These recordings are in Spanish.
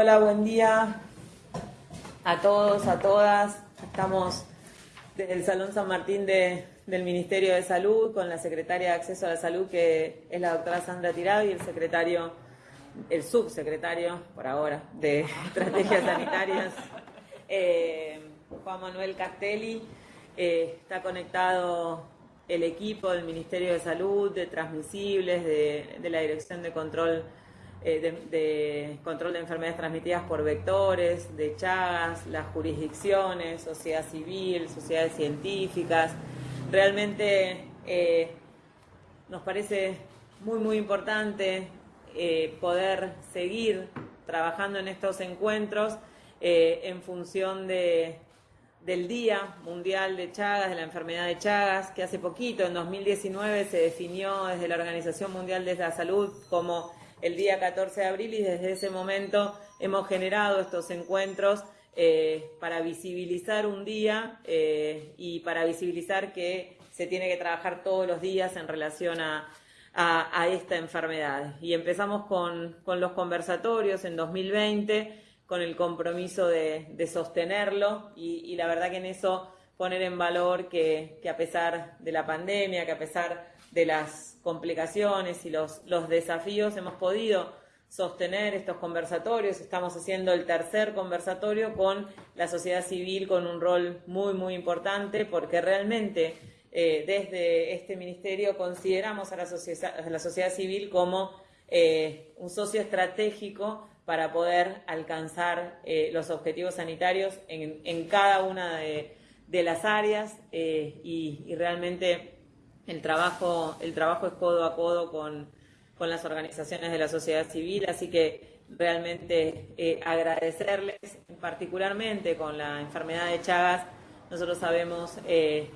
Hola, buen día a todos, a todas. Estamos desde el Salón San Martín del Ministerio de Salud con la secretaria de Acceso a la Salud, que es la doctora Sandra Tirado, y el secretario, el subsecretario, por ahora, de Estrategias Sanitarias, eh, Juan Manuel Castelli. Eh, está conectado el equipo del Ministerio de Salud, de Transmisibles, de la Dirección de Control eh, de, control de enfermedades transmitidas por vectores, de Chagas, las jurisdicciones, sociedad civil, sociedades científicas. Realmente eh, nos parece muy, muy importante eh, poder seguir trabajando en estos encuentros en función de, del Día Mundial de Chagas, de la enfermedad de Chagas, que hace poquito, en 2019, se definió desde la Organización Mundial de la Salud como el día 14 de abril y desde ese momento hemos generado estos encuentros eh, para visibilizar un día eh, y para visibilizar que se tiene que trabajar todos los días en relación a, esta enfermedad. Y empezamos con, los conversatorios en 2020 con el compromiso de, sostenerlo y, la verdad que en eso poner en valor que, que a pesar de la pandemia, que a pesar de las complicaciones y los, desafíos hemos podido sostener estos conversatorios. Estamos haciendo el tercer conversatorio con la sociedad civil con un rol muy, muy importante porque realmente eh, desde este ministerio consideramos a la, sociedad, la sociedad civil como eh, un socio estratégico para poder alcanzar eh, los objetivos sanitarios en, en cada una de, de las áreas y realmente el trabajo, el trabajo es codo a codo con, las organizaciones de la sociedad civil, así que realmente eh, agradecerles, particularmente con la enfermedad de Chagas, nosotros sabemos eh,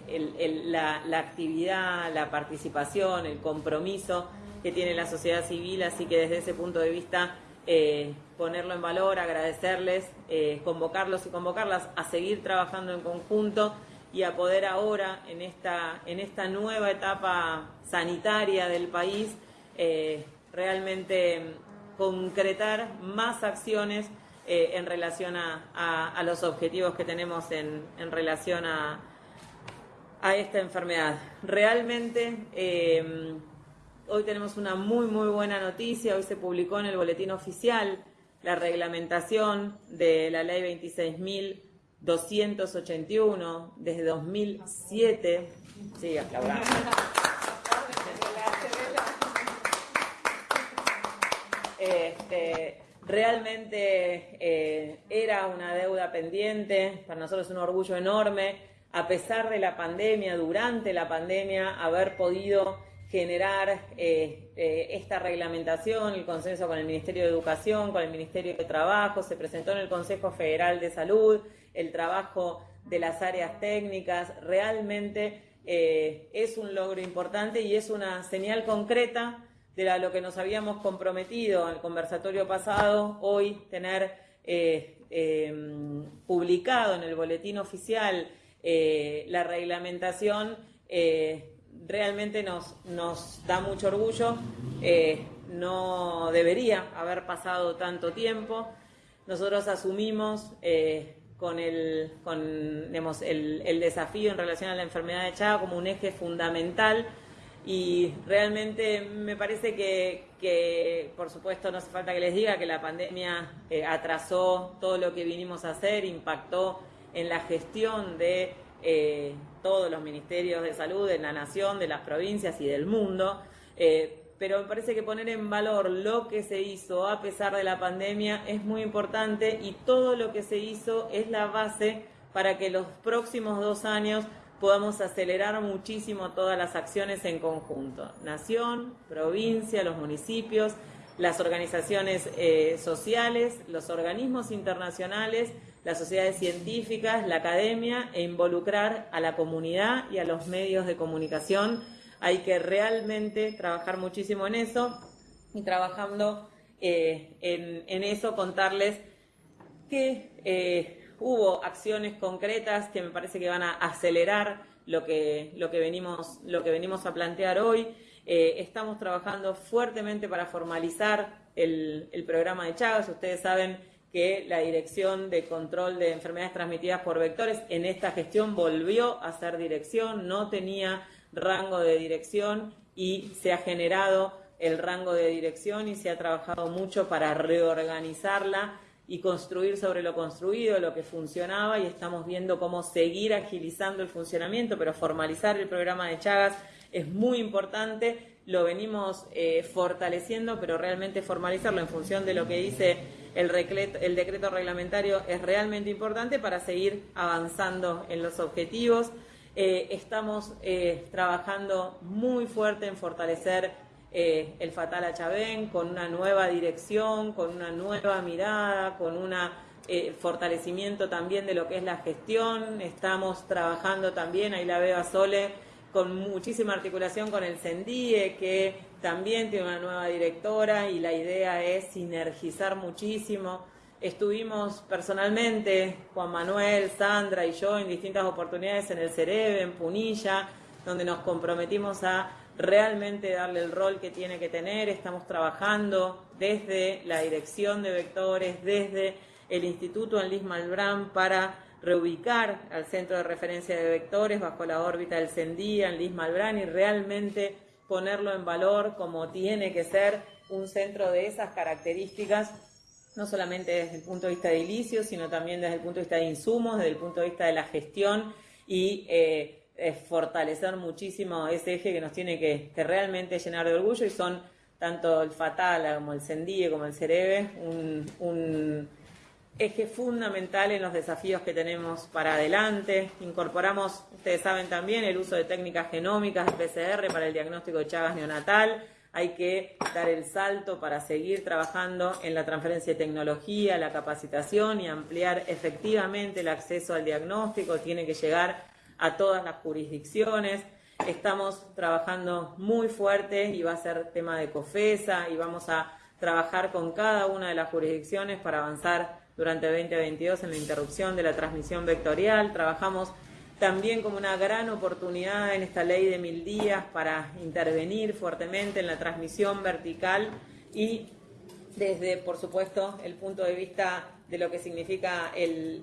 la, actividad, la participación, el compromiso que tiene la sociedad civil, así que desde ese punto de vista eh, ponerlo en valor, agradecerles, convocarlos y convocarlas a seguir trabajando en conjunto y a poder ahora, en esta, en esta nueva etapa sanitaria del país, eh, realmente concretar más acciones eh, en relación a, los objetivos que tenemos en, relación a, a, esta enfermedad. Realmente, eh, hoy tenemos una muy, muy buena noticia. Hoy se publicó en el boletín oficial la reglamentación de la ley 26.000 281 desde 2007. Sí, Este, realmente eh, era una deuda pendiente, para nosotros es un orgullo enorme, a pesar de la pandemia, durante la pandemia, haber podido generar eh, eh, esta reglamentación, el consenso con el Ministerio de Educación, con el Ministerio de Trabajo, se presentó en el Consejo Federal de Salud, el trabajo de las áreas técnicas, realmente eh, es un logro importante y es una señal concreta de lo que nos habíamos comprometido el conversatorio pasado, hoy tener em, publicado en el boletín oficial la reglamentación realmente nos, nos da mucho orgullo. Eh, no debería haber pasado tanto tiempo. Nosotros asumimos eh, con, el, con el, desafío en relación a la enfermedad de Chaga como un eje fundamental y realmente me parece que, por supuesto, no hace falta que les diga que la pandemia eh, atrasó todo lo que vinimos a hacer, impactó en la gestión de eh, todos los ministerios de salud de la nación, de las provincias y del mundo. Eh, pero me parece que poner en valor lo que se hizo a pesar de la pandemia es muy importante y todo lo que se hizo es la base para que los próximos dos años podamos acelerar muchísimo todas las acciones en conjunto. Nación, provincia, los municipios, las organizaciones eh, sociales, los organismos internacionales las sociedades científicas, la academia e involucrar a la comunidad y a los medios de comunicación. Hay que realmente trabajar muchísimo en eso y trabajando eh, en, eso contarles que eh, hubo acciones concretas que me parece que van a acelerar lo que, lo que, venimos, lo que venimos a plantear hoy. Eh, estamos trabajando fuertemente para formalizar el, el programa de Chagas. Ustedes saben que la Dirección de Control de Enfermedades Transmitidas por Vectores en esta gestión volvió a ser dirección, no tenía rango de dirección y se ha generado el rango de dirección y se ha trabajado mucho para reorganizarla y construir sobre lo construido, lo que funcionaba y estamos viendo cómo seguir agilizando el funcionamiento, pero formalizar el programa de Chagas es muy importante, lo venimos eh, fortaleciendo, pero realmente formalizarlo en función de lo que dice el, el decreto reglamentario es realmente importante para seguir avanzando en los objetivos. Eh, estamos eh, trabajando muy fuerte en fortalecer eh, el Fatal Achabén con una nueva dirección, con una nueva mirada, con un fortalecimiento también de lo que es la gestión. Estamos trabajando también, ahí la veo a Sole, con muchísima articulación con el CENDIE, que también tiene una nueva directora y la idea es sinergizar muchísimo Estuvimos personalmente, Juan Manuel, Sandra y yo, en distintas oportunidades en el Cerebe, en Punilla, donde nos comprometimos a realmente darle el rol que tiene que tener. Estamos trabajando desde la dirección de vectores, desde el Instituto Anlis Malbrán para reubicar al centro de referencia de vectores bajo la órbita del CENDI, Anlis Malbrán, y realmente ponerlo en valor como tiene que ser un centro de esas características no solamente desde el punto de vista de sino también desde el punto de vista de insumos, desde el punto de vista de la gestión y eh, fortalecer muchísimo ese eje que nos tiene que, realmente llenar de orgullo y son tanto el Fatal como el Sendie como el Cerebe un, un eje fundamental en los desafíos que tenemos para adelante. Incorporamos, ustedes saben también, el uso de técnicas genómicas de PCR para el diagnóstico de Chagas neonatal hay que dar el salto para seguir trabajando en la transferencia de tecnología, la capacitación y ampliar efectivamente el acceso al diagnóstico. Tiene que llegar a todas las jurisdicciones. Estamos trabajando muy fuerte y va a ser tema de COFESA y vamos a trabajar con cada una de las jurisdicciones para avanzar durante 2022 en la interrupción de la transmisión vectorial. Trabajamos también como una gran oportunidad en esta ley de mil días para intervenir fuertemente en la transmisión vertical y desde, por supuesto, el punto de vista de lo que significa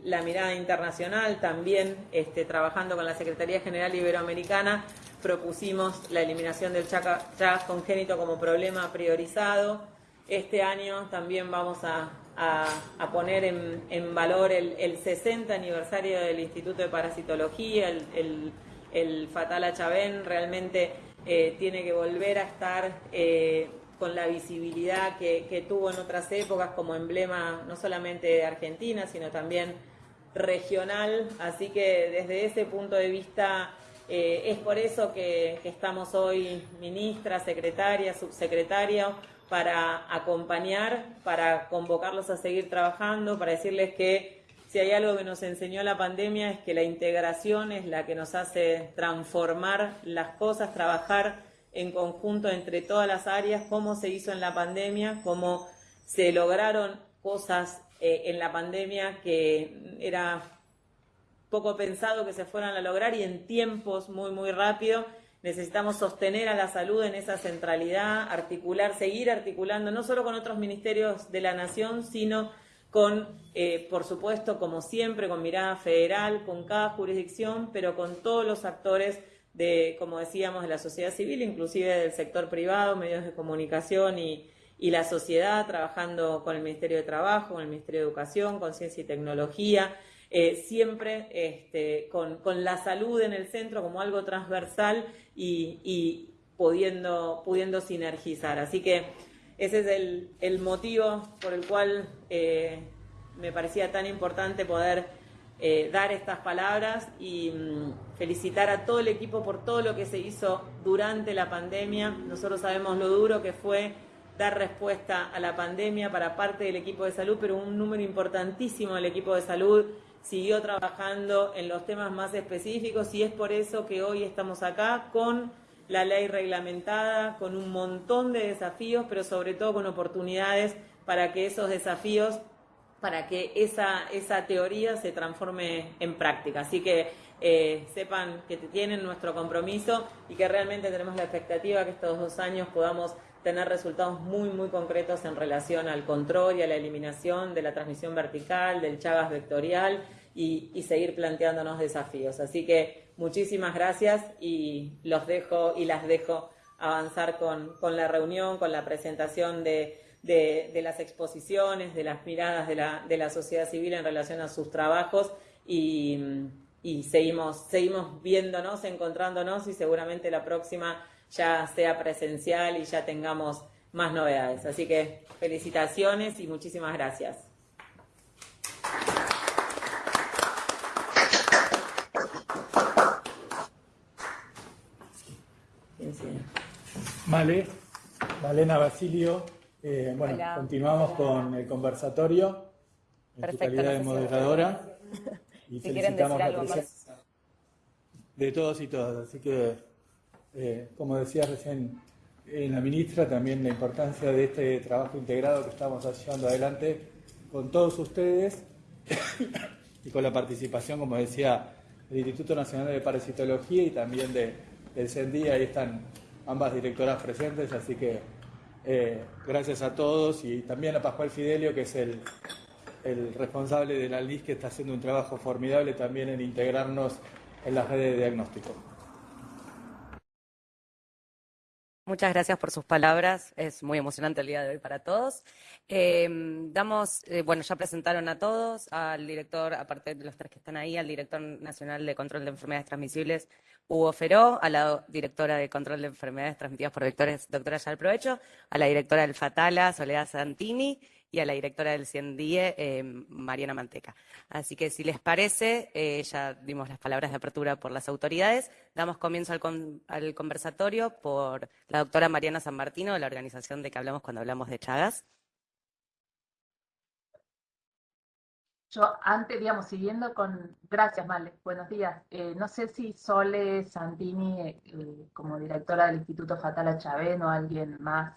la mirada internacional, también este, trabajando con la Secretaría General Iberoamericana, propusimos la eliminación del Chagas congénito como problema priorizado. Este año también vamos a a, poner en, valor el, 60 aniversario del Instituto de Parasitología, el, Fatal Achabén realmente eh, tiene que volver a estar eh, con la visibilidad que, tuvo en otras épocas como emblema no solamente de Argentina, sino también regional. Así que desde ese punto de vista eh, es por eso que, que estamos hoy ministra, secretaria, subsecretaria, para acompañar, para convocarlos a seguir trabajando, para decirles que si hay algo que nos enseñó la pandemia es que la integración es la que nos hace transformar las cosas, trabajar en conjunto entre todas las áreas, cómo se hizo en la pandemia, cómo se lograron cosas eh, en la pandemia que era poco pensado que se fueran a lograr y en tiempos muy, muy rápidos Necesitamos sostener a la salud en esa centralidad, articular, seguir articulando, no solo con otros ministerios de la Nación, sino con, eh, por supuesto, como siempre, con mirada federal, con cada jurisdicción, pero con todos los actores de, como decíamos, de la sociedad civil, inclusive del sector privado, medios de comunicación y, y la sociedad, trabajando con el Ministerio de Trabajo, con el Ministerio de Educación, con Ciencia y Tecnología, eh, siempre este, con, la salud en el centro como algo transversal y, pudiendo, pudiendo sinergizar. Así que ese es el, motivo por el cual eh, me parecía tan importante poder eh, dar estas palabras y mm, felicitar a todo el equipo por todo lo que se hizo durante la pandemia. Nosotros sabemos lo duro que fue dar respuesta a la pandemia para parte del equipo de salud, pero un número importantísimo del equipo de salud siguió trabajando en los temas más específicos y es por eso que hoy estamos acá con la ley reglamentada, con un montón de desafíos, pero sobre todo con oportunidades para que esos desafíos, para que esa, esa teoría se transforme en práctica. Así que eh, sepan que tienen nuestro compromiso y que realmente tenemos la expectativa que estos dos años podamos tener resultados muy, muy concretos en relación al control y a la eliminación de la transmisión vertical, del Chagas vectorial y, seguir planteándonos desafíos. Así que muchísimas gracias y los dejo y las dejo avanzar con, la reunión, con la presentación de, las exposiciones, de las miradas de la, de la, sociedad civil en relación a sus trabajos y, y seguimos, seguimos viéndonos, encontrándonos y seguramente la próxima ya sea presencial y ya tengamos más novedades. Así que felicitaciones y muchísimas gracias. Vale, Valena Basilio. Eh, bueno, continuamos con el conversatorio en tu calidad de moderadora. Y felicitamos la presencia de todos y todas. Así que eh, como decía recién la ministra, también la importancia de este trabajo integrado que estamos llevando adelante con todos ustedes y con la participación, como decía, del Instituto Nacional de Parasitología y también de, del CENDI. Ahí están ambas directoras presentes, así que eh, gracias a todos y también a Pascual Fidelio, que es el, el responsable de la LIS, que está haciendo un trabajo formidable también en integrarnos en las redes de diagnóstico. Muchas gracias por sus palabras. Es muy emocionante el día de hoy para todos. Em, damos, eh, bueno, ya presentaron a todos, al director, aparte de los tres que están ahí, al director nacional de control de enfermedades transmisibles, Hugo Feró, a la directora de control de enfermedades transmitidas por vectores, doctora Yal Provecho, a la directora del Fatala, Soledad Santini, y a la directora del CIENDIE, eh, Mariana Manteca. Así que si les parece, eh, ya dimos las palabras de apertura por las autoridades, damos comienzo al, conversatorio por la doctora Mariana San Martino, de la organización de que hablamos cuando hablamos de Chagas. Yo antes, digamos, siguiendo con, gracias Male, buenos días. Eh, no sé si Sole Santini, como directora del Instituto Fatala Chávez o alguien más,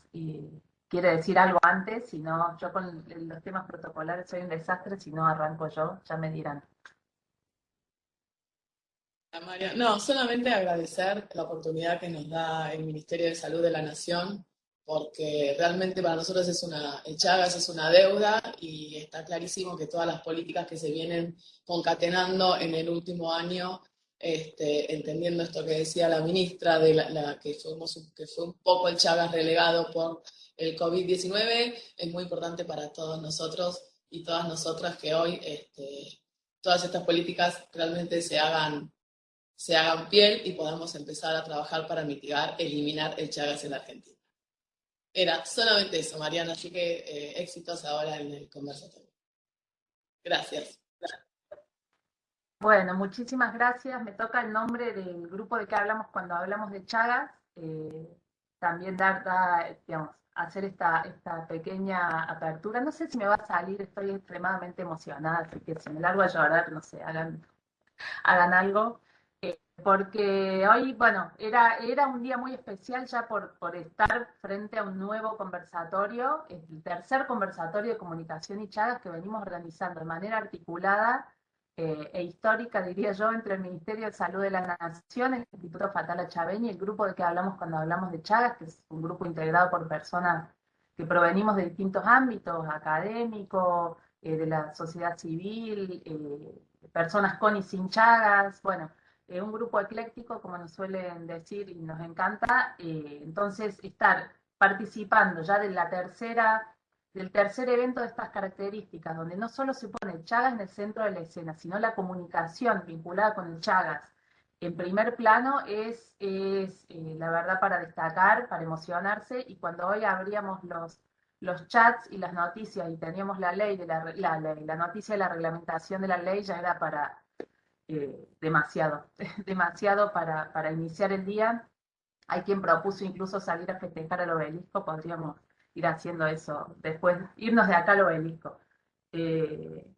quiere decir algo antes, si no, yo con los temas protocolares soy un desastre, si no arranco yo, ya me dirán. María, no, solamente agradecer la oportunidad que nos da el Ministerio de Salud de la Nación, porque realmente para nosotros es una, Chagas es una deuda y está clarísimo que todas las políticas que se vienen concatenando en el último año, este, entendiendo esto que decía la ministra, de la, que, fuimos, que fue un poco el Chagas relegado por el COVID-19 es muy importante para todos nosotros y todas nosotras que hoy este, todas estas políticas realmente se hagan, se hagan piel y podamos empezar a trabajar para mitigar, eliminar el Chagas en la Argentina. Era solamente eso, Mariana, así que eh, éxitos ahora en el conversatorio. Gracias. Bueno, muchísimas gracias. Me toca el nombre del grupo de que hablamos cuando hablamos de Chagas. Eh, también dar, digamos, hacer esta, esta pequeña apertura. No sé si me va a salir, estoy extremadamente emocionada, así que si me largo a llorar, no sé, hagan, hagan algo. Eh, porque hoy, bueno, era, era un día muy especial ya por, por estar frente a un nuevo conversatorio, el tercer conversatorio de comunicación y chagas que venimos organizando de manera articulada eh, e histórica, diría yo, entre el Ministerio de Salud de la Nación, el Instituto Fatala Chaveña y el grupo de que hablamos cuando hablamos de Chagas, que es un grupo integrado por personas que provenimos de distintos ámbitos, académicos, eh, de la sociedad civil, eh, personas con y sin Chagas, bueno, un grupo ecléctico, como nos suelen decir y nos encanta, entonces estar participando ya de la tercera del tercer evento de estas características, donde no solo se pone Chagas en el centro de la escena, sino la comunicación vinculada con el Chagas en primer plano, es, es eh, la verdad para destacar, para emocionarse, y cuando hoy abríamos los, los chats y las noticias y teníamos la ley de la, la, la noticia de la reglamentación de la ley, ya era para eh, demasiado, demasiado para, para iniciar el día. Hay quien propuso incluso salir a festejar al obelisco, podríamos ir haciendo eso, después irnos de acá al obelisco. Eh,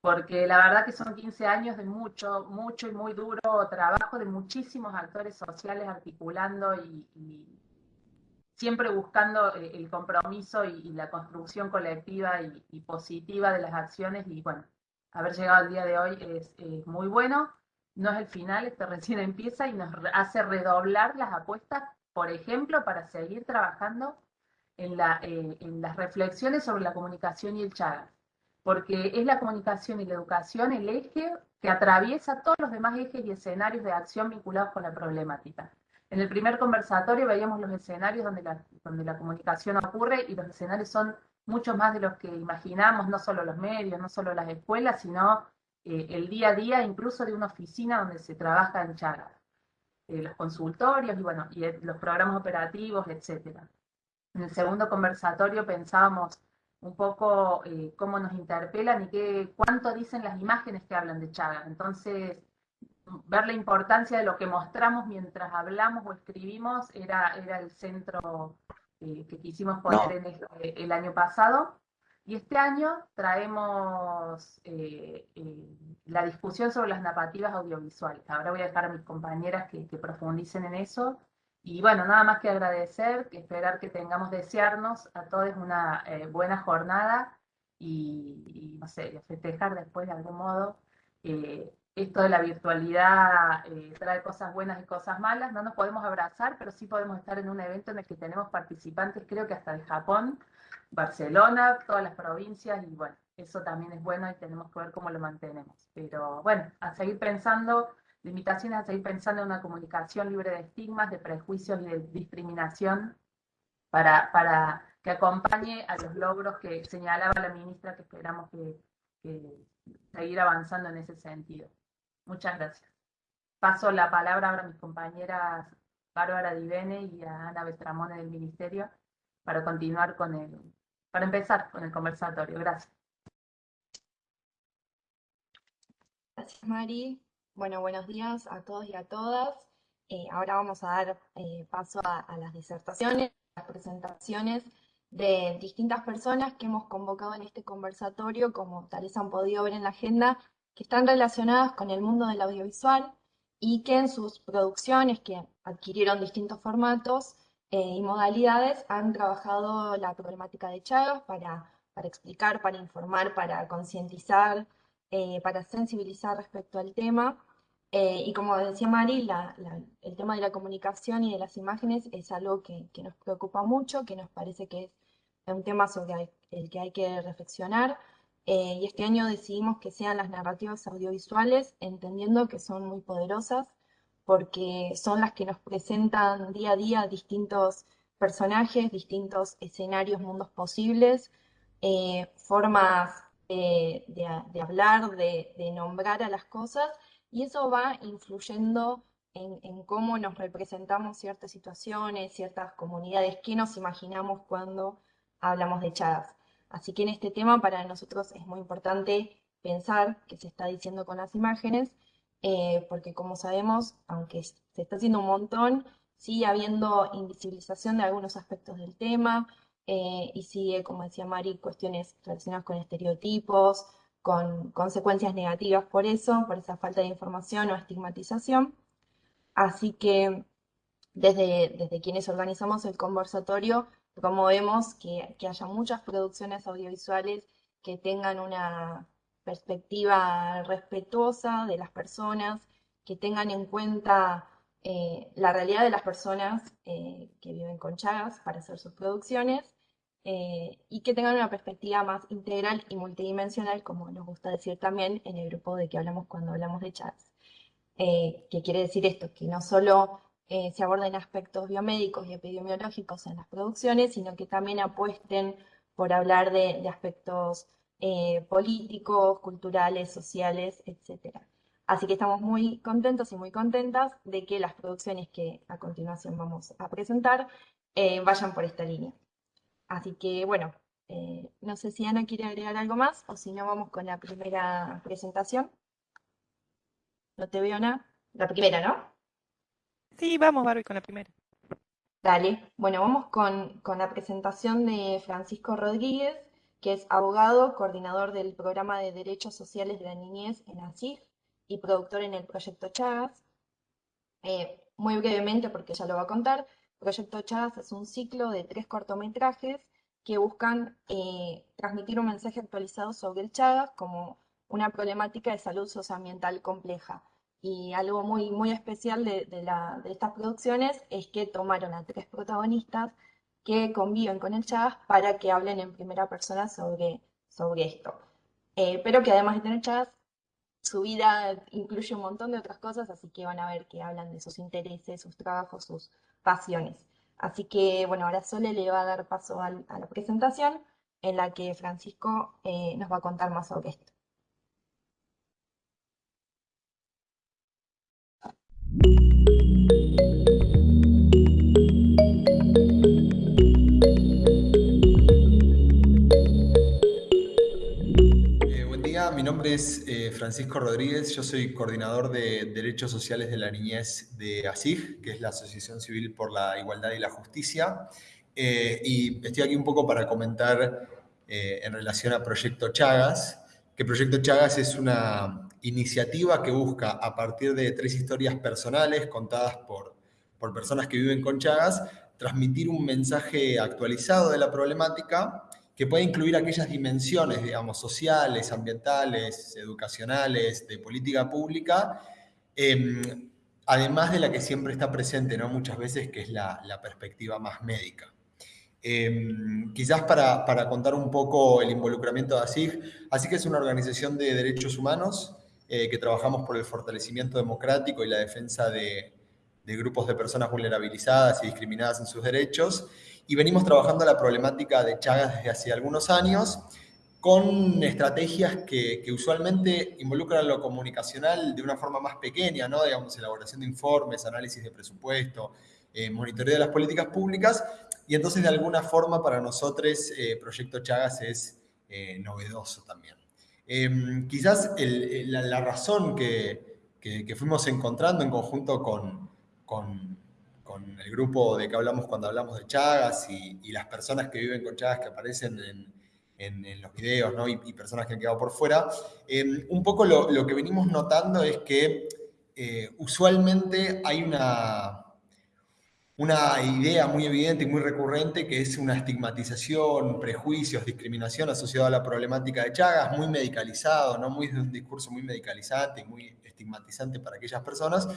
porque la verdad que son 15 años de mucho, mucho y muy duro trabajo de muchísimos actores sociales articulando y, siempre buscando eh, el compromiso y, la construcción colectiva y, positiva de las acciones y bueno, haber llegado al día de hoy es, muy bueno. no es el final, esto recién empieza y nos hace redoblar las apuestas, por ejemplo, para seguir trabajando en, eh, en las reflexiones sobre la comunicación y el Chagas, porque es la comunicación y la educación el eje que atraviesa todos los demás ejes y escenarios de acción vinculados con la problemática. En el primer conversatorio veíamos los escenarios donde la, donde la comunicación ocurre y los escenarios son mucho más de los que imaginamos, no solo los medios, no solo las escuelas, sino eh, el día a día incluso de una oficina donde se trabaja en Chagas. Eh, los consultorios y bueno, y los programas operativos, etcétera. En el segundo conversatorio pensábamos un poco eh, cómo nos interpelan y qué, cuánto dicen las imágenes que hablan de Chagas. Entonces, ver la importancia de lo que mostramos mientras hablamos o escribimos era, era el centro eh, que quisimos poner en este, el año pasado. Y este año traemos eh, la discusión sobre las narrativas audiovisuales. Ahora voy a dejar a mis compañeras que, que profundicen en eso y bueno, nada más que agradecer, que esperar que tengamos desearnos a todos una eh, buena jornada y, no sé, festejar después de algún modo. Eh, esto de la virtualidad eh, trae cosas buenas y cosas malas. No nos podemos abrazar, pero sí podemos estar en un evento en el que tenemos participantes, creo que hasta de Japón, Barcelona, todas las provincias, y bueno, eso también es bueno y tenemos que ver cómo lo mantenemos. Pero bueno, a seguir pensando limitaciones a seguir pensando en una comunicación libre de estigmas, de prejuicios y de discriminación para, para que acompañe a los logros que señalaba la ministra que esperamos que, seguir avanzando en ese sentido. Muchas gracias. Paso la palabra ahora a mis compañeras Bárbara Divene y a Ana Beltramone del Ministerio para continuar con el, para empezar con el conversatorio. Gracias. Gracias, Mari. Bueno, buenos días a todos y a todas. Eh, ahora vamos a dar eh, paso a, las disertaciones, las presentaciones de distintas personas que hemos convocado en este conversatorio, como tal vez han podido ver en la agenda, que están relacionadas con el mundo del audiovisual y que en sus producciones, que adquirieron distintos formatos eh, y modalidades, han trabajado la problemática de Chagas para explicar, para informar, para concientizar, para sensibilizar respecto al tema eh, y como decía Mari, el tema de la comunicación y de las imágenes es algo que, nos preocupa mucho, que nos parece que es un tema sobre el que hay que reflexionar. Eh, y este año decidimos que sean las narrativas audiovisuales, entendiendo que son muy poderosas, porque son las que nos presentan día a día distintos personajes, distintos escenarios, mundos posibles, eh, formas de, hablar, de nombrar a las cosas y eso va influyendo en, cómo nos representamos ciertas situaciones, ciertas comunidades, qué nos imaginamos cuando hablamos de Chagas. Así que en este tema para nosotros es muy importante pensar qué se está diciendo con las imágenes, eh, porque como sabemos, aunque se está haciendo un montón, sigue habiendo invisibilización de algunos aspectos del tema eh, y sigue, como decía Mari, cuestiones relacionadas con estereotipos, con consecuencias negativas por eso, por esa falta de información o estigmatización. Así que desde, desde quienes organizamos el conversatorio, promovemos que, que haya muchas producciones audiovisuales que tengan una perspectiva respetuosa de las personas, que tengan en cuenta eh, la realidad de las personas eh, que viven con Chagas para hacer sus producciones eh, y que tengan una perspectiva más integral y multidimensional, como nos gusta decir también en el grupo de que hablamos cuando hablamos de. Eh, que quiere decir esto, que no solo se aborden aspectos biomédicos y epidemiológicos en las producciones, sino que también apuesten por hablar de, de aspectos políticos, culturales, sociales, etc. Así que estamos muy contentos y muy contentas de que las producciones que a continuación vamos a presentar vayan por esta línea. Así que bueno, eh, no sé si Ana quiere agregar algo más o si no vamos con la primera presentación. No te veo, Ana. La primera, ¿no? Sí, vamos, Barbie, con la primera. Dale. Bueno, vamos con, con la presentación de Francisco Rodríguez, que es abogado, coordinador del programa de Derechos Sociales de la Niñez en ASIG y productor en el proyecto Chagas. Eh, muy brevemente, porque ya lo va a contar, Proyecto Chagas es un ciclo de tres cortometrajes que buscan eh, transmitir un mensaje actualizado sobre el Chagas como una problemática de salud socioambiental compleja. Y algo muy, muy especial de, de, estas producciones es que tomaron a tres protagonistas que conviven con el Chagas para que hablen en primera persona sobre, sobre esto. Eh, pero que además de tener Chagas, su vida incluye un montón de otras cosas, así que van a ver que hablan de sus intereses, sus trabajos, sus pasiones. Así que, bueno, ahora Sole le va a dar paso a, la presentación en la que Francisco eh, nos va a contar más sobre esto. Nombre eh, Francisco Rodríguez, yo soy coordinador de Derechos Sociales de la Niñez de ASIG, que es la Asociación Civil por la Igualdad y la Justicia, eh, y estoy aquí un poco para comentar eh, en relación a Proyecto Chagas, que Proyecto Chagas es una iniciativa que busca, a partir de tres historias personales contadas por, por personas que viven con Chagas, transmitir un mensaje actualizado de la problemática que puede incluir aquellas dimensiones, digamos, sociales, ambientales, educacionales, de política pública, em, además de la que siempre está presente, ¿no? Muchas veces, que es la, perspectiva más médica. Em, quizás para, contar un poco el involucramiento de ASIG, ASIG es una organización de derechos humanos eh, que trabajamos por el fortalecimiento democrático y la defensa de, de grupos de personas vulnerabilizadas y discriminadas en sus derechos, y venimos trabajando la problemática de Chagas desde hace algunos años con estrategias que, usualmente involucran lo comunicacional de una forma más pequeña, ¿no? digamos, elaboración de informes, análisis de presupuesto, eh, monitoreo de las políticas públicas, y entonces de alguna forma para nosotros eh, Proyecto Chagas es eh, novedoso también. Em, quizás la, razón que, fuimos encontrando en conjunto con, con con el grupo de que hablamos cuando hablamos de Chagas y, las personas que viven con Chagas que aparecen en, los videos y, personas que han quedado por fuera, eh, un poco lo, que venimos notando es que eh, usualmente hay una, una idea muy evidente y muy recurrente que es una estigmatización, prejuicios, discriminación asociada a la problemática de Chagas, muy medicalizado, ¿no? muy un discurso muy medicalizante y muy estigmatizante para aquellas personas.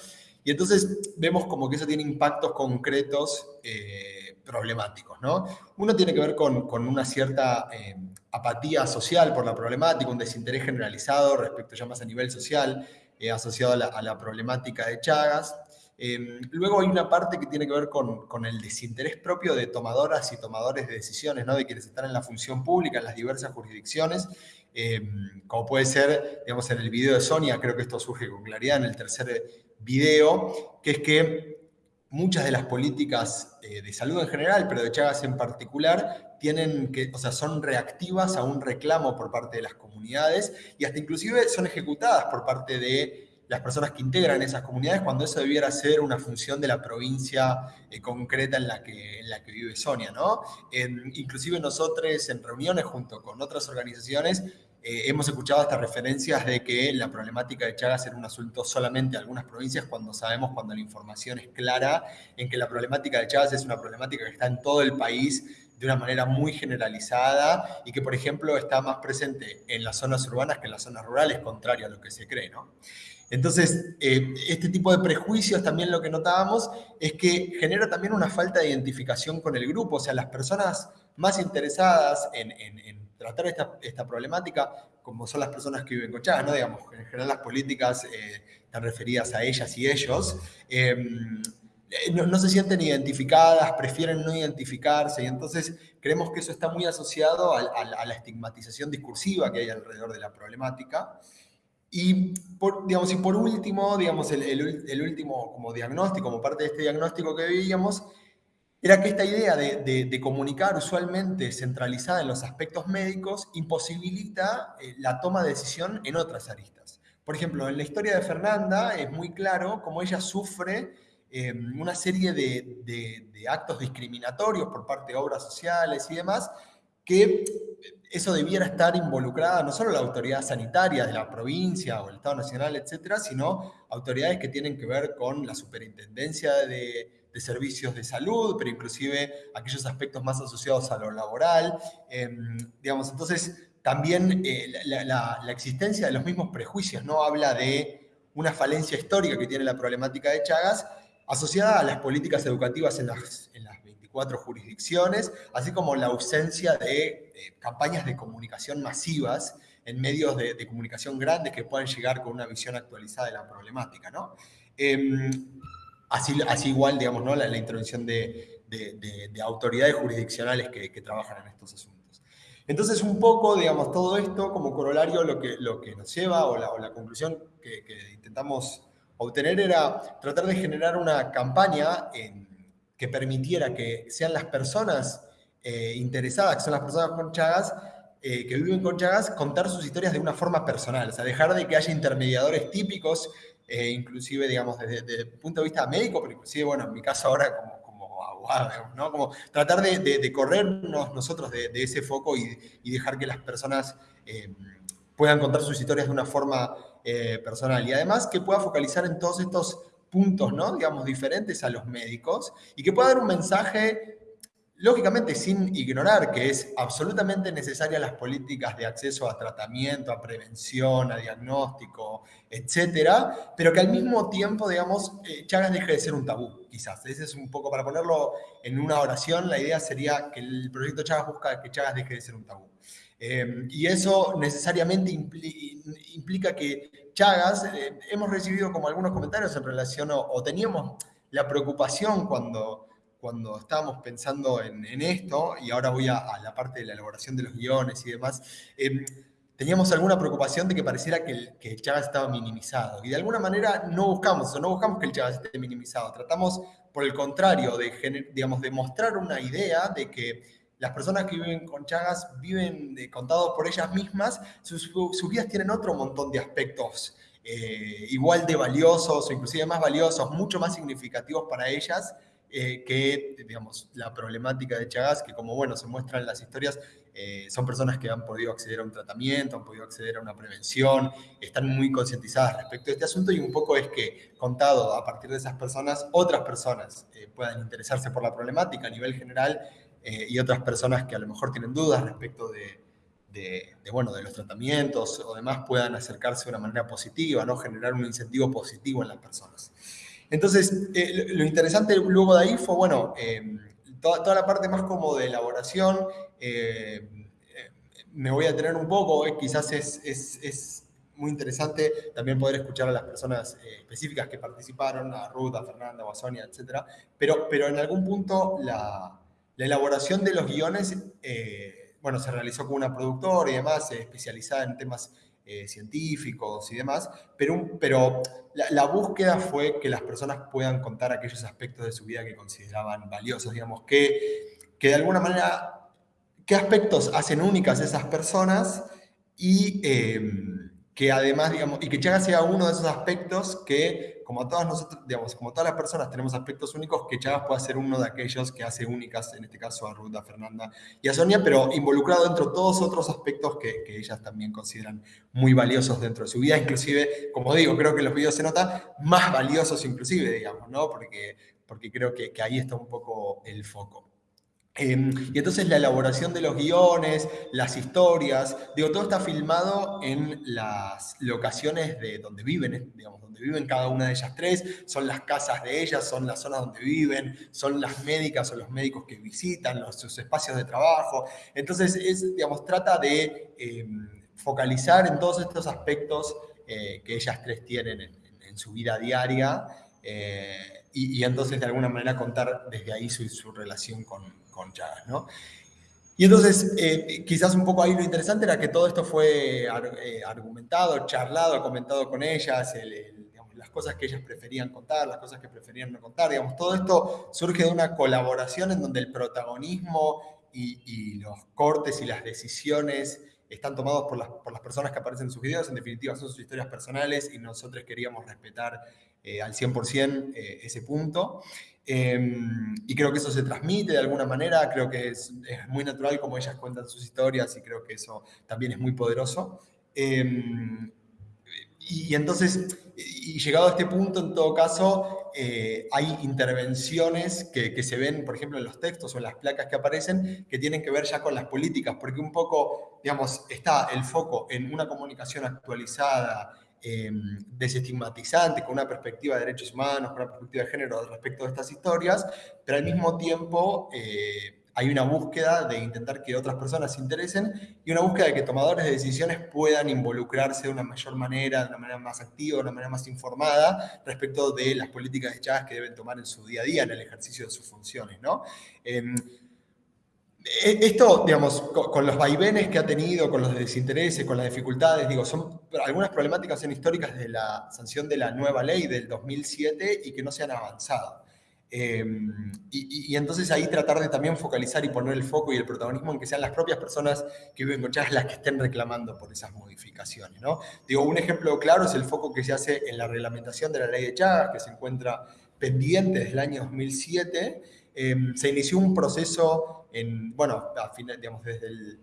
Y entonces vemos como que eso tiene impactos concretos eh, problemáticos. ¿no? Uno tiene que ver con, una cierta eh, apatía social por la problemática, un desinterés generalizado respecto ya más a nivel social, eh, asociado a la, problemática de Chagas. luego hay una parte que tiene que ver con, el desinterés propio de tomadoras y tomadores de decisiones, ¿no? de quienes están en la función pública, en las diversas jurisdicciones, como puede ser, digamos, en el video de Sonia, creo que esto surge con claridad en el tercer video, que es que muchas de las políticas eh, de salud en general, pero de Chagas en particular, tienen que, o sea, son reactivas a un reclamo por parte de las comunidades y hasta inclusive son ejecutadas por parte de las personas que integran esas comunidades cuando eso debiera ser una función de la provincia eh, concreta en la, que, en la que vive Sonia, ¿no? inclusive nosotros en reuniones junto con otras organizaciones eh, hemos escuchado hasta referencias de que la problemática de Chagas era un asunto solamente de algunas provincias cuando sabemos, cuando la información es clara, en que la problemática de Chagas es una problemática que está en todo el país de una manera muy generalizada y que, por ejemplo, está más presente en las zonas urbanas que en las zonas rurales, contrario a lo que se cree, ¿no? Entonces, eh, este tipo de prejuicios también lo que notábamos es que genera también una falta de identificación con el grupo, o sea, las personas más interesadas en tratar esta, esta, problemática, como son las personas que viven con Chagas, ¿no? Digamos, en general las políticas eh, están referidas a ellas y ellos, em, eh, no, se sienten identificadas, prefieren no identificarse, y entonces creemos que eso está muy asociado a, la estigmatización discursiva que hay alrededor de la problemática. Y por, digamos, y por último, digamos, el, último como diagnóstico, como parte de este diagnóstico que veíamos, era que esta idea de, comunicar usualmente centralizada en los aspectos médicos imposibilita eh, la toma de decisión en otras aristas. Por ejemplo, en la historia de Fernanda es muy claro cómo ella sufre em, una serie de, actos discriminatorios por parte de obras sociales y demás, que eso debiera estar involucrada no solo la autoridad sanitaria de la provincia o el Estado Nacional, etcétera, sino autoridades que tienen que ver con la superintendencia de de servicios de salud, pero inclusive aquellos aspectos más asociados a lo laboral. Em, digamos, entonces, también eh, la, existencia de los mismos prejuicios no habla de una falencia histórica que tiene la problemática de Chagas, asociada a las políticas educativas en las, en las 24 jurisdicciones, así como la ausencia de campañas de comunicación masivas en medios de, comunicación grandes que puedan llegar con una visión actualizada de la problemática. ¿no? Em, así, igual, digamos, ¿no? la, intervención de, autoridades jurisdiccionales que, trabajan en estos asuntos. Entonces, un poco, digamos, todo esto como corolario lo que, lo que nos lleva, o la, o la conclusión que, intentamos obtener era tratar de generar una campaña que permitiera que sean las personas eh, interesadas, que son las personas con Chagas, eh, que viven con Chagas, contar sus historias de una forma personal, o sea, dejar de que haya intermediadores típicos, eh, inclusive, digamos, desde, el punto de vista médico, pero inclusive, bueno, en mi caso ahora como, como abogado. Como tratar de, corrernos nosotros de, ese foco y, y, dejar que las personas puedan contar sus historias de una forma personal. Y además que pueda focalizar en todos estos puntos, ¿no? Digamos, diferentes a los médicos y que pueda dar un mensaje Lógicamente, sin ignorar que es absolutamente necesaria las políticas de acceso a tratamiento, a prevención, a diagnóstico, etcétera, pero que al mismo tiempo, digamos, eh, Chagas deje de ser un tabú, quizás. Ese es un poco, para ponerlo en una oración, la idea sería que el proyecto Chagas busca que Chagas deje de ser un tabú. Eh, y eso necesariamente implica que Chagas, eh, hemos recibido como algunos comentarios en relación, o teníamos la preocupación cuando cuando estábamos pensando en, esto, y ahora voy a, la parte de la elaboración de los guiones y demás, em, teníamos alguna preocupación de que pareciera que el, que Chagas estaba minimizado. Y de alguna manera no buscamos eso, no buscamos que el Chagas esté minimizado. Tratamos, por el contrario, de, digamos, de mostrar una idea de que las personas que viven con Chagas viven eh, contados por ellas mismas, sus, vidas tienen otro montón de aspectos eh, igual de valiosos o inclusive más valiosos, mucho más significativos para ellas eh, que, digamos, la problemática de Chagas, que como, bueno, se muestra en las historias, eh, son personas que han podido acceder a un tratamiento, han podido acceder a una prevención, están muy concientizadas respecto a este asunto y un poco es que, contado a partir de esas personas, otras personas eh, puedan interesarse por la problemática a nivel general y otras personas que a lo mejor tienen dudas respecto de, de, bueno, de los tratamientos o demás puedan acercarse de una manera positiva, ¿no? generar un incentivo positivo en las personas. Entonces, eh, lo interesante luego de ahí fue, bueno, eh, toda, la parte más como de elaboración, eh, me voy a tener un poco, quizás es, muy interesante también poder escuchar a las personas específicas que participaron, a Ruth, a Fernanda, a Sonia, etc. Pero, pero en algún punto la, elaboración de los guiones, bueno, se realizó con una productora y demás, especializada en temas eh, científicos y demás, pero, pero la, búsqueda fue que las personas puedan contar aquellos aspectos de su vida que consideraban valiosos, digamos, que, que de alguna manera, qué aspectos hacen únicas esas personas y eh, que además, digamos, y que Chagas sea uno de esos aspectos que, como todas nosotros, digamos, como todas las personas tenemos aspectos únicos, que Chagas pueda ser uno de aquellos que hace únicas, en este caso a Ruth, a Fernanda y a Sonia, pero involucrado dentro de todos otros aspectos que, que, ellas también consideran muy valiosos dentro de su vida, inclusive, como digo, creo que en los videos se nota, más valiosos inclusive, digamos, ¿no? Porque, porque creo que, que ahí está un poco el foco. Em, y entonces la elaboración de los guiones, las historias, digo, todo está filmado en las locaciones de donde viven, digamos, donde viven cada una de ellas tres, son las casas de ellas, son las zonas donde viven, son las médicas o los médicos que visitan, sus espacios de trabajo. Entonces, es, digamos, trata de em, focalizar en todos estos aspectos eh, que ellas tres tienen en, su vida diaria. Eh, y, entonces de alguna manera contar desde ahí su relación con, con Chagas, ¿no? Y entonces, eh, quizás un poco ahí lo interesante era que todo esto fue eh, argumentado, charlado, comentado con ellas, las cosas que ellas preferían contar, las cosas que preferían no contar, digamos, todo esto surge de una colaboración en donde el protagonismo y, los cortes y las decisiones están tomados por las, por las personas que aparecen en sus videos, en definitiva son sus historias personales y nosotros queríamos respetar eh, al 100% ese punto. Em, y creo que eso se transmite de alguna manera, creo que es, muy natural como ellas cuentan sus historias y creo que eso también es muy poderoso. Em, y, entonces, llegado a este punto, en todo caso, eh, hay intervenciones que, que, se ven, por ejemplo, en los textos o en las placas que aparecen, que tienen que ver ya con las políticas, porque un poco, digamos, está el foco en una comunicación actualizada, em, desestigmatizante, con una perspectiva de derechos humanos, con una perspectiva de género respecto de estas historias, pero al mismo tiempo eh, hay una búsqueda de intentar que otras personas se interesen y una búsqueda de que tomadores de decisiones puedan involucrarse de una mayor manera, de una manera más activa, de una manera más informada respecto de las políticas de Chagas que deben tomar en su día a día, en el ejercicio de sus funciones. ¿no? Em, esto, digamos, con, los vaivenes que ha tenido, con los desintereses, con las dificultades, digo, son algunas problemáticas son históricas de la sanción de la nueva ley del 2007 y que no se han avanzado. Em, y, entonces ahí tratar de también focalizar y poner el foco y el protagonismo en que sean las propias personas que viven con Chagas las que estén reclamando por esas modificaciones. ¿no? Digo, un ejemplo claro es el foco que se hace en la reglamentación de la ley de Chagas, que se encuentra pendiente desde el año 2007. Em, se inició un proceso bueno, digamos, desde el,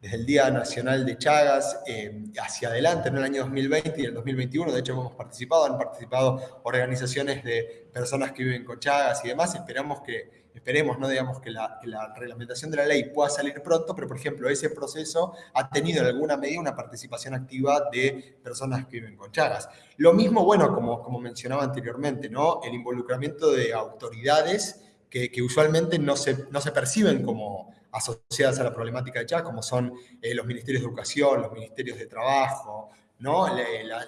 desde el Día Nacional de Chagas eh, hacia adelante, en el año 2020 y el 2021, de hecho hemos participado, han participado organizaciones de personas que viven con Chagas y demás, esperamos que, esperemos, no digamos que la, reglamentación de la ley pueda salir pronto, pero por ejemplo ese proceso ha tenido en alguna medida una participación activa de personas que viven con Chagas. Lo mismo, bueno, como, como mencionaba anteriormente, ¿no? el involucramiento de autoridades que, usualmente no se, no se perciben como asociadas a la problemática de Chagas, como son eh, los ministerios de educación, los ministerios de trabajo, ¿no?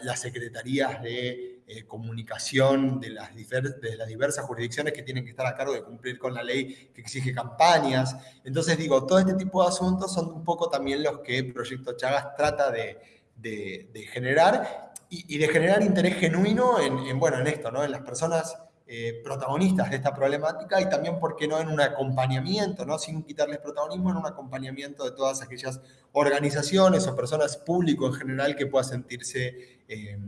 las secretarías de eh, comunicación de las, de las diversas jurisdicciones que tienen que estar a cargo de cumplir con la ley que exige campañas. Entonces digo, todo este tipo de asuntos son un poco también los que Proyecto Chagas trata de, de, generar y, de generar interés genuino en, en, bueno, en esto, ¿no? en las personas eh, protagonistas de esta problemática y también, ¿por qué no?, en un acompañamiento, ¿no? sin quitarles protagonismo, en un acompañamiento de todas aquellas organizaciones o personas público en general que pueda sentirse eh,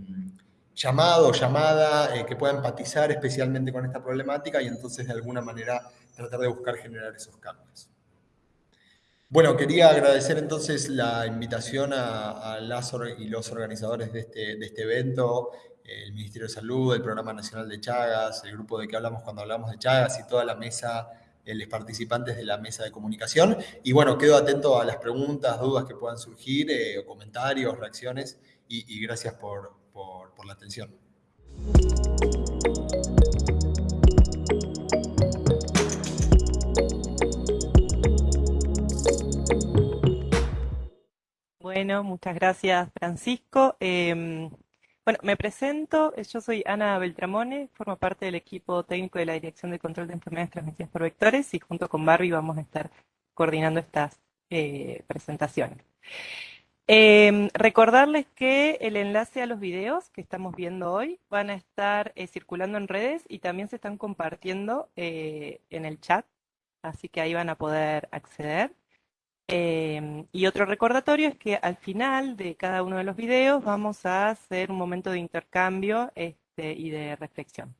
llamado llamada, eh, que pueda empatizar especialmente con esta problemática y entonces de alguna manera tratar de buscar generar esos cambios. Bueno, quería agradecer entonces la invitación a, las y los organizadores de este, de este evento el Ministerio de Salud, el Programa Nacional de Chagas, el grupo de que hablamos cuando hablamos de Chagas y toda la mesa, eh, los participantes de la mesa de comunicación. Y bueno, quedo atento a las preguntas, dudas que puedan surgir, eh, comentarios, reacciones, y, gracias por, por la atención. Bueno, muchas gracias Francisco. Em, bueno, me presento, yo soy Ana Beltramone, formo parte del equipo técnico de la Dirección de Control de Enfermedades Transmitidas por Vectores y junto con Barbie vamos a estar coordinando estas eh, presentaciones. Em, recordarles que el enlace a los videos que estamos viendo hoy van a estar eh, circulando en redes y también se están compartiendo eh, en el chat, así que ahí van a poder acceder. Em, y otro recordatorio es que al final de cada uno de los videos vamos a hacer un momento de intercambio este, y de reflexión.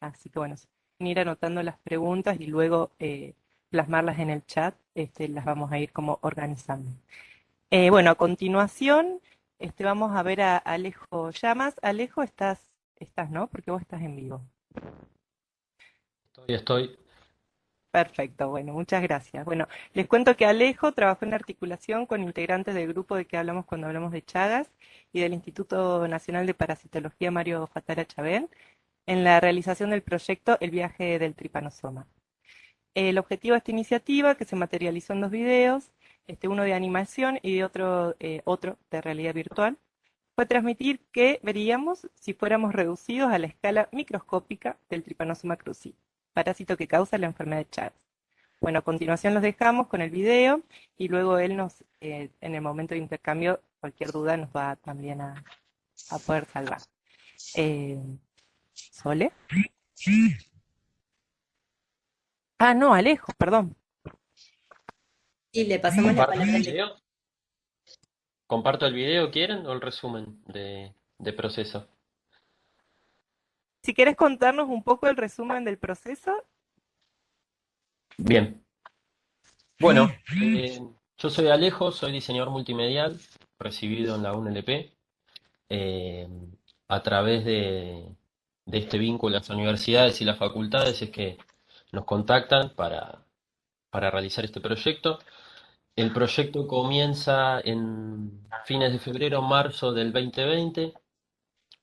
Así que bueno, ir anotando las preguntas y luego eh, plasmarlas en el chat, este, las vamos a ir como organizando. Eh, bueno, a continuación este, vamos a ver a Alejo Llamas. Alejo, estás, estás, ¿no? Porque vos estás en vivo. Estoy, estoy. Perfecto, bueno, muchas gracias. Bueno, les cuento que Alejo trabajó en articulación con integrantes del grupo de que hablamos cuando hablamos de Chagas y del Instituto Nacional de Parasitología Mario Fatara Chabén en la realización del proyecto El viaje del tripanosoma. El objetivo de esta iniciativa, que se materializó en dos videos, este, uno de animación y otro, eh, otro de realidad virtual, fue transmitir que veríamos si fuéramos reducidos a la escala microscópica del tripanosoma cruzi parásito que causa la enfermedad de Chagas. Bueno, a continuación los dejamos con el video y luego él nos, eh, en el momento de intercambio, cualquier duda nos va también a, poder salvar. Eh, ¿Sole? Ah, no, Alejo, perdón. Y le pasamos la palabra. ¿Comparto el video, quieren, o el resumen de, de proceso? Si quieres contarnos un poco el resumen del proceso. Bien. Bueno, eh, yo soy Alejo, soy diseñador multimedial, recibido en la UNLP. Eh, a través de, este vínculo a las universidades y las facultades es que nos contactan para, para realizar este proyecto. El proyecto comienza en fines de febrero, marzo del 2020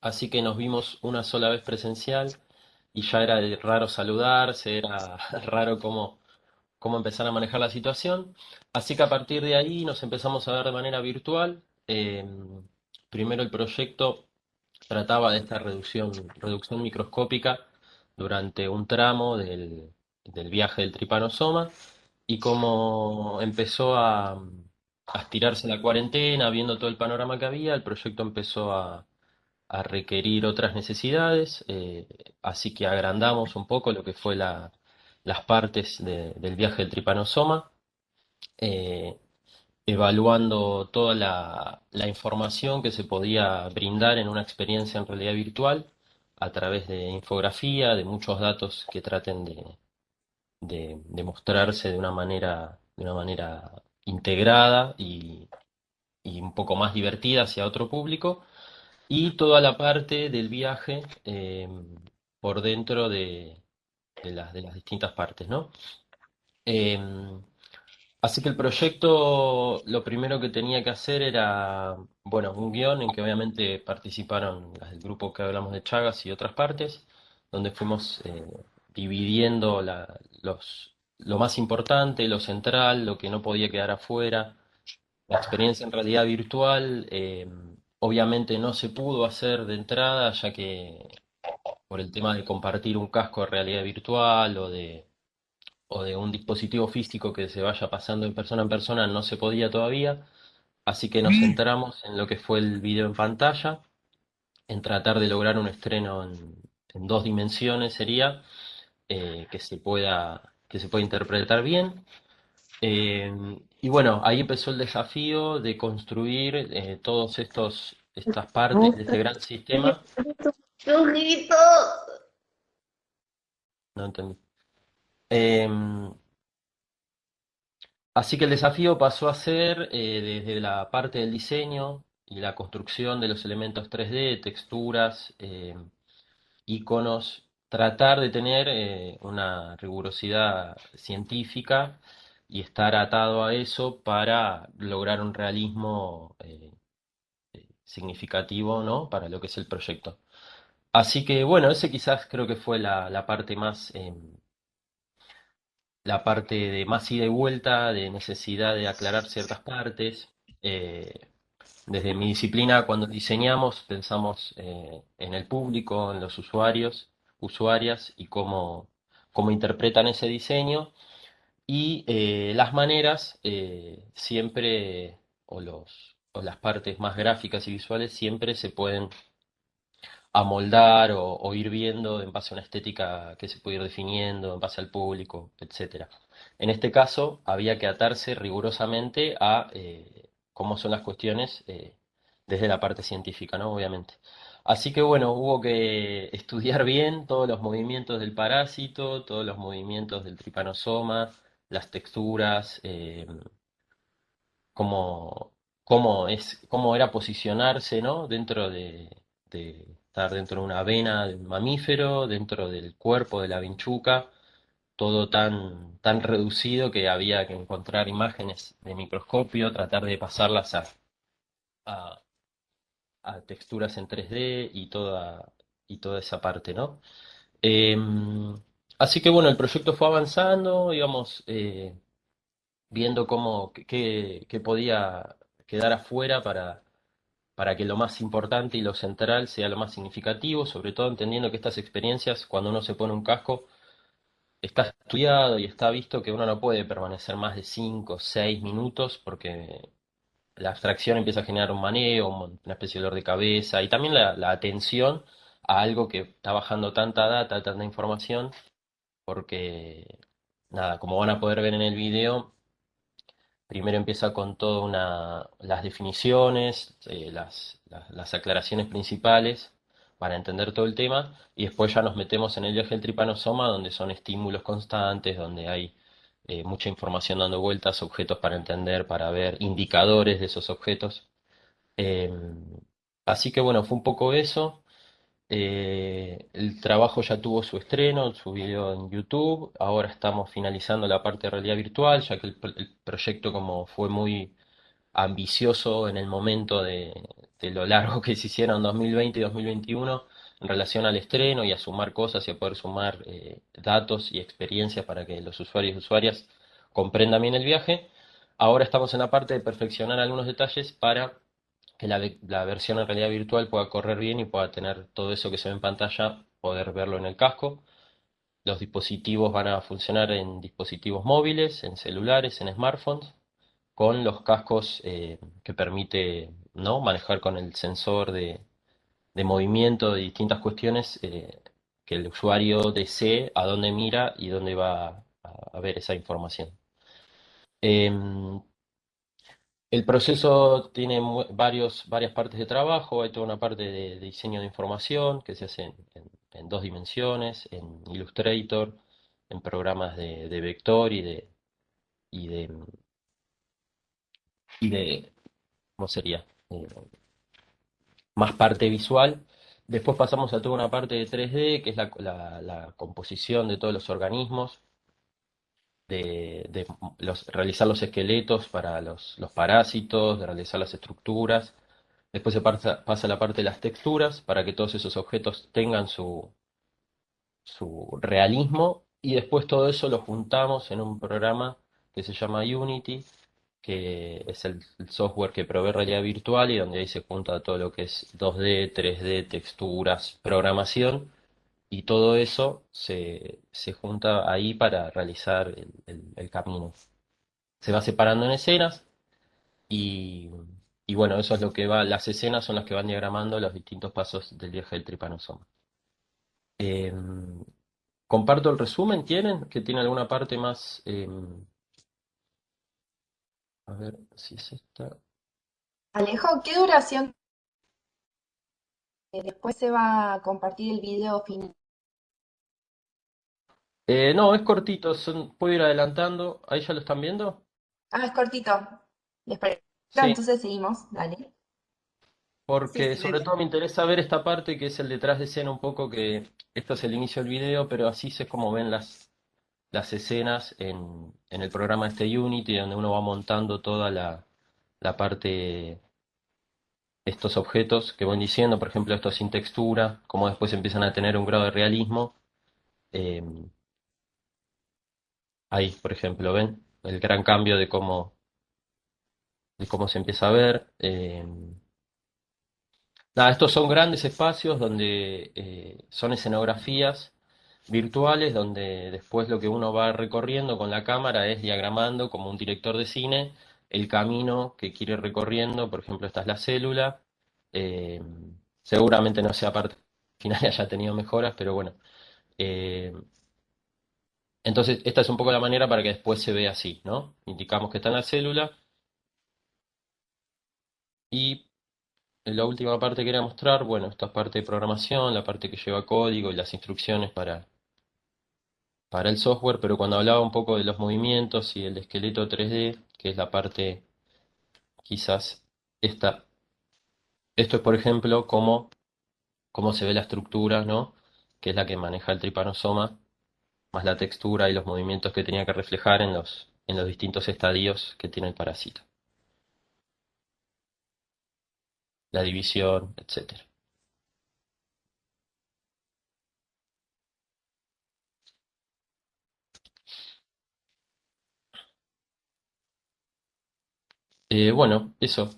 así que nos vimos una sola vez presencial y ya era raro saludarse, era raro cómo, cómo empezar a manejar la situación. Así que a partir de ahí nos empezamos a ver de manera virtual. Em, primero el proyecto trataba de esta reducción, reducción microscópica durante un tramo del, del viaje del tripanosoma y como empezó a, a estirarse la cuarentena, viendo todo el panorama que había, el proyecto empezó a, a requerir otras necesidades, eh, así que agrandamos un poco lo que fue la, las partes del viaje del tripanosoma, eh, evaluando toda la, información que se podía brindar en una experiencia en realidad virtual a través de infografía, de muchos datos que traten de, de, mostrarse de una manera, de una manera integrada y, un poco más divertida hacia otro público, y toda la parte del viaje eh, por dentro de, las, de las distintas partes, ¿no? Eh, así que el proyecto lo primero que tenía que hacer era, bueno, un guion en que obviamente participaron las del grupo que hablamos de Chagas y otras partes, donde fuimos eh, dividiendo los, lo más importante, lo central, lo que no podía quedar afuera. La experiencia en realidad virtual obviamente no se pudo hacer de entrada, ya que por el tema de compartir un casco de realidad virtual o de, o de un dispositivo físico que se vaya pasando de persona en persona no se podía todavía. Así que nos centramos en lo que fue el video en pantalla, en tratar de lograr un estreno en, en dos dimensiones sería, eh, que, se pueda, que se pueda interpretar bien. Eh, y bueno, ahí empezó el desafío de construir eh, todos estas partes de este gran sistema. No entendí. Em, así que el desafío pasó a ser desde la parte del diseño y la construcción de los elementos 3D, texturas, iconos tratar de tener eh, una rigurosidad científica y estar atado a eso para lograr un realismo eh, eh, significativo ¿no? para lo que es el proyecto. Así que bueno, ese quizás creo que fue la, parte más la parte de más ida y vuelta, de necesidad de aclarar ciertas partes. desde mi disciplina, cuando diseñamos, pensamos en el público, en los usuarios, usuarias y cómo, cómo interpretan ese diseño. Y eh, las maneras eh, siempre, o, los, o las partes más gráficas y visuales, siempre se pueden amoldar o, ir viendo en base a una estética que se puede ir definiendo, en base al público, etc. En este caso, había que atarse rigurosamente a eh, cómo son las cuestiones desde la parte científica, ¿no? Obviamente. Así que bueno, hubo que estudiar bien todos los movimientos del parásito, todos los movimientos del tripanosoma, las texturas, eh, cómo, es, cómo era posicionarse ¿no? dentro de, estar dentro de una vena del mamífero, dentro del cuerpo de la vinchuca, todo tan, tan reducido que había que encontrar imágenes de microscopio, tratar de pasarlas a, a a texturas en 3D y toda, y toda esa parte, ¿no? Em, así que bueno, el proyecto fue avanzando, íbamos eh, viendo cómo, qué, podía quedar afuera para, para que lo más importante y lo central sea lo más significativo, sobre todo entendiendo que estas experiencias, cuando uno se pone un casco, está estudiado y está visto que uno no puede permanecer más de 5 o 6 minutos porque la abstracción empieza a generar un maneo, una especie de dolor de cabeza y también la, atención a algo que está bajando tanta data, tanta información, porque, nada, como van a poder ver en el video, primero empieza con todas las definiciones, eh, las, las, aclaraciones principales para entender todo el tema, y después ya nos metemos en el viaje del tripanosoma, donde son estímulos constantes, donde hay eh, mucha información dando vueltas, objetos para entender, para ver, indicadores de esos objetos. Eh, así que bueno, fue un poco eso. Eh, el trabajo ya tuvo su estreno, su video en YouTube. Ahora estamos finalizando la parte de realidad virtual, ya que el, proyecto como fue muy ambicioso en el momento de, lo largo que se hicieron 2020 y 2021 en relación al estreno y a sumar cosas y a poder sumar eh, datos y experiencias para que los usuarios y usuarias comprendan bien el viaje. Ahora estamos en la parte de perfeccionar algunos detalles para que la, la, versión en realidad virtual pueda correr bien y pueda tener todo eso que se ve en pantalla, poder verlo en el casco. Los dispositivos van a funcionar en dispositivos móviles, en celulares, en smartphones, con los cascos eh, que permite ¿no? manejar con el sensor de, de movimiento de distintas cuestiones eh, que el usuario desee a dónde mira y dónde va a, ver esa información. Em, el proceso tiene varios, varias partes de trabajo, hay toda una parte de, diseño de información que se hace en, dos dimensiones, en Illustrator, en programas de, vector y de, y de, y de ¿cómo sería? Eh, más parte visual. Después pasamos a toda una parte de 3D, que es la, composición de todos los organismos, de, realizar los esqueletos para los, parásitos, de realizar las estructuras. Después se pasa, a la parte de las texturas, para que todos esos objetos tengan su, su realismo. Y después todo eso lo juntamos en un programa que se llama Unity, que es el, software que provee realidad virtual y donde ahí se junta todo lo que es 2D, 3D, texturas, programación y todo eso se, junta ahí para realizar el, camino. Se va separando en escenas y, bueno, eso es lo que va, las escenas son las que van diagramando los distintos pasos del viaje del tripanosoma. Em, comparto el resumen, ¿tienen? ¿Que tiene alguna parte más... Em, a ver si es esta. Alejo, ¿qué duración? Eh, después se va a compartir el video final. Eh, no, es cortito, puedo ir adelantando. ¿Ahí ya lo están viendo? Ah, es cortito. Les parece. Entonces seguimos, dale. Porque sobre todo me interesa ver esta parte que es el detrás de escena un poco, que esto es el inicio del video, pero así es como ven las, las escenas en, el programa este Unity, donde uno va montando toda la, parte, estos objetos que van diciendo, por ejemplo, esto sin textura, cómo después empiezan a tener un grado de realismo. Em, ahí, por ejemplo, ven el gran cambio de cómo, de cómo se empieza a ver. Em, nada, estos son grandes espacios donde eh, son escenografías virtuales donde después lo que uno va recorriendo con la cámara es diagramando como un director de cine el camino que quiere recorriendo, por ejemplo esta es la célula, eh, seguramente no sea parte final haya tenido mejoras, pero bueno. Eh, entonces esta es un poco la manera para que después se vea así, ¿no? Indicamos que está en la célula y la última parte que quería mostrar, bueno, esta es parte de programación, la parte que lleva código y las instrucciones para, para el software, pero cuando hablaba un poco de los movimientos y el esqueleto 3D, que es la parte quizás esta, esto es por ejemplo cómo, cómo se ve la estructura, ¿no? que es la que maneja el tripanosoma, más la textura y los movimientos que tenía que reflejar en los, en los distintos estadios que tiene el parásito. La división, etcétera. Eh, bueno, eso.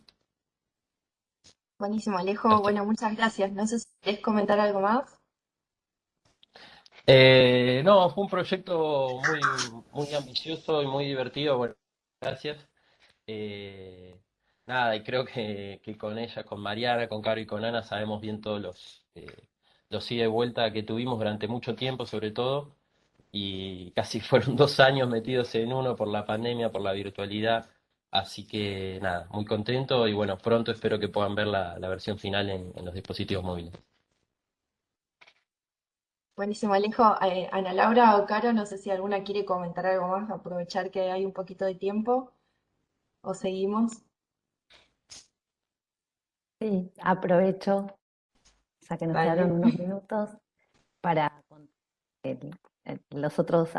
Buenísimo, Alejo. Bueno, muchas gracias. No sé si quieres comentar algo más. Eh, no, fue un proyecto muy, muy ambicioso y muy divertido. Bueno, gracias. Eh, nada, y creo que, con ella, con Mariana, con Caro y con Ana sabemos bien todos los, los ida y vuelta que tuvimos durante mucho tiempo, sobre todo, y casi fueron dos años metidos en uno por la pandemia, por la virtualidad. Así que nada, muy contento y bueno, pronto espero que puedan ver la, versión final en, los dispositivos móviles. Buenísimo, Alejo. Eh, Ana Laura o Caro, no sé si alguna quiere comentar algo más, aprovechar que hay un poquito de tiempo o seguimos. Sí, aprovecho, ya que nos quedaron unos minutos, para los otros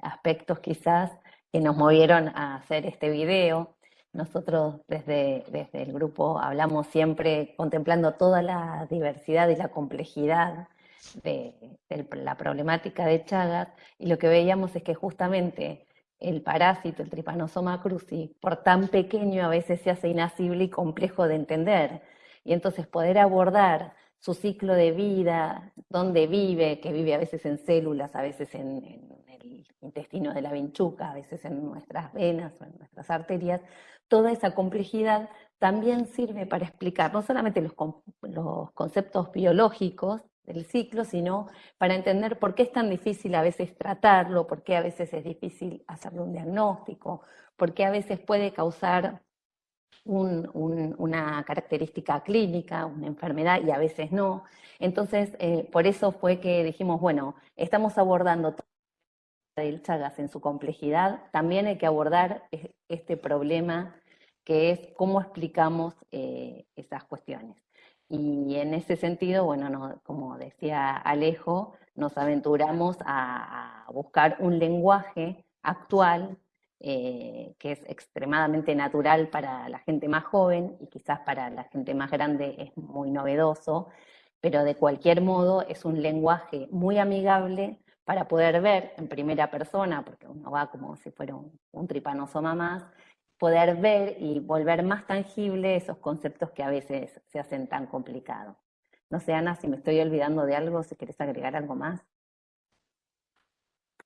aspectos quizás que nos movieron a hacer este video. Nosotros desde, desde el grupo hablamos siempre contemplando toda la diversidad y la complejidad de, la problemática de Chagas y lo que veíamos es que justamente el parásito, el Trypanosoma cruzi, por tan pequeño a veces se hace inasible y complejo de entender. Y entonces poder abordar su ciclo de vida, dónde vive, que vive a veces en células, a veces en, el intestino de la vinchuca, a veces en nuestras venas o en nuestras arterias, toda esa complejidad también sirve para explicar no solamente los, los conceptos biológicos del ciclo, sino para entender por qué es tan difícil a veces tratarlo, por qué a veces es difícil hacerle un diagnóstico, por qué a veces puede causar una característica clínica, una enfermedad y a veces no. Entonces, eh, por eso fue que dijimos, bueno, estamos abordando el Chagas en su complejidad, también hay que abordar este problema que es cómo explicamos eh, esas cuestiones. Y en ese sentido, bueno, como decía Alejo, nos aventuramos a, buscar un lenguaje actual eh, que es extremadamente natural para la gente más joven y quizás para la gente más grande es muy novedoso, pero de cualquier modo es un lenguaje muy amigable para poder ver en primera persona, porque uno va como si fuera un, un tripanosoma más, poder ver y volver más tangible esos conceptos que a veces se hacen tan complicados. No sé, Ana, si me estoy olvidando de algo, si quieres agregar algo más.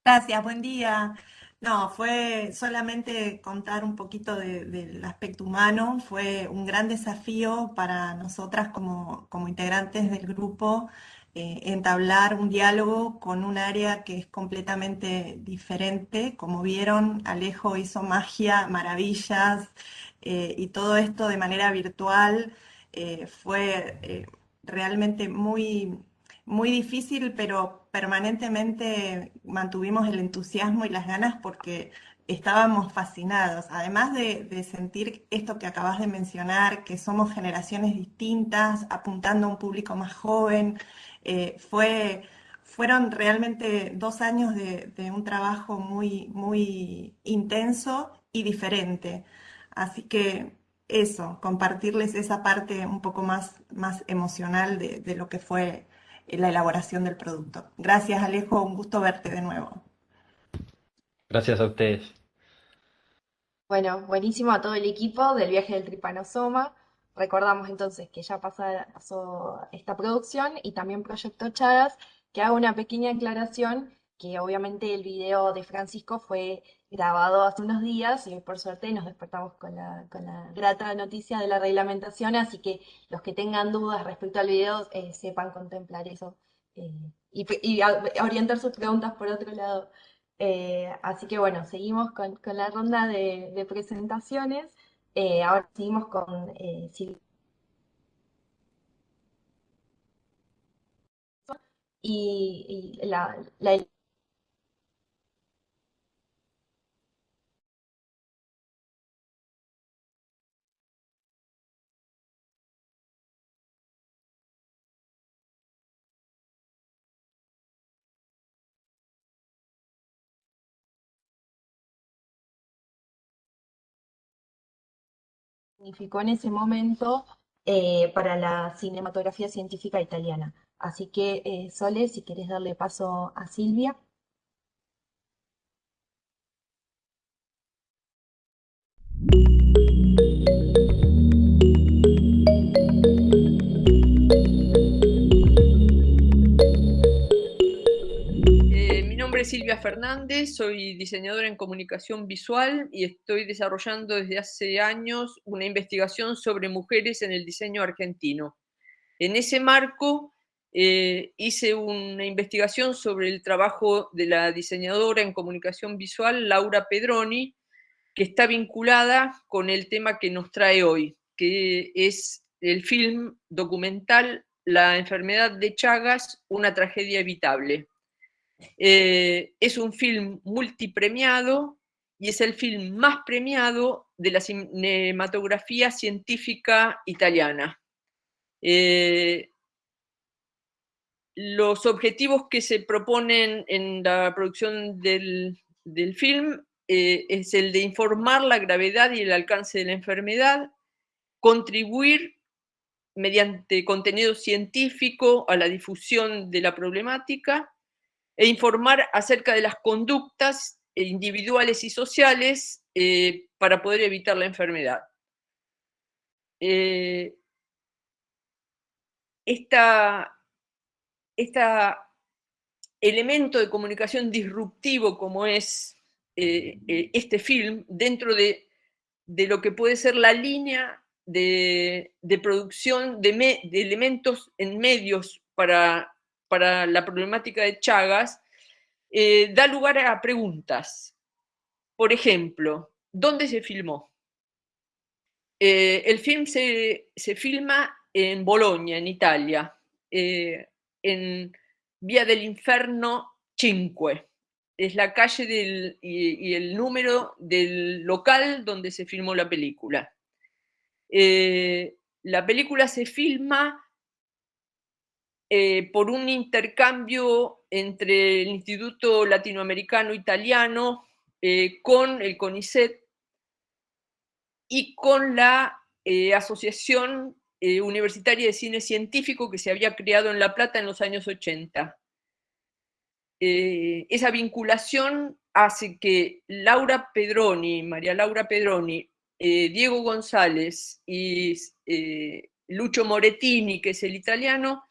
Gracias, buen día. No, fue solamente contar un poquito del aspecto humano, fue un gran desafío para nosotras como, como integrantes del grupo eh, entablar un diálogo con un área que es completamente diferente. Como vieron, Alejo hizo magia, maravillas, eh, y todo esto de manera virtual eh, fue realmente muy, muy difícil, pero permanentemente mantuvimos el entusiasmo y las ganas porque estábamos fascinados, además de, de, sentir esto que acabas de mencionar, que somos generaciones distintas, apuntando a un público más joven, eh, fue, fueron realmente dos años de, un trabajo muy, muy intenso y diferente. Así que eso, compartirles esa parte un poco más, más emocional de, de lo que fue la elaboración del producto. Gracias Alejo, un gusto verte de nuevo. Gracias a ustedes. Bueno, buenísimo a todo el equipo del viaje del Tripanosoma. Recordamos entonces que ya pasó esta producción y también Proyecto Chagas, que hago una pequeña aclaración, que obviamente el video de Francisco fue grabado hace unos días y por suerte nos despertamos con la, grata noticia de la reglamentación, así que los que tengan dudas respecto al video eh, sepan contemplar eso eh, y, orientar sus preguntas por otro lado. Eh, así que bueno, seguimos con, la ronda de presentaciones. Eh, ahora seguimos con eh, y, la, la significó en ese momento eh, para la cinematografía científica italiana. Así que, eh, Sole, si quieres darle paso a Silvia. Silvia Fernández, soy diseñadora en comunicación visual y estoy desarrollando desde hace años una investigación sobre mujeres en el diseño argentino. En ese marco eh, hice una investigación sobre el trabajo de la diseñadora en comunicación visual, Laura Pedroni, que está vinculada con el tema que nos trae hoy, que es el film documental La enfermedad de Chagas, una tragedia evitable. Eh, es un film multipremiado y es el film más premiado de la cinematografía científica italiana. Eh, los objetivos que se proponen en la producción del, film eh, es el de informar la gravedad y el alcance de la enfermedad, contribuir mediante contenido científico a la difusión de la problemática e informar acerca de las conductas individuales y sociales eh, para poder evitar la enfermedad. Eh, esta, elemento de comunicación disruptivo como es eh, este film dentro de, lo que puede ser la línea de, producción de, elementos en medios para, para la problemática de Chagas, eh, da lugar a preguntas. Por ejemplo, ¿dónde se filmó? Eh, el film se, filma en Bolonia, en Italia, eh, en Vía del Inferno 5. Es la calle y, el número del local donde se filmó la película. la película se filma por un intercambio entre el Instituto Latinoamericano Italiano eh, con el CONICET y con la eh, Asociación eh, Universitaria de Cine Científico que se había creado en La Plata en los años 80. esa vinculación hace que Laura Pedroni, María Laura Pedroni, Diego González y Lucho Morettini, que es el italiano,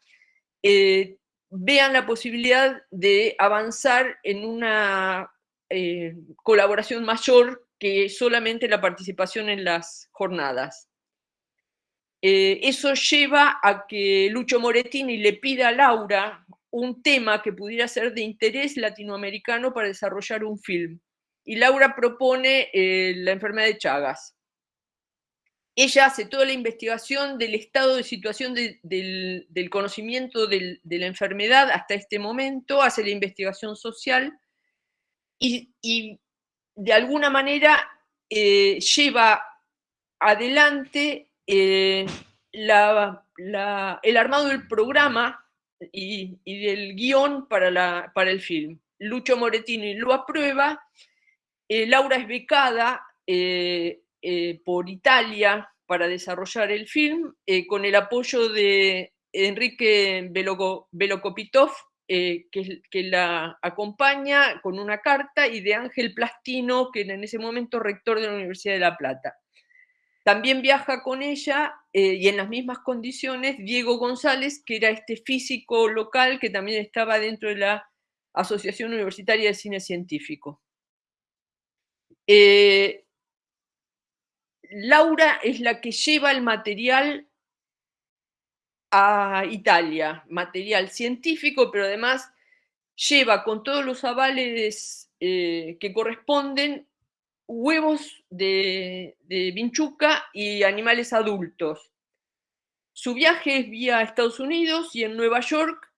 vean la posibilidad de avanzar en una eh, colaboración mayor que solamente la participación en las jornadas. Eh, eso lleva a que Lucho Morettini le pida a Laura un tema que pudiera ser de interés latinoamericano para desarrollar un film. Y Laura propone eh, la enfermedad de Chagas. Ella hace toda la investigación del estado de situación del, conocimiento de la enfermedad hasta este momento, hace la investigación social y, de alguna manera eh, lleva adelante eh, el armado del programa y, del guion para, para, el film. Lucho Morettini lo aprueba, eh, Laura es becada por Italia para desarrollar el film, eh, con el apoyo de Enrique Velocopitov, eh, que, que, la acompaña con una carta, y de Ángel Plastino, que en ese momento rector de la Universidad de La Plata. También viaja con ella, y en las mismas condiciones, Diego González, que era este físico local que también estaba dentro de la Asociación Universitaria de Cine Científico. Laura es la que lleva el material a Italia, material científico, pero además lleva con todos los avales eh, que corresponden huevos de, de vinchuca y animales adultos. Su viaje es vía Estados Unidos y en Nueva York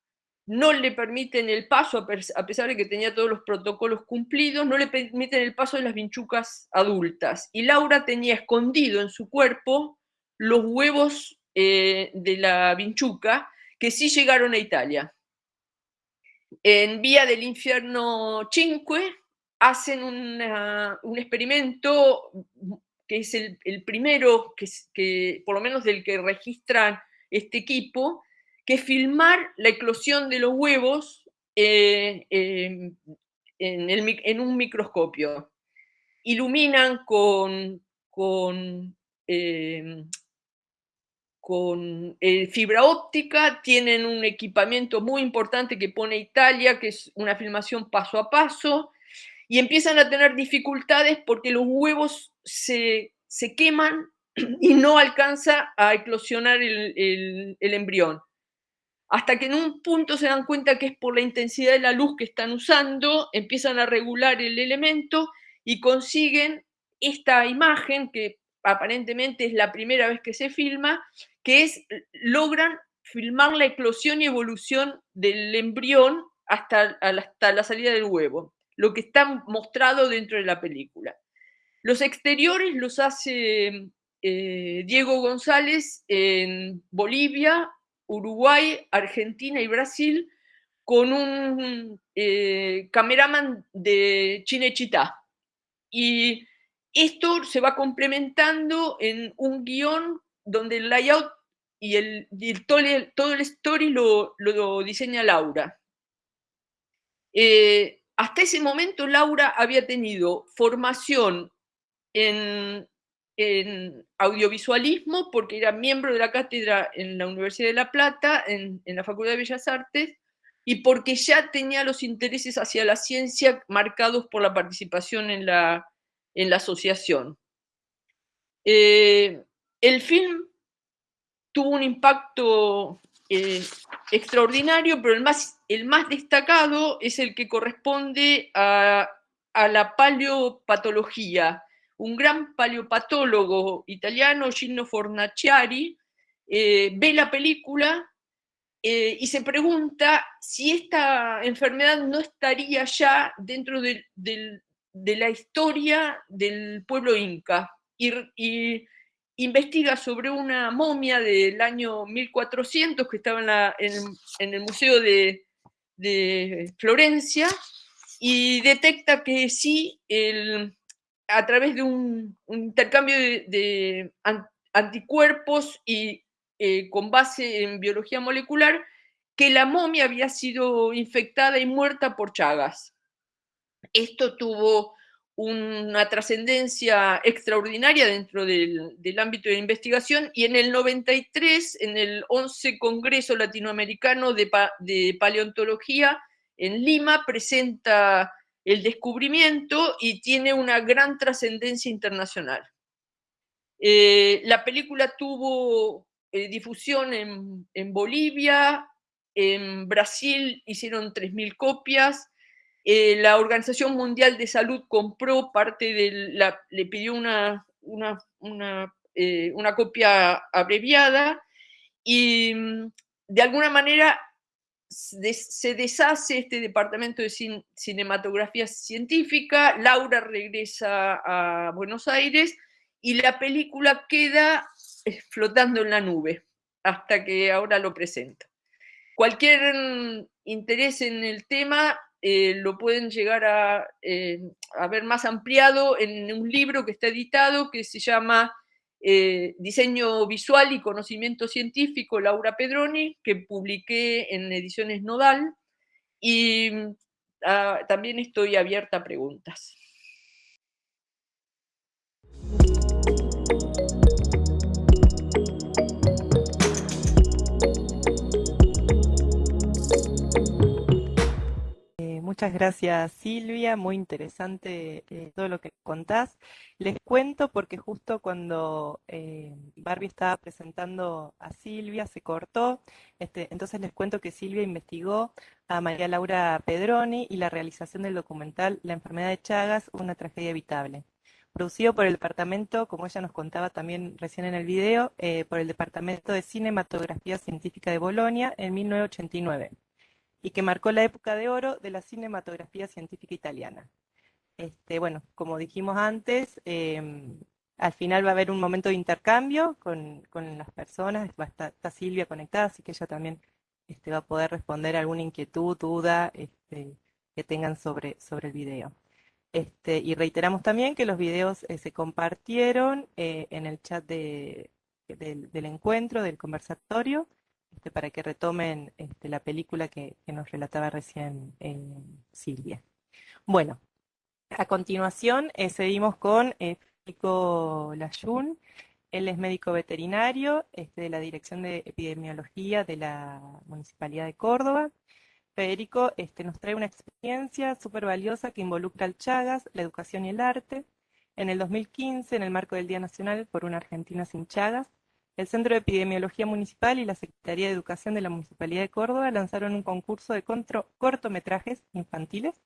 no le permiten el paso, a pesar de que tenía todos los protocolos cumplidos, no le permiten el paso de las vinchucas adultas. Y Laura tenía escondido en su cuerpo los huevos eh, de la vinchuca que sí llegaron a Italia. En Vía del Infierno 5 hacen un experimento que es el, primero, que, que, por lo menos del que registran este equipo, que filmar la eclosión de los huevos eh, em, en, un microscopio. Iluminan con, con, em, eh, fibra óptica, tienen un equipamiento muy importante que pone Italia, que es una filmación paso a paso, y empiezan a tener dificultades porque los huevos se, queman y no alcanza a eclosionar el embrión hasta que en un punto se dan cuenta que es por la intensidad de la luz que están usando, empiezan a regular el elemento y consiguen esta imagen que aparentemente es la primera vez que se filma, que es, logran filmar la eclosión y evolución del embrión hasta, hasta la salida del huevo, lo que está mostrado dentro de la película. Los exteriores los hace eh, Diego González en Bolivia, Uruguay, Argentina y Brasil con un eh, cameraman de Chinechita. y esto se va complementando en un guion donde el layout y, el, todo, el, story lo, diseña Laura. Eh, hasta ese momento Laura había tenido formación en, audiovisualismo porque era miembro de la cátedra en la Universidad de La Plata, en, la Facultad de Bellas Artes, y porque ya tenía los intereses hacia la ciencia marcados por la participación en la, en la asociación. Eh, el film tuvo un impacto eh, extraordinario, pero el más, el más destacado es el que corresponde a, la paleopatología. Un gran paleopatólogo italiano, Gino Fornaciari, eh, ve la película eh, y se pregunta si esta enfermedad no estaría ya dentro de, la historia del pueblo inca. y investiga sobre una momia del año 1400 que estaba en, el Museo de, Florencia y detecta que sí, a través de un, intercambio de, anticuerpos y eh, con base en biología molecular, que la momia había sido infectada y muerta por Chagas. Esto tuvo una trascendencia extraordinaria dentro del, ámbito de investigación y en el 93, en el 11 Congreso Latinoamericano de, Paleontología en Lima, presenta el descubrimiento y tiene una gran trascendencia internacional. Eh, la película tuvo eh, difusión en, Bolivia, en Brasil hicieron 3.000 copias, eh, la Organización Mundial de Salud compró parte de la, le pidió una, una, eh, copia abreviada y mm, de alguna manera se deshace este departamento de cinematografía científica, Laura regresa a Buenos Aires y la película queda eh, flotando en la nube hasta que ahora lo presento. Cualquier mm, interés en el tema eh, lo pueden llegar eh, a, ver más ampliado en un libro que está editado que se llama eh, Diseño Visual y Conocimiento Científico, Laura Pedroni, que publiqué en Ediciones Nodal, y ah, también estoy abierta a preguntas. Muchas gracias Silvia, muy interesante eh, todo lo que contás. Les cuento porque justo cuando eh, Barbie estaba presentando a Silvia se cortó, este, entonces les cuento que Silvia investigó a María Laura Pedroni y la realización del documental La enfermedad de Chagas, una tragedia evitable producido por el departamento, como ella nos contaba también recién en el video, eh, por el Departamento de Cinematografía Científica de Bolonia en 1989 y que marcó la época de oro de la cinematografía científica italiana. Este, bueno, como dijimos antes, em, al final va a haber un momento de intercambio con, las personas, va a estar, está Silvia conectada, así que ella también este, va a poder responder alguna inquietud, duda este, que tengan sobre, sobre el video. Este, y reiteramos también que los videos eh, se compartieron eh, en el chat del encuentro, del conversatorio, este, para que retomen este, la película que, nos relataba recién eh, Silvia. Bueno, a continuación eh, seguimos con eh, Federico Layún. Él es médico veterinario este, de la Dirección de Epidemiología de la Municipalidad de Córdoba. Federico nos trae una experiencia súper valiosa que involucra al Chagas, la educación y el arte. En el 2015, en el marco del Día Nacional por una Argentina sin Chagas, el Centro de Epidemiología Municipal y la Secretaría de Educación de la Municipalidad de Córdoba lanzaron un concurso de cortometrajes infantiles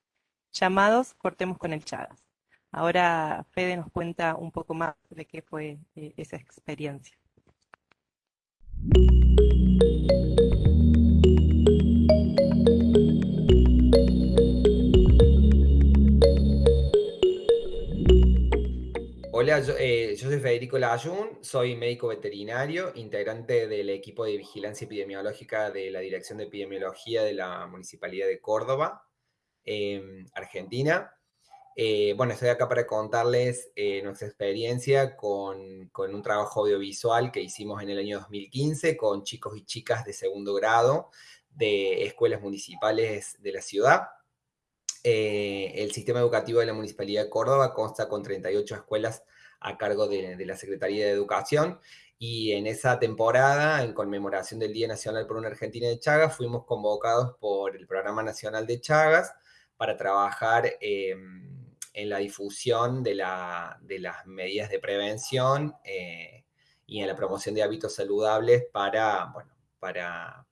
llamados Cortemos con el Chagas. Ahora Fede nos cuenta un poco más de qué fue eh, esa experiencia. Hola, eh, yo, soy Federico Layún, soy médico veterinario, integrante del equipo de vigilancia epidemiológica de la Dirección de Epidemiología de la Municipalidad de Córdoba, em, Argentina. Eh, bueno, estoy acá para contarles eh, nuestra experiencia con, con, un trabajo audiovisual que hicimos en el año 2015 con chicos y chicas de segundo grado de escuelas municipales de la ciudad. Eh, el sistema educativo de la Municipalidad de Córdoba consta con 38 escuelas a cargo de, la Secretaría de Educación. Y en esa temporada, en conmemoración del Día Nacional por una Argentina de Chagas, fuimos convocados por el Programa Nacional de Chagas para trabajar em, en la difusión de, las medidas de prevención eh, y en la promoción de hábitos saludables para,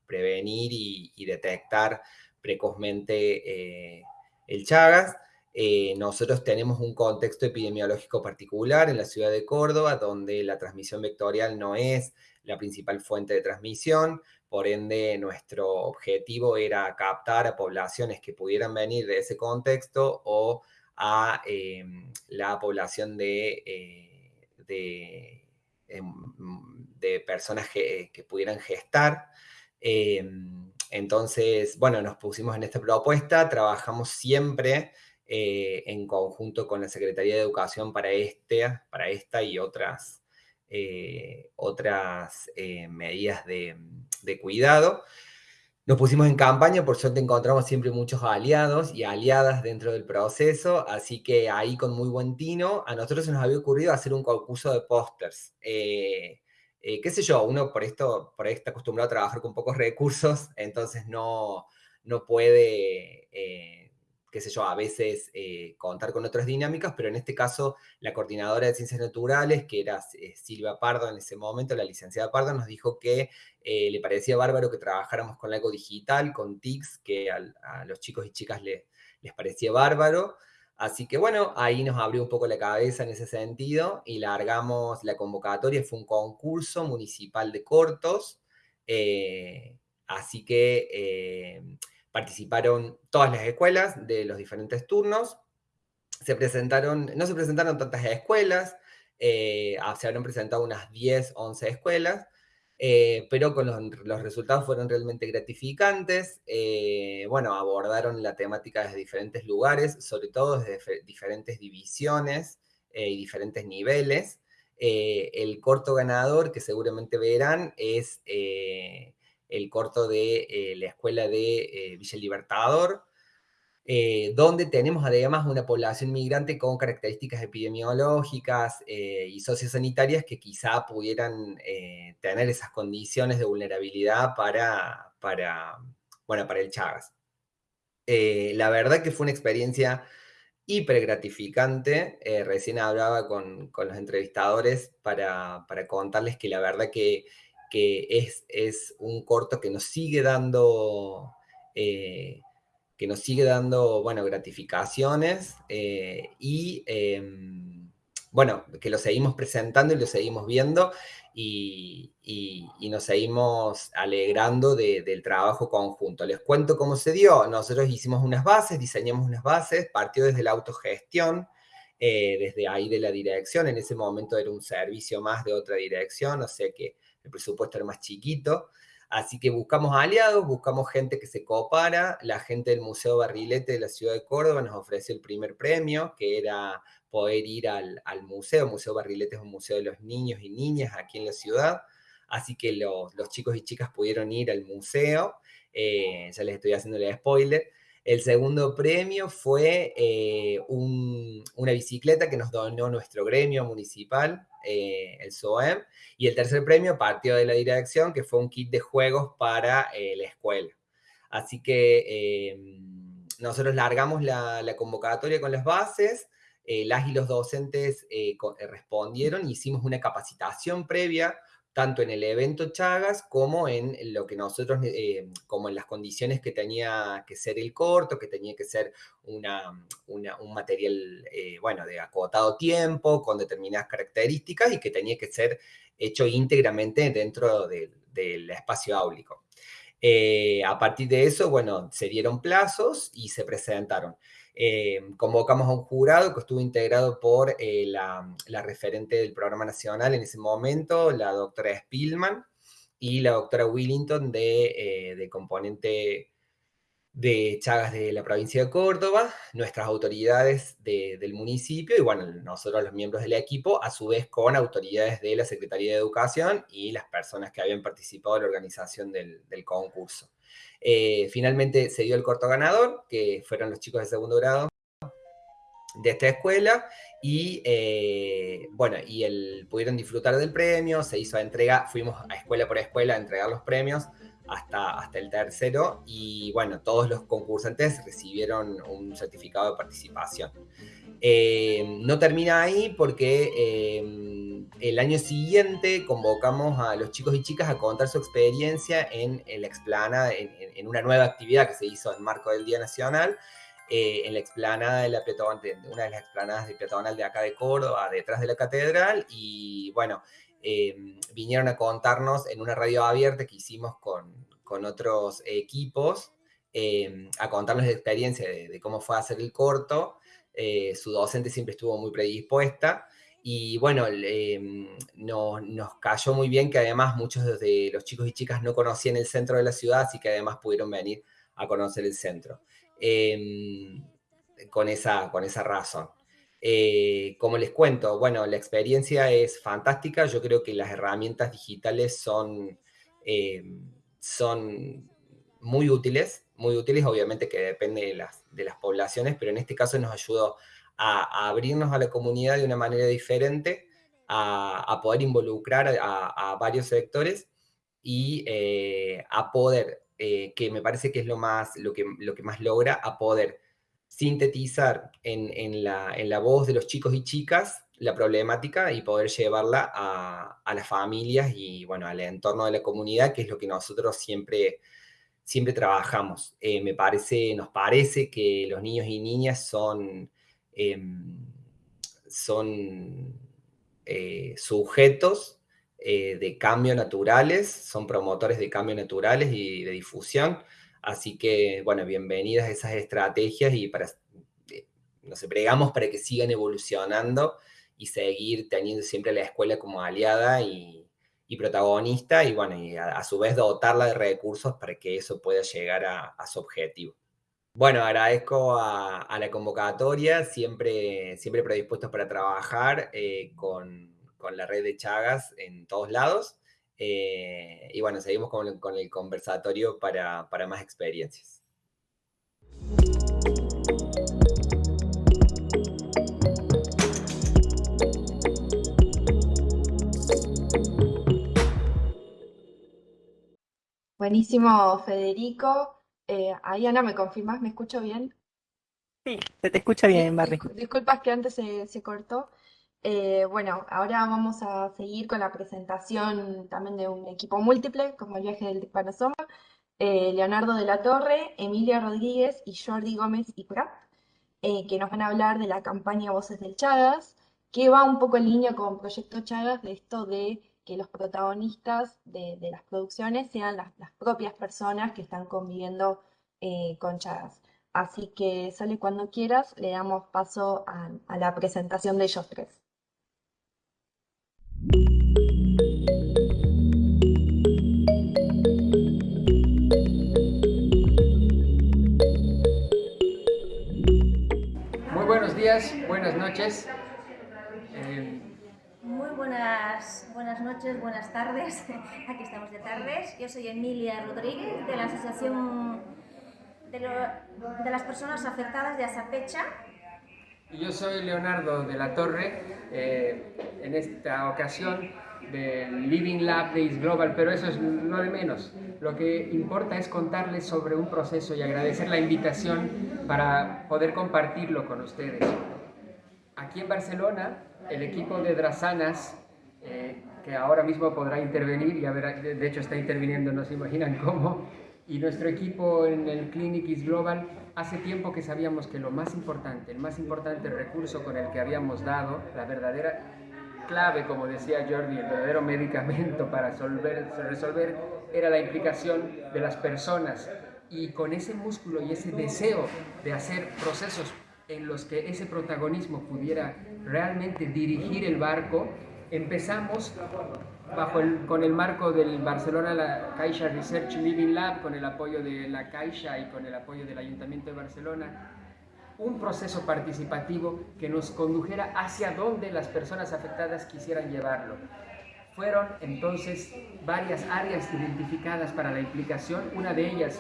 prevenir y, detectar precozmente eh, el Chagas. Eh, nosotros tenemos un contexto epidemiológico particular en la ciudad de Córdoba, donde la transmisión vectorial no es la principal fuente de transmisión, por ende nuestro objetivo era captar a poblaciones que pudieran venir de ese contexto o a em, la población de, eh, em, personas que, pudieran gestar. Em, entonces, bueno, nos pusimos en esta propuesta, trabajamos siempre eh, en conjunto con la Secretaría de Educación para, este, para esta y otras, eh, otras medidas de, de cuidado. Nos pusimos en campaña, por suerte encontramos siempre muchos aliados y aliadas dentro del proceso, así que ahí con muy buen tino, a nosotros se nos había ocurrido hacer un concurso de pósters. Eh, qué sé yo, uno por esto, por ahí está acostumbrado a trabajar con pocos recursos, entonces no, no puede eh, qué sé yo, a veces eh, contar con otras dinámicas, pero en este caso la coordinadora de ciencias naturales, que era Silvia Pardo en ese momento, la licenciada Pardo, nos dijo que le parecía bárbaro que trabajáramos con algo digital, con TICS, que a, los chicos y chicas les parecía bárbaro. Así que bueno, ahí nos abrió un poco la cabeza en ese sentido y largamos la convocatoria, fue un concurso municipal de cortos, así que participaron todas las escuelas de los diferentes turnos. Se presentaron, no se presentaron tantas escuelas, eh, ah, se habrán presentado unas 10, 11 escuelas, eh, pero con los, resultados fueron realmente gratificantes. Eh, bueno, abordaron la temática desde diferentes lugares, sobre todo desde diferentes divisiones y diferentes niveles. el corto ganador, que seguramente verán, es el corto de eh, la escuela de eh, Villa Libertador, eh, donde tenemos además una población migrante con características epidemiológicas y sociosanitarias que quizá pudieran tener esas condiciones de vulnerabilidad para, para, bueno, para el Chagas. la verdad que fue una experiencia hiper gratificante. recién hablaba con, con, los entrevistadores para, para contarles que la verdad que que es, es un corto que nos sigue dando, eh, que nos sigue dando, bueno, gratificaciones eh, y, em, bueno, que lo seguimos presentando y lo seguimos viendo y, nos seguimos alegrando del trabajo conjunto. Les cuento cómo se dio. Nosotros hicimos unas bases, diseñamos unas bases, partió desde la autogestión, eh, desde ahí de la dirección. En ese momento era un servicio más de otra dirección, o sea que el presupuesto era más chiquito. Así que buscamos aliados, buscamos gente que se coopara. La gente del Museo Barrilete de la ciudad de Córdoba nos ofreció el primer premio, que era poder ir al, museo. El Museo Barrilete es un museo de los niños y niñas aquí en la ciudad. Así que los, chicos y chicas pudieron ir al museo. Eh, ya les estoy haciendo el spoiler. El segundo premio fue eh, una bicicleta que nos donó nuestro gremio municipal, eh, el SOEM, y el tercer premio partió de la dirección, que fue un kit de juegos para eh, la escuela. Así que nosotros largamos la, convocatoria con las bases, las y los docentes respondieron, hicimos una capacitación previa tanto en el evento Chagas como en lo que nosotros, eh, como en las condiciones que tenía que ser el corto, que tenía que ser un material, eh, bueno, de acotado tiempo, con determinadas características y que tenía que ser hecho íntegramente dentro del espacio áulico. Eh, a partir de eso, bueno, se dieron plazos y se presentaron. Eh, convocamos a un jurado que estuvo integrado por eh, la, referente del programa nacional en ese momento, la doctora Spillman, y la doctora Willington de, componente de Chagas de la provincia de Córdoba, nuestras autoridades del municipio y bueno, nosotros los miembros del equipo, a su vez con autoridades de la Secretaría de Educación y las personas que habían participado en la organización del, concurso. Eh, finalmente se dio el corto ganador, que fueron los chicos de segundo grado de esta escuela y eh, bueno, y el, pudieron disfrutar del premio, se hizo entrega, fuimos a escuela por escuela a entregar los premios, hasta, hasta el tercero y bueno, todos los concursantes recibieron un certificado de participación. Eh, no termina ahí porque el año siguiente convocamos a los chicos y chicas a contar su experiencia en, la explanada, en, una nueva actividad que se hizo en marco del Día Nacional, eh, en la explanada de la de una de las explanadas de peatonal de acá de Córdoba, detrás de la catedral, y bueno, Em, vinieron a contarnos en una radio abierta que hicimos con, otros equipos, em, a contarnos la experiencia de, cómo fue hacer el corto. Eh, su docente siempre estuvo muy predispuesta y bueno, em, nos cayó muy bien que además muchos de los chicos y chicas no conocían el centro de la ciudad, así que además pudieron venir a conocer el centro. con, esa, con esa razón. Eh, como les cuento, bueno, la experiencia es fantástica. Yo creo que las herramientas digitales son, eh, son muy útiles, muy útiles, obviamente que depende de las, de las poblaciones, pero en este caso nos ayudó a, abrirnos a la comunidad de una manera diferente, a, poder involucrar a, varios sectores y eh, a poder, que me parece que es lo, más, lo, que, lo que más logra, a poder sintetizar en, la, voz de los chicos y chicas la problemática y poder llevarla a, las familias y, bueno, al entorno de la comunidad, que es lo que nosotros siempre, siempre trabajamos. Eh, me parece, nos parece que los niños y niñas son, em, son eh, sujetos eh, de cambio naturales, son promotores de cambio naturales y de difusión, Así que, bueno, bienvenidas a esas estrategias y para, eh, nos pregamos para que sigan evolucionando y seguir teniendo siempre la escuela como aliada y, protagonista y, bueno, y a, su vez dotarla de recursos para que eso pueda llegar a, su objetivo. Bueno, agradezco a, la convocatoria, siempre, siempre predispuestos para trabajar eh, con, con la red de Chagas en todos lados. Eh, y bueno, seguimos con, el conversatorio para, más experiencias. Buenísimo, Federico. Eh, ahí, Ana, ¿me confirmas? ¿Me escucho bien? Sí, se te escucha bien, Barry. Disculpas que antes se, se cortó. Eh, bueno, ahora vamos a seguir con la presentación también de un equipo múltiple, como el viaje del Panosoma, eh, Leonardo de la Torre, Emilia Rodríguez y Jordi Gómez y Prat, eh, que nos van a hablar de la campaña Voces del Chagas, que va un poco en línea con Proyecto Chagas, de esto de que los protagonistas de, las producciones sean las, propias personas que están conviviendo con Chagas. Así que sale cuando quieras, le damos paso a la presentación de ellos tres. Muy buenos días, buenas noches. Buenas, buenas noches, buenas tardes. Aquí estamos de tardes. Yo soy Emilia Rodríguez de la Asociación de, las Personas Afectadas de Asapecha yo soy Leonardo de la Torre, eh, en esta ocasión del Living Lab Days Global, pero eso es lo de menos. Lo que importa es contarles sobre un proceso y agradecer la invitación para poder compartirlo con ustedes. Aquí en Barcelona, el equipo de Drasanas, eh, que ahora mismo podrá intervenir, y a ver, de hecho está interviniendo, no se imaginan cómo, y nuestro equipo en el Clinic is Global, hace tiempo que sabíamos que lo más importante, el más importante recurso con el que habíamos dado, la verdadera clave, como decía Jordi, el verdadero medicamento para resolver, resolver era la implicación de las personas. Y con ese músculo y ese deseo de hacer procesos en los que ese protagonismo pudiera realmente dirigir el barco, empezamos bajo el, con el marco del Barcelona la Caixa Research Living Lab, con el apoyo de la Caixa y con el apoyo del Ayuntamiento de Barcelona, un proceso participativo que nos condujera hacia donde las personas afectadas quisieran llevarlo. Fueron entonces varias áreas identificadas para la implicación, una de ellas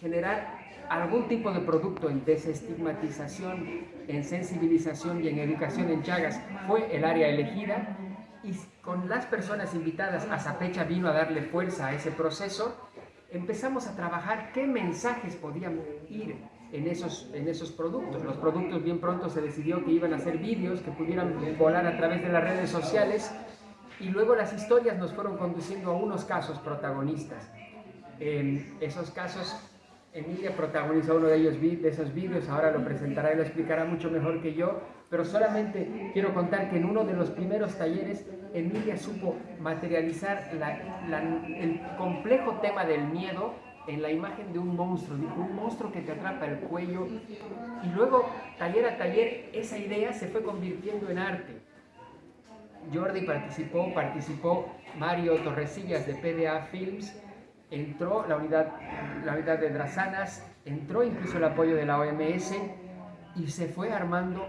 generar algún tipo de producto en desestigmatización, en sensibilización y en educación en Chagas fue el área elegida y con las personas invitadas a Zapecha vino a darle fuerza a ese proceso, empezamos a trabajar qué mensajes podían ir en esos, en esos productos. Los productos bien pronto se decidió que iban a ser vídeos que pudieran volar a través de las redes sociales y luego las historias nos fueron conduciendo a unos casos protagonistas. En esos casos, Emilia protagonizó uno de, ellos, de esos vídeos, ahora lo presentará y lo explicará mucho mejor que yo, pero solamente quiero contar que en uno de los primeros talleres, Emilia supo materializar el complejo tema del miedo en la imagen de un monstruo, un monstruo que te atrapa el cuello. Y luego, taller a taller, esa idea se fue convirtiendo en arte. Jordi participó, participó Mario Torresillas de PDA Films, entró la unidad, la unidad de Drasanas, entró incluso el apoyo de la OMS y se fue armando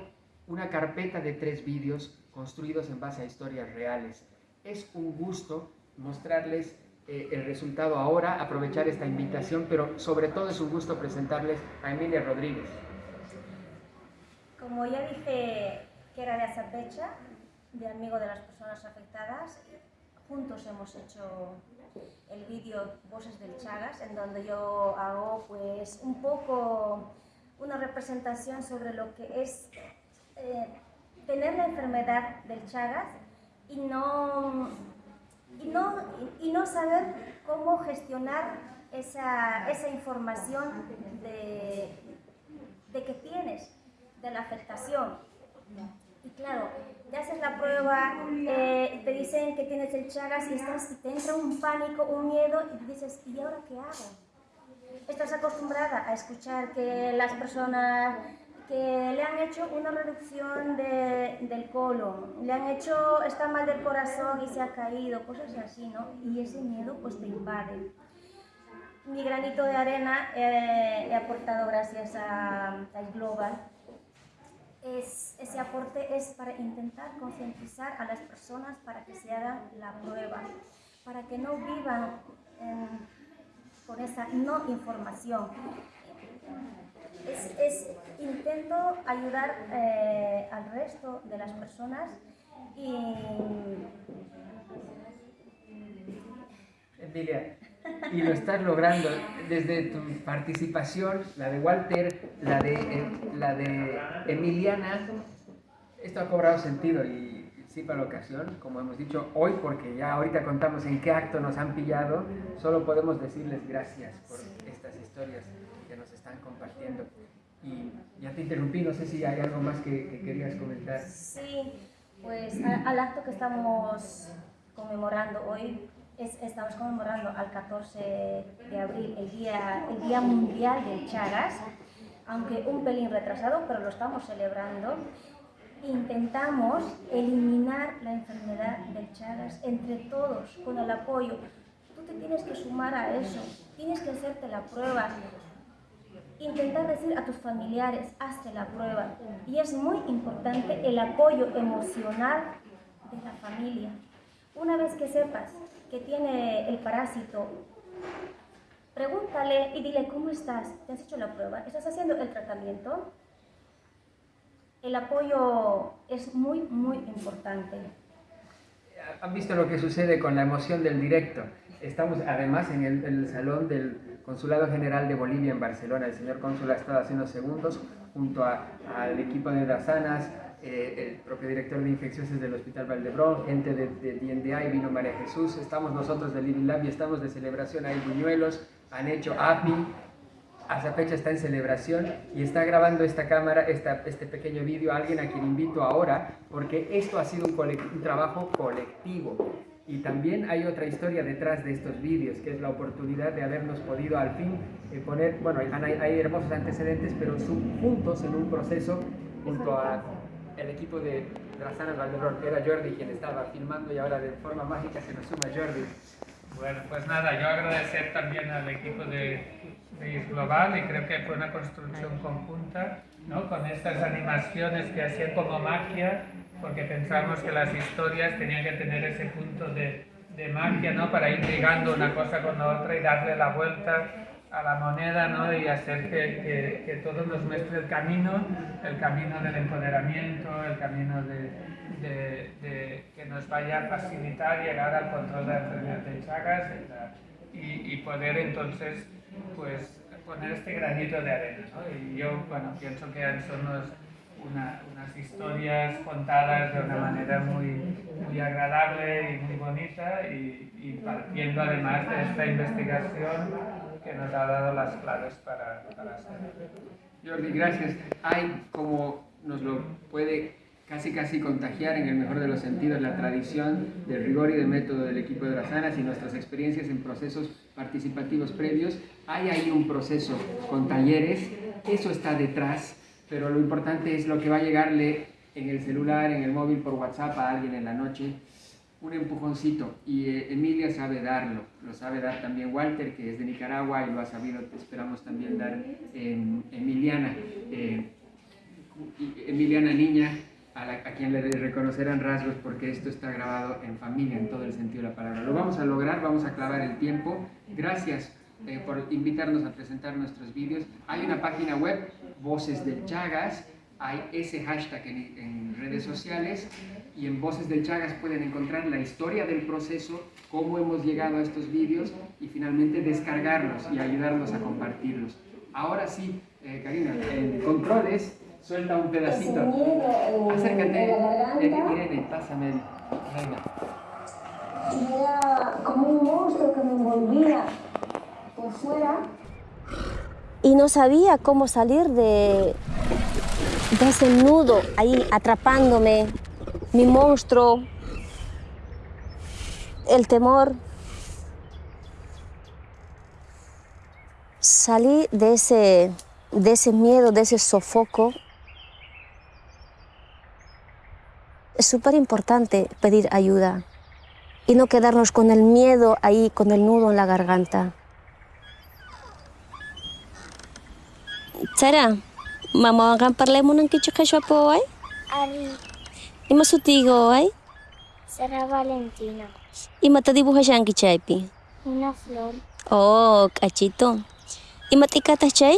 una carpeta de tres vídeos construidos en base a historias reales. Es un gusto mostrarles eh, el resultado ahora, aprovechar esta invitación, pero sobre todo es un gusto presentarles a Emilia Rodríguez. Como ya dije que era de fecha, de amigo de las personas afectadas, juntos hemos hecho el vídeo Voces del Chagas, en donde yo hago pues un poco una representación sobre lo que es eh, tener la enfermedad del Chagas y no y no, y no saber cómo gestionar esa, esa información de, de, que tienes, de la afectación. Y claro, te haces la prueba, eh, te dicen que tienes el Chagas y, estás, te entra un pánico, un miedo y dices, ¿y ahora qué hago? Estás acostumbrada a escuchar que las personas que le han hecho una reducción de, del colon, le han hecho, está mal del corazón y se ha caído, cosas así, ¿no? Y ese miedo pues te invade. Mi granito de arena eh, he aportado gracias a, a Global. Es, ese aporte es para intentar concientizar a las personas para que se hagan la prueba, para que no vivan con esa no información. Es, intento ayudar eh, al resto de las personas y... Emilia, y lo estás logrando desde tu participación, la de Walter, la de, eh, la de Emiliana, esto ha cobrado sentido y sí para la ocasión, como hemos dicho hoy, porque ya ahorita contamos en qué acto nos han pillado, solo podemos decirles gracias por estas historias están compartiendo. Y ya te interrumpí, no sé si hay algo más que, querías comentar. Sí, pues al, acto que estamos conmemorando hoy, es, estamos conmemorando al 14 de abril, el Día, el día Mundial del Chagas, aunque un pelín retrasado, pero lo estamos celebrando. Intentamos eliminar la enfermedad del Chagas entre todos, con el apoyo. Tú te tienes que sumar a eso, tienes que hacerte la prueba, intentar decir a tus familiares, hazte la prueba. Y es muy importante el apoyo emocional de la familia. Una vez que sepas que tiene el parásito, pregúntale y dile, ¿cómo estás? ¿Te has hecho la prueba? ¿Estás haciendo el tratamiento? El apoyo es muy, muy importante. ¿Han visto lo que sucede con la emoción del directo? Estamos además en el, salón del Consulado General de Bolivia en Barcelona. El señor cónsul ha estado hace unos segundos junto al equipo de Dasanas, eh, el propio director de infecciones del Hospital Valdebrón, gente de, de vino María Jesús. Estamos nosotros de Living Lab y estamos de celebración. Hay buñuelos, han hecho API, hasta fecha está en celebración y está grabando esta cámara, esta, este pequeño vídeo, alguien a quien invito ahora, porque esto ha sido un, un trabajo colectivo. Y también hay otra historia detrás de estos vídeos, que es la oportunidad de habernos podido al fin eh, poner, bueno, hay, hay, hermosos antecedentes, pero juntos en un proceso junto a el equipo de Drazana Valderrón, que era Jordi quien estaba filmando y ahora de forma mágica se nos suma Jordi. Bueno, pues nada, yo agradecer también al equipo de, de Global y creo que fue una construcción conjunta, ¿no? Con estas animaciones que hacían como magia, porque pensamos que las historias tenían que tener ese punto de, de magia, ¿no? Para ir ligando una cosa con la otra y darle la vuelta a la moneda ¿no? y hacer que, que, que, todo nos muestre el camino, el camino del empoderamiento, el camino de, de, de que nos vaya a facilitar llegar al control de la enfermedad de Chagas y, y, poder entonces pues, poner este granito de arena. ¿no? Y yo bueno, pienso que son una, unas historias contadas de una manera muy, muy agradable y muy bonita y, y partiendo además de esta investigación que nos ha dado las claves para, para hacerlo. Jordi, gracias. Hay, como nos lo puede casi casi contagiar en el mejor de los sentidos la tradición del rigor y del método del equipo de Razanas y nuestras experiencias en procesos participativos previos. Hay ahí un proceso con talleres, eso está detrás, pero lo importante es lo que va a llegarle en el celular, en el móvil, por WhatsApp a alguien en la noche un empujoncito y eh, Emilia sabe darlo, lo sabe dar también Walter que es de Nicaragua y lo ha sabido, esperamos también dar Emiliana, eh, Emiliana Niña, a, quien le reconocerán rasgos porque esto está grabado en familia en todo el sentido de la palabra. Lo vamos a lograr, vamos a clavar el tiempo. Gracias eh, por invitarnos a presentar nuestros vídeos. Hay una página web, Voces de Chagas, hay ese hashtag en redes sociales y en Voces del Chagas pueden encontrar la historia del proceso, cómo hemos llegado a estos vídeos y finalmente descargarlos y ayudarnos a compartirlos. Ahora sí, eh, Karina, en controles, suelta un pedacito. Acércate, Irene, pásame, venga. Era como un monstruo que me envolvía por fuera. Y no sabía cómo salir de, de ese nudo ahí atrapándome mi monstruo, el temor. Salí de ese, de ese miedo, de ese sofoco. Es súper importante pedir ayuda y no quedarnos con el miedo ahí, con el nudo en la garganta. Sara, mamá, parlemos un kicho po, ¿eh? E masutigo ay? Será Valentina. E mata dibuja yang kichaipi? Una flor. Oh, cachito. E mata ikata chay?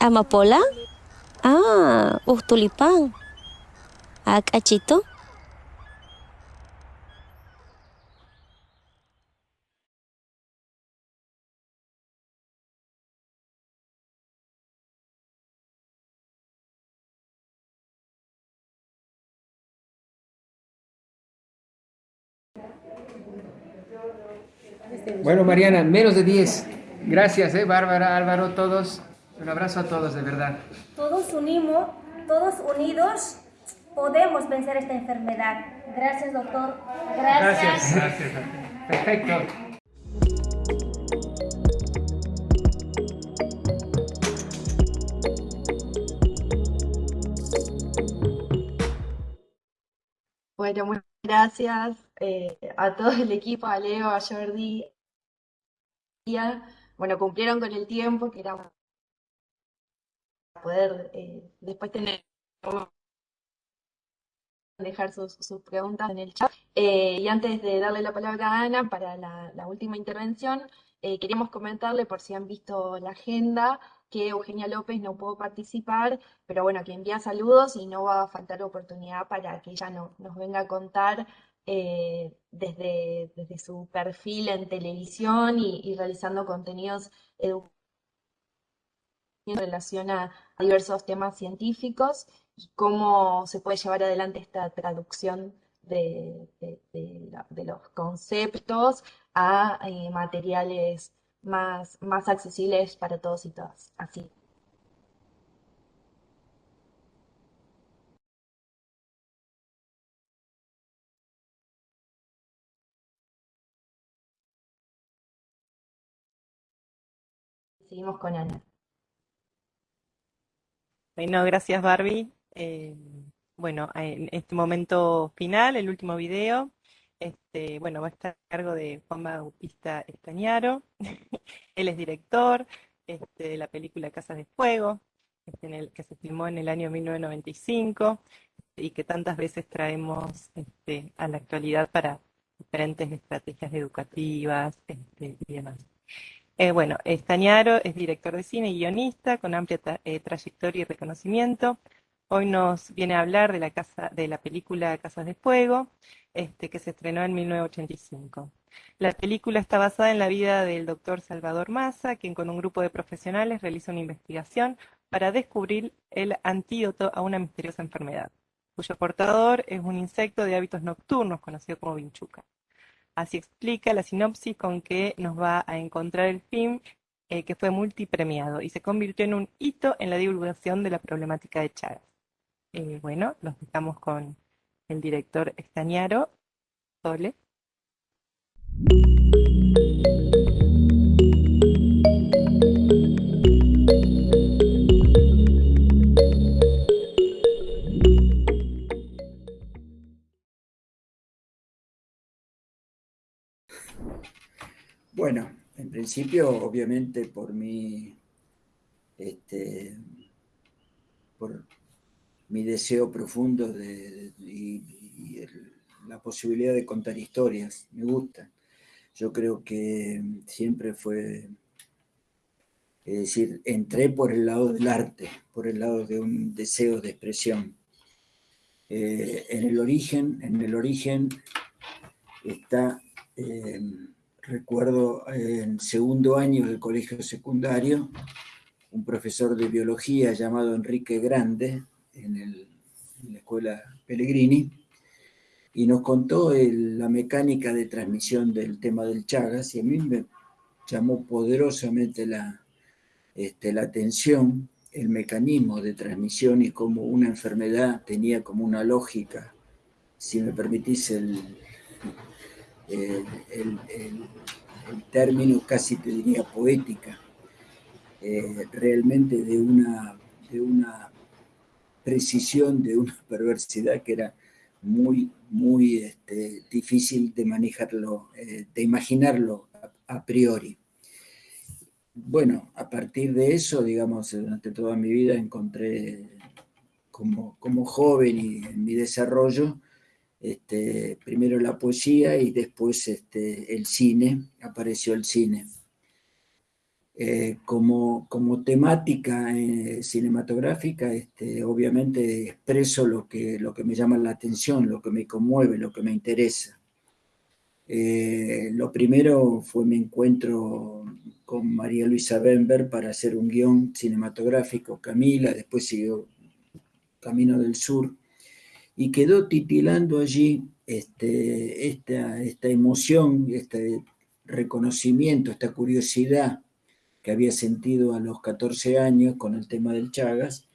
Amapola? Ah, uh, tulipán. Ah, cachito. Bueno, Mariana, menos de 10. Gracias, ¿eh? Bárbara, Álvaro, todos. Un abrazo a todos, de verdad. Todos unimos, todos unidos, podemos vencer esta enfermedad. Gracias, doctor. Gracias. Gracias. Perfecto. Bueno, muchas gracias eh, a todo el equipo, a Leo, a Jordi, bueno, cumplieron con el tiempo, que era poder eh, después tener dejar sus, preguntas en el chat. Eh, y antes de darle la palabra a Ana para la, última intervención, eh, queríamos comentarle, por si han visto la agenda, que Eugenia López no pudo participar, pero bueno, que envía saludos y no va a faltar oportunidad para que ella no, nos venga a contar eh, desde, desde, su perfil en televisión y, realizando contenidos educativos en relación a, diversos temas científicos y cómo se puede llevar adelante esta traducción de, los conceptos a eh, materiales más, más accesibles para todos y todas. Así. Seguimos con Ana. Bueno, gracias Barbie. Eh, bueno, en este momento final, el último video, este, bueno, va a estar a cargo de Juan Bautista Estañaro. Él es director este, de la película Casas de Fuego, que se filmó en el año 1995 y que tantas veces traemos este, a la actualidad para diferentes estrategias educativas este, y demás. Eh, bueno, Estañaro es director de cine y guionista con amplia eh, trayectoria y reconocimiento. Hoy nos viene a hablar de la, casa, de la película Casas de Fuego, este, que se estrenó en 1985. La película está basada en la vida del doctor Salvador Massa, quien con un grupo de profesionales realiza una investigación para descubrir el antídoto a una misteriosa enfermedad, cuyo portador es un insecto de hábitos nocturnos conocido como vinchuca. Así explica la sinopsis con que nos va a encontrar el film eh, que fue multipremiado y se convirtió en un hito en la divulgación de la problemática de Chagas. Eh, bueno, los dejamos con el director Estañaro, Sole. Bueno, en principio, obviamente, por mi, este, por mi deseo profundo de, y, la posibilidad de contar historias, me gusta. Yo creo que siempre fue, es decir, entré por el lado del arte, por el lado de un deseo de expresión. Eh, en el origen, en el origen está... Eh, recuerdo en segundo año del colegio secundario, un profesor de biología llamado Enrique Grande, en, la escuela Pellegrini, y nos contó la mecánica de transmisión del tema del Chagas, y a mí me llamó poderosamente la, este, la atención el mecanismo de transmisión y cómo una enfermedad tenía como una lógica, si me permitís el, el, término casi te diría poética, eh, realmente de una, de una precisión, de una perversidad que era muy, muy este, difícil de manejarlo, eh, de imaginarlo a, priori. Bueno, a partir de eso, digamos, durante toda mi vida encontré como, como joven y en mi desarrollo, este, primero la poesía y después este, el cine, apareció el cine. Eh, como, como, temática eh, cinematográfica, este, obviamente expreso lo que, lo que me llama la atención, lo que me conmueve, lo que me interesa. Eh, lo primero fue mi encuentro con María Luisa Bember para hacer un guion cinematográfico, Camila, después siguió Camino del Sur, y quedó titilando allí este, esta, esta emoción, este reconocimiento, esta curiosidad que había sentido a los 14 años con el tema del Chagas.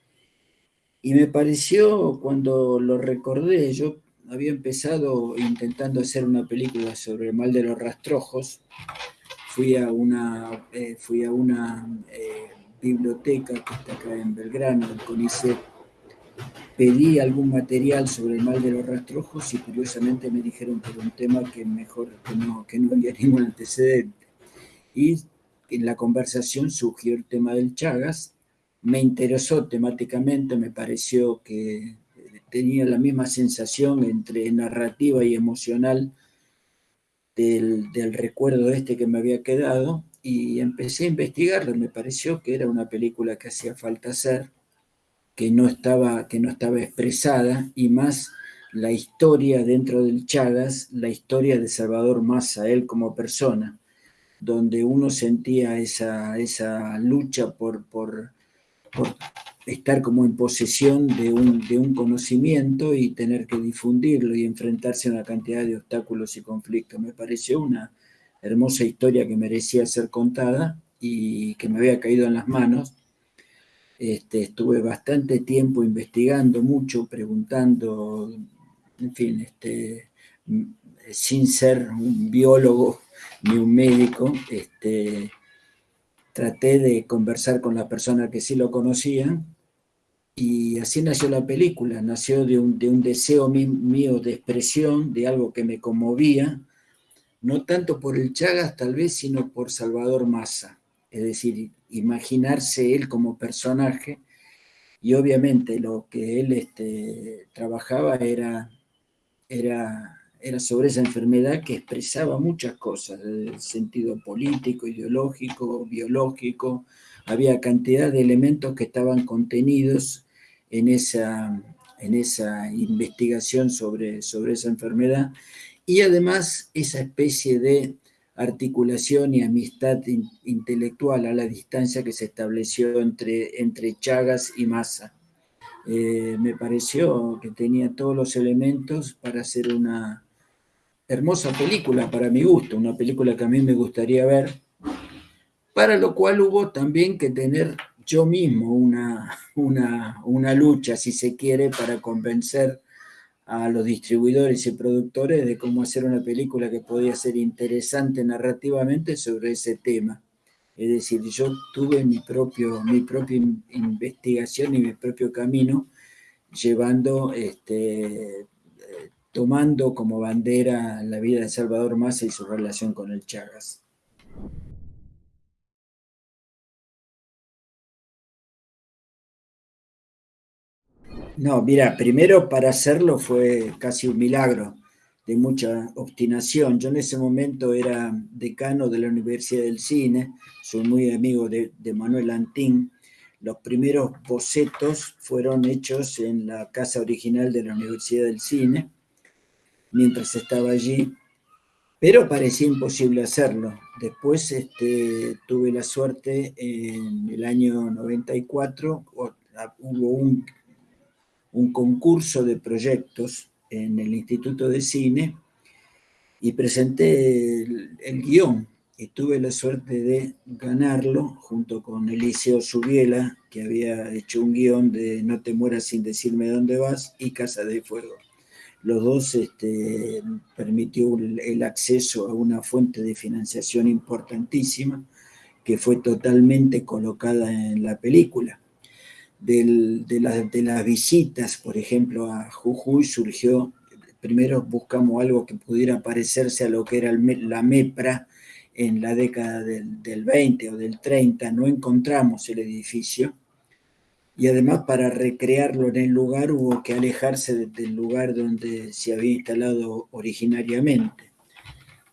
Y me pareció, cuando lo recordé, yo había empezado intentando hacer una película sobre el mal de los rastrojos. Fui a una, eh, fui a una eh, biblioteca que está acá en Belgrano, el CONICET, pedí algún material sobre el mal de los rastrojos y curiosamente me dijeron que era un tema que mejor que no, que no había ningún antecedente. Y en la conversación surgió el tema del Chagas, me interesó temáticamente, me pareció que tenía la misma sensación entre narrativa y emocional del, del recuerdo este que me había quedado y empecé a investigarlo, me pareció que era una película que hacía falta hacer que no estaba, que no estaba expresada y más la historia dentro del Chagas, la historia de Salvador Massa, él como persona, donde uno sentía esa, esa lucha por, por, estar como en posesión de un, de un conocimiento y tener que difundirlo y enfrentarse a una cantidad de obstáculos y conflictos. Me pareció una hermosa historia que merecía ser contada y que me había caído en las manos este, estuve bastante tiempo investigando mucho, preguntando, en fin, este, sin ser un biólogo ni un médico, este, traté de conversar con las personas que sí lo conocían Y así nació la película, nació de un, de un deseo mío de expresión, de algo que me conmovía, no tanto por el Chagas tal vez, sino por Salvador Massa. Es decir, imaginarse él como personaje. Y obviamente lo que él este, trabajaba era, era, era sobre esa enfermedad que expresaba muchas cosas, el sentido político, ideológico, biológico, había cantidad de elementos que estaban contenidos en esa, en esa investigación sobre, sobre esa enfermedad. Y además esa especie de articulación y amistad intelectual a la distancia que se estableció entre, entre Chagas y Massa. Eh, me pareció que tenía todos los elementos para hacer una hermosa película, para mi gusto, una película que a mí me gustaría ver, para lo cual hubo también que tener yo mismo una, una, una lucha, si se quiere, para convencer a los distribuidores y productores de cómo hacer una película que podía ser interesante narrativamente sobre ese tema. Es decir, yo tuve mi, propio, mi propia investigación y mi propio camino llevando, este, tomando como bandera la vida de Salvador Massa y su relación con el Chagas. No, mira, primero para hacerlo fue casi un milagro de mucha obstinación. Yo en ese momento era decano de la Universidad del Cine, soy muy amigo de, Manuel Antín. Los primeros bocetos fueron hechos en la casa original de la Universidad del Cine, mientras estaba allí, pero parecía imposible hacerlo. Después este, tuve la suerte en el año 94, hubo un un concurso de proyectos en el Instituto de Cine y presenté el, guion y tuve la suerte de ganarlo junto con Eliseo Subiela, que había hecho un guion de No te mueras sin decirme dónde vas y Casa de Fuego. Los dos este, permitió el acceso a una fuente de financiación importantísima que fue totalmente colocada en la película de, las visitas, por ejemplo, a Jujuy surgió, primero buscamos algo que pudiera parecerse a lo que era la MEPRA en la década del, del 20 o del 30, no encontramos el edificio, y además para recrearlo en el lugar hubo que alejarse del lugar donde se había instalado originariamente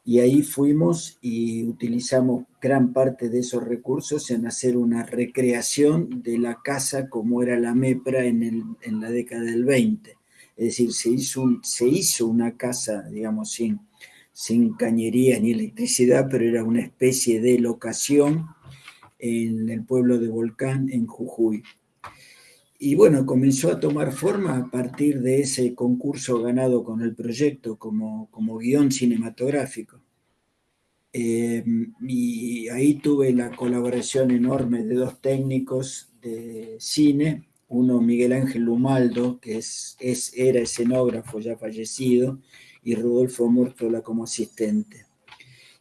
y ahí fuimos y utilizamos gran parte de esos recursos en hacer una recreación de la casa como era la MEPRA en, la década del 20. Es decir, se hizo, se hizo una casa, digamos, sin, sin cañería ni electricidad, pero era una especie de locación en el pueblo de Volcán, en Jujuy. Y bueno, comenzó a tomar forma a partir de ese concurso ganado con el proyecto como, como guion cinematográfico. Eh, y ahí tuve la colaboración enorme de dos técnicos de cine, uno Miguel Ángel Lumaldo, que es, era escenógrafo ya fallecido, y Rodolfo Murtola como asistente.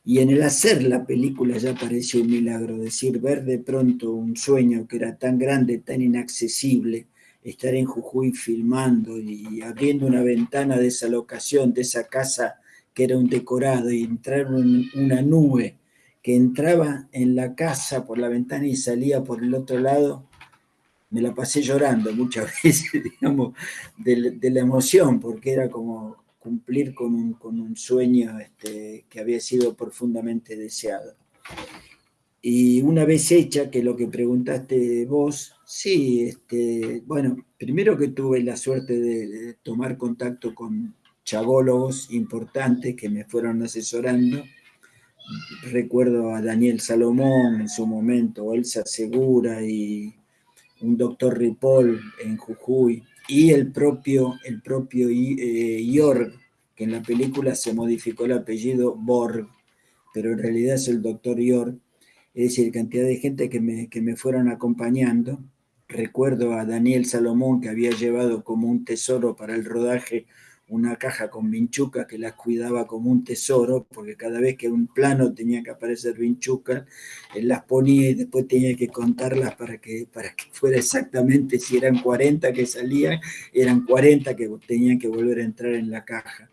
Y en el hacer la película ya pareció un milagro, decir, ver de pronto un sueño que era tan grande, tan inaccesible, estar en Jujuy filmando y abriendo una ventana de esa locación, de esa casa que era un decorado, y entrar una nube que entraba en la casa por la ventana y salía por el otro lado, me la pasé llorando muchas veces, digamos, de, la emoción, porque era como cumplir con un, sueño este, que había sido profundamente deseado. Y una vez hecha, que lo que preguntaste vos, sí, este, bueno, primero que tuve la suerte de, tomar contacto con chavólogos importantes que me fueron asesorando. Recuerdo a Daniel Salomón en su momento, Elsa Segura y un doctor Ripoll en Jujuy, y el propio, el propio eh, que en la película se modificó el apellido Borg, pero en realidad es el doctor Jorg, es decir, cantidad de gente que me, que me fueron acompañando. Recuerdo a Daniel Salomón, que había llevado como un tesoro para el rodaje una caja con vinchuca que las cuidaba como un tesoro, porque cada vez que un plano tenía que aparecer vinchuca, él las ponía y después tenía que contarlas para que, para que fuera exactamente, si eran 40 que salían, eran 40 que tenían que volver a entrar en la caja.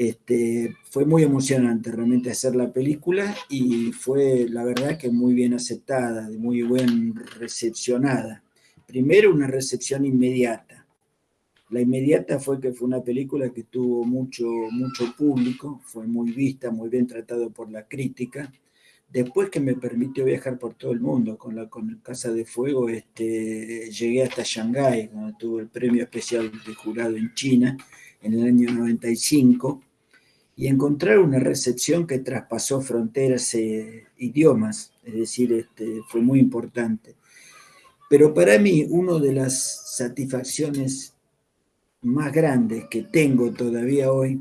Este, fue muy emocionante realmente hacer la película y fue la verdad que muy bien aceptada, muy bien recepcionada. Primero una recepción inmediata. La inmediata fue que fue una película que tuvo mucho, mucho público, fue muy vista, muy bien tratado por la crítica. Después que me permitió viajar por todo el mundo con la con Casa de Fuego, este, llegué hasta Shanghái, donde tuve el premio especial de jurado en China en el año 95 y encontrar una recepción que traspasó fronteras e idiomas, es decir, este, fue muy importante. Pero para mí, una de las satisfacciones más grandes que tengo todavía hoy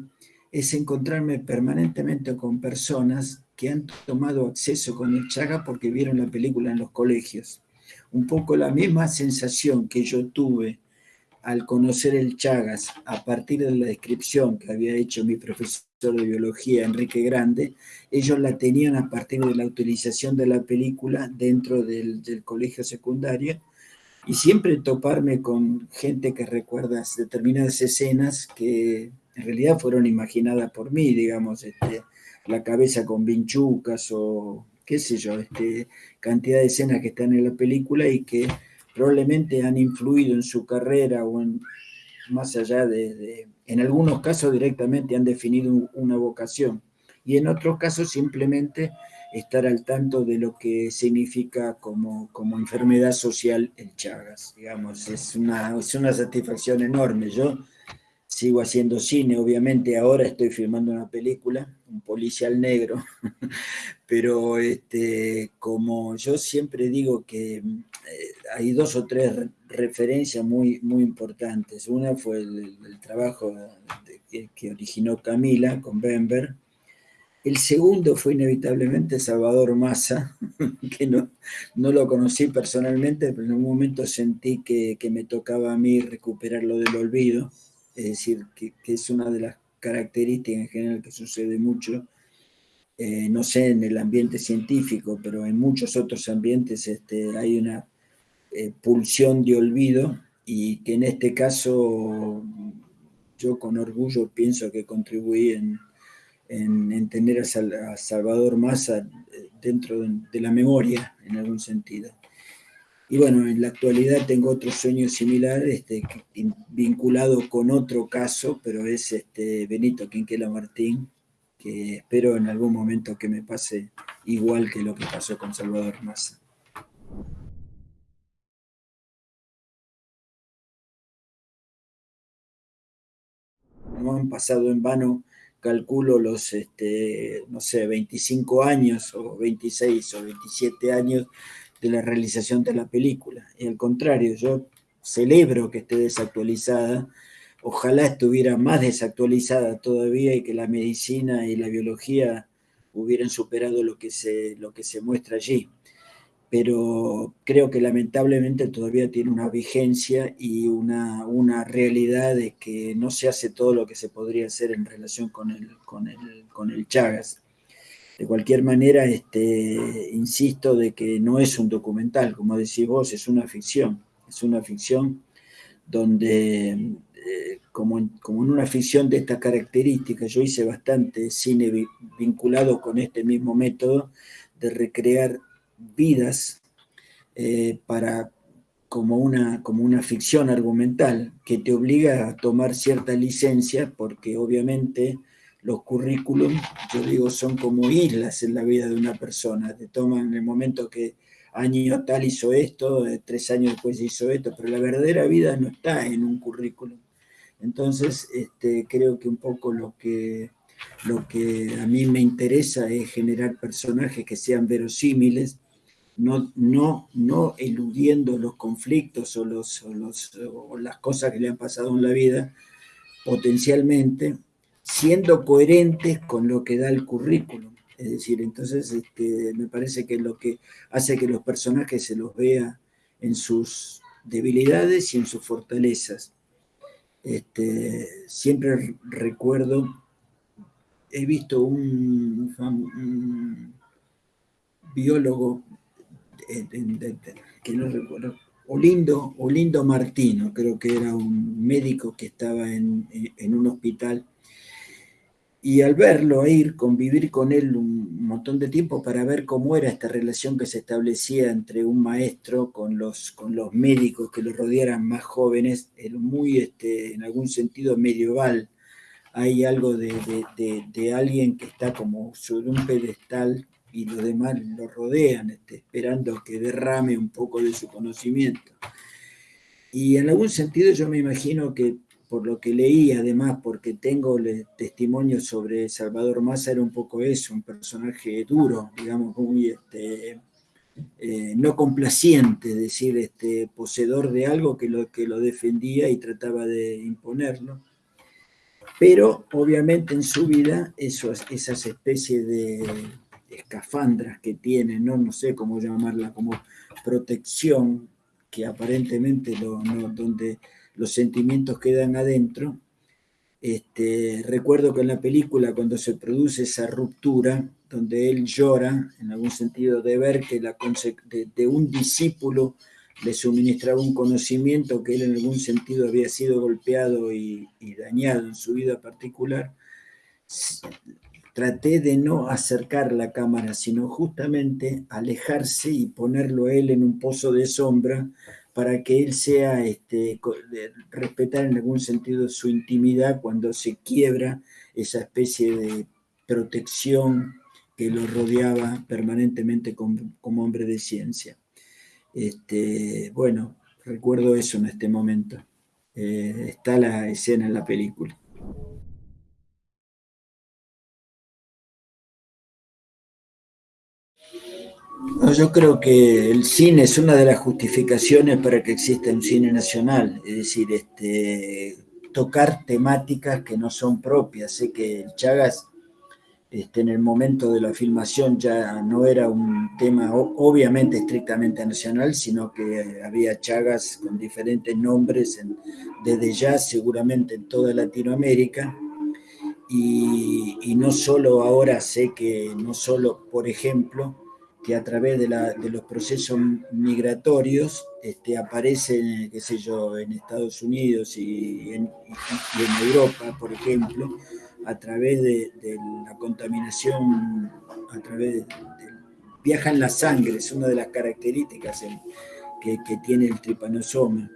es encontrarme permanentemente con personas que han tomado acceso con el Chaga porque vieron la película en los colegios. Un poco la misma sensación que yo tuve al conocer el Chagas a partir de la descripción que había hecho mi profesor de biología, Enrique Grande, ellos la tenían a partir de la utilización de la película dentro del, colegio secundario y siempre toparme con gente que recuerda determinadas escenas que en realidad fueron imaginadas por mí, digamos, este, la cabeza con vinchucas o qué sé yo, este, cantidad de escenas que están en la película y que probablemente han influido en su carrera o en, más allá de en algunos casos directamente han definido una vocación. Y en otros casos simplemente estar al tanto de lo que significa como, como enfermedad social el Chagas. Digamos, es una, es una satisfacción enorme. Yo sigo haciendo cine, obviamente ahora estoy filmando una película, un policial negro, pero este, como yo siempre digo que eh, hay dos o tres referencias muy, muy importantes. Una fue el, trabajo que, originó Camila con Bember. El segundo fue inevitablemente Salvador Massa, que no, no lo conocí personalmente, pero en un momento sentí que, me tocaba a mí recuperar lo del olvido, es decir, que, es una de las características en general que sucede mucho, eh, no sé en el ambiente científico, pero en muchos otros ambientes este, hay una eh, pulsión de olvido y que en este caso yo con orgullo pienso que contribuí en, en, tener a, Salvador Massa dentro de, la memoria en algún sentido. Y bueno, en la actualidad tengo otro sueño similar, este, vinculado con otro caso, pero es este Benito Quinquela Martín, que espero en algún momento que me pase igual que lo que pasó con Salvador Massa. no han pasado en vano, calculo los, este, no sé, 25 años o 26 o 27 años de la realización de la película. Y al contrario, yo celebro que esté desactualizada, ojalá estuviera más desactualizada todavía y que la medicina y la biología hubieran superado lo que se, lo que se muestra allí pero creo que lamentablemente todavía tiene una vigencia y una, una, realidad de que no se hace todo lo que se podría hacer en relación con el, con el, con el Chagas. De cualquier manera, este, insisto de que no es un documental, como decís vos, es una ficción. Es una ficción donde, eh, como, en, como en una ficción de esta característica, yo hice bastante cine vinculado con este mismo método de recrear vidas eh, para, como, una, como una ficción argumental que te obliga a tomar cierta licencia porque obviamente los currículum, yo digo, son como islas en la vida de una persona. Te toman en el momento que año tal hizo esto, eh, tres años después hizo esto, pero la verdadera vida no está en un currículum. Entonces, este, creo que un poco lo que, lo que a mí me interesa es generar personajes que sean verosímiles, no, no, no eludiendo los conflictos o, los, o, las cosas que le han pasado en la vida, potencialmente, siendo coherentes con lo que da el currículum. Es decir, entonces este, me parece que lo que hace que los personajes se los vea en sus debilidades y en sus fortalezas. Este, siempre recuerdo, he visto un, biólogo, que no recuerdo, Olindo, Olindo Martino, creo que era un médico que estaba en, en un hospital y al verlo, ir, convivir con él un montón de tiempo para ver cómo era esta relación que se establecía entre un maestro con los, con los médicos que lo rodearan más jóvenes, era muy, este, en algún sentido, medieval. Hay algo de, de, alguien que está como sobre un pedestal y los demás lo rodean, este, esperando que derrame un poco de su conocimiento. Y en algún sentido yo me imagino que por lo que leí, además, porque tengo testimonios sobre Salvador Massa, era un poco eso, un personaje duro, digamos, muy este, eh, no complaciente, es decir, este, poseedor de algo que lo, que lo defendía y trataba de imponerlo. Pero obviamente en su vida esas especies de escafandras que tiene, ¿no? no sé cómo llamarla, como protección, que aparentemente no, donde los sentimientos quedan adentro. Este, recuerdo que en la película cuando se produce esa ruptura, donde él llora, en algún sentido de ver que la, de, un discípulo le suministraba un conocimiento que él en algún sentido había sido golpeado y, y dañado en su vida particular, traté de no acercar la cámara, sino justamente alejarse y ponerlo él en un pozo de sombra para que él sea, este, respetar en algún sentido su intimidad cuando se quiebra esa especie de protección que lo rodeaba permanentemente como, hombre de ciencia. Este, bueno, recuerdo eso en este momento. Eh, está la escena en la película. Yo creo que el cine es una de las justificaciones para que exista un cine nacional, es decir, este, tocar temáticas que no son propias. Sé que Chagas este, en el momento de la filmación ya no era un tema obviamente estrictamente nacional, sino que había Chagas con diferentes nombres desde ya seguramente en toda Latinoamérica. Y, y no solo ahora sé que, no solo, por ejemplo, a través de, los procesos migratorios este, aparecen, qué sé yo, en Estados Unidos y en, Europa, por ejemplo, a través de, la contaminación, a través de, viaja en la sangre, es una de las características que, tiene el tripanosoma.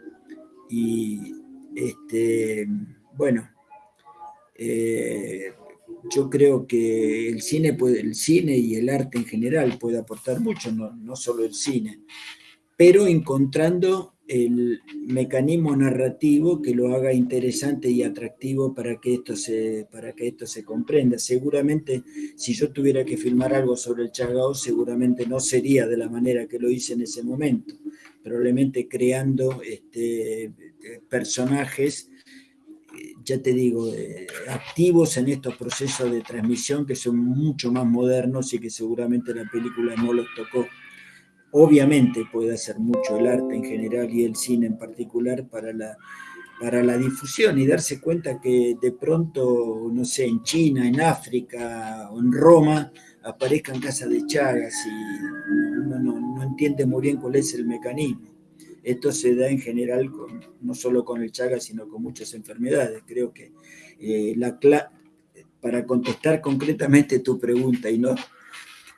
Y, este, bueno, eh, yo creo que el cine, puede, el cine y el arte en general puede aportar mucho, no, no solo el cine, pero encontrando el mecanismo narrativo que lo haga interesante y atractivo para que esto se, para que esto se comprenda. Seguramente, si yo tuviera que filmar algo sobre el Chagao, seguramente no sería de la manera que lo hice en ese momento, probablemente creando este, personajes ya te digo, eh, activos en estos procesos de transmisión que son mucho más modernos y que seguramente la película no los tocó. Obviamente puede hacer mucho el arte en general y el cine en particular para la, para la difusión y darse cuenta que de pronto, no sé, en China, en África o en Roma aparezcan casas de Chagas y uno no, no entiende muy bien cuál es el mecanismo. Esto se da en general no solo con el Chagas, sino con muchas enfermedades. Creo que eh, la, para contestar concretamente tu pregunta y no,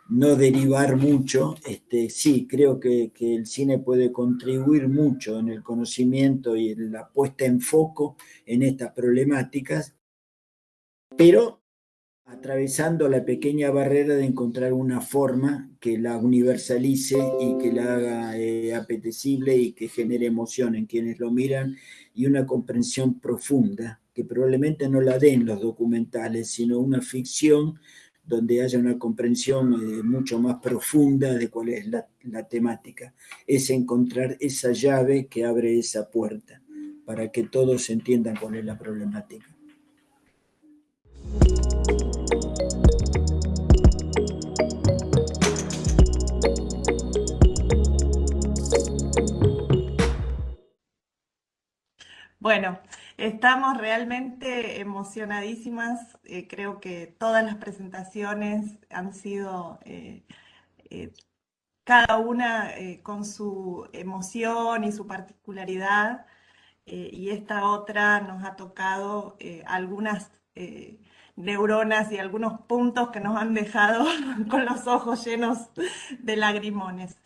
no derivar mucho, este, sí, creo que, que, el cine puede contribuir mucho en el conocimiento y en la puesta en foco en estas problemáticas, pero atravesando la pequeña barrera de encontrar una forma que la universalice y que la haga eh, apetecible y que genere emoción en quienes lo miran y una comprensión profunda, que probablemente no la den los documentales, sino una ficción donde haya una comprensión eh, mucho más profunda de cuál es la, la temática. Es encontrar esa llave que abre esa puerta para que todos entiendan cuál es la problemática. Bueno, estamos realmente emocionadísimas. Eh, creo que todas las presentaciones han sido eh, eh, cada una con su emoción y su particularidad. y esta otra nos ha tocado algunas neuronas y algunos puntos que nos han dejado con los ojos llenos de lagrimones.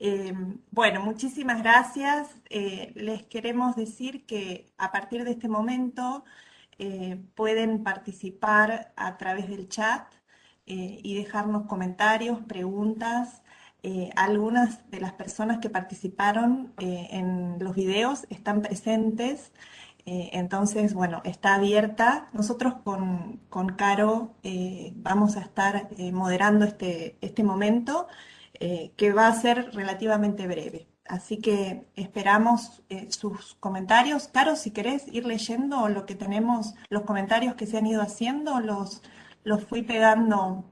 Eh, bueno, muchísimas gracias. Eh, les queremos decir que a partir de este momento eh, pueden participar a través del chat y dejarnos comentarios, preguntas. algunas de las personas que participaron en los videos están presentes. entonces, bueno, está abierta. Nosotros con, con Caro vamos a estar moderando este, este momento. Eh, que va a ser relativamente breve. Así que esperamos eh, sus comentarios. Caro, si querés ir leyendo lo que tenemos, los comentarios que se han ido haciendo, los, los fui pegando.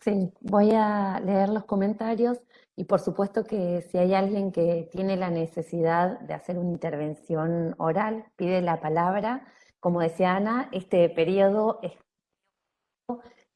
Sí, voy a leer los comentarios y por supuesto que si hay alguien que tiene la necesidad de hacer una intervención oral, pide la palabra. Como decía Ana, este periodo es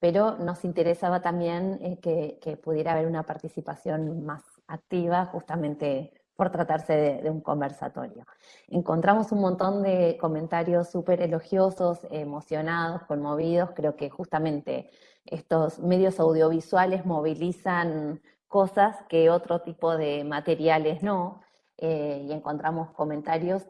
pero nos interesaba también eh, que, pudiera haber una participación más activa justamente por tratarse de, un conversatorio. Encontramos un montón de comentarios súper elogiosos, emocionados, conmovidos. Creo que justamente estos medios audiovisuales movilizan cosas que otro tipo de materiales no, eh, y encontramos comentarios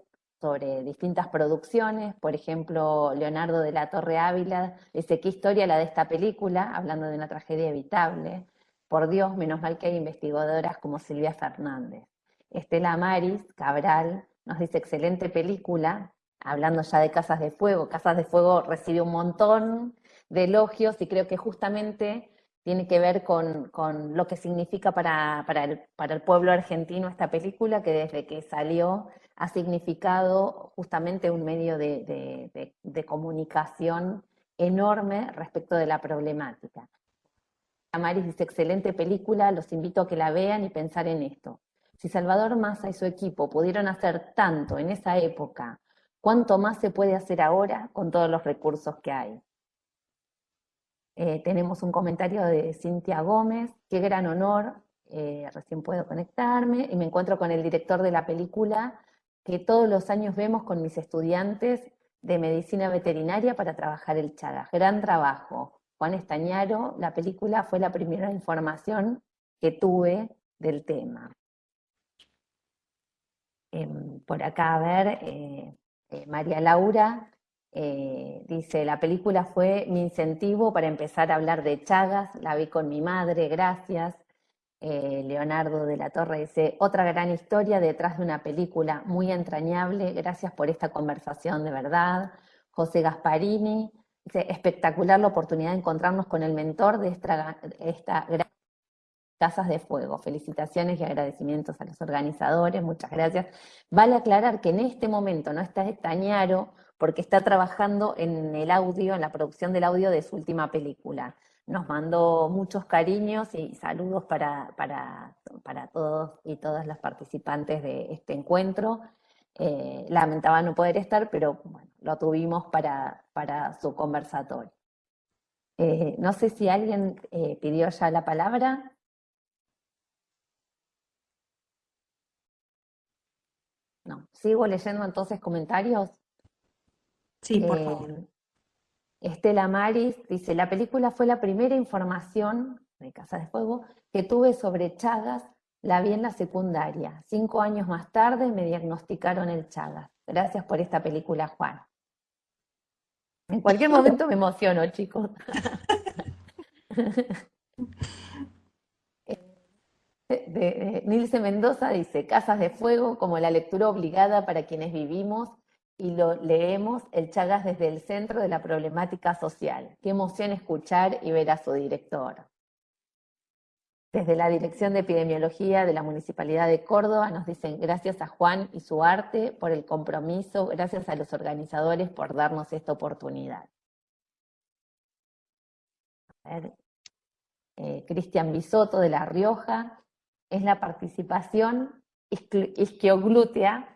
sobre distintas producciones, por ejemplo, Leonardo de la Torre Ávila dice, ¿qué historia la de esta película? Hablando de una tragedia evitable. Por Dios, menos mal que hay investigadoras como Silvia Fernández. Estela Maris Cabral nos dice, excelente película, hablando ya de Casas de Fuego. Casas de Fuego recibe un montón de elogios y creo que justamente tiene que ver con, lo que significa para, el, para el pueblo argentino esta película, que desde que salió ha significado justamente un medio de, comunicación enorme respecto de la problemática. Amaris dice, excelente película, los invito a que la vean y pensar en esto. Si Salvador Massa y su equipo pudieron hacer tanto en esa época, ¿cuánto más se puede hacer ahora con todos los recursos que hay? Eh, tenemos un comentario de Cintia Gómez, qué gran honor, eh, recién puedo conectarme, y me encuentro con el director de la película, que todos los años vemos con mis estudiantes de medicina veterinaria para trabajar el Chagas. Gran trabajo. Juan Estañaro, la película fue la primera información que tuve del tema. Em, por acá, a ver, eh, María Laura eh, dice, la película fue mi incentivo para empezar a hablar de Chagas, la vi con mi madre, gracias. Eh, Leonardo de la Torre dice, otra gran historia detrás de una película muy entrañable, gracias por esta conversación de verdad. José Gasparini dice, espectacular la oportunidad de encontrarnos con el mentor de esta, gran Casas de Fuego. Felicitaciones y agradecimientos a los organizadores, muchas gracias. Vale aclarar que en este momento no está Tañaro porque está trabajando en el audio, en la producción del audio de su última película nos mandó muchos cariños y saludos para, para, todos y todas las participantes de este encuentro. Eh, lamentaba no poder estar, pero bueno, lo tuvimos para, para su conversatorio. Eh, no sé si alguien eh, pidió ya la palabra. No, sigo leyendo entonces comentarios. Sí, por favor. Estela Maris dice, la película fue la primera información de Casa de Fuego que tuve sobre Chagas, la vi en la secundaria. Cinco años más tarde me diagnosticaron el Chagas. Gracias por esta película, Juan. En cualquier momento me emociono, chicos. Nilce Mendoza dice, Casas de Fuego como la lectura obligada para quienes vivimos y lo leemos el Chagas desde el centro de la problemática social. Qué emoción escuchar y ver a su director. Desde la Dirección de Epidemiología de la Municipalidad de Córdoba nos dicen gracias a Juan y su arte por el compromiso, gracias a los organizadores por darnos esta oportunidad. Eh, Cristian Bisotto de La Rioja, es la participación isquioglútea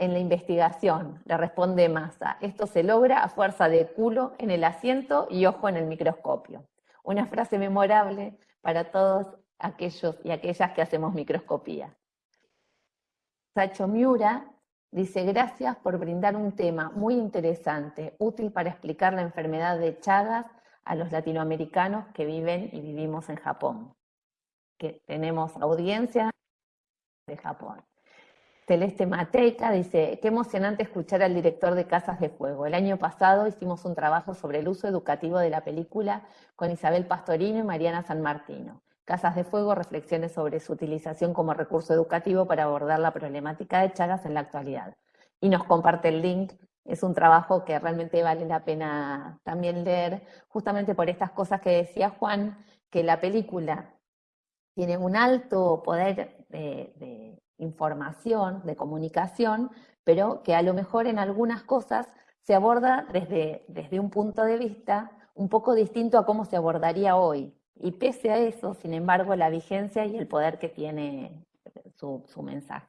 en la investigación, le responde Massa. Esto se logra a fuerza de culo en el asiento y ojo en el microscopio. Una frase memorable para todos aquellos y aquellas que hacemos microscopía. Sacho Miura dice, gracias por brindar un tema muy interesante, útil para explicar la enfermedad de Chagas a los latinoamericanos que viven y vivimos en Japón. Que tenemos audiencia de Japón. Celeste Mateca dice, qué emocionante escuchar al director de Casas de Fuego. El año pasado hicimos un trabajo sobre el uso educativo de la película con Isabel Pastorino y Mariana San Martino. Casas de Fuego, reflexiones sobre su utilización como recurso educativo para abordar la problemática de Chagas en la actualidad. Y nos comparte el link. Es un trabajo que realmente vale la pena también leer, justamente por estas cosas que decía Juan, que la película tiene un alto poder de, información, de comunicación, pero que a lo mejor en algunas cosas se aborda desde, desde un punto de vista un poco distinto a cómo se abordaría hoy. Y pese a eso, sin embargo, la vigencia y el poder que tiene su, su mensaje.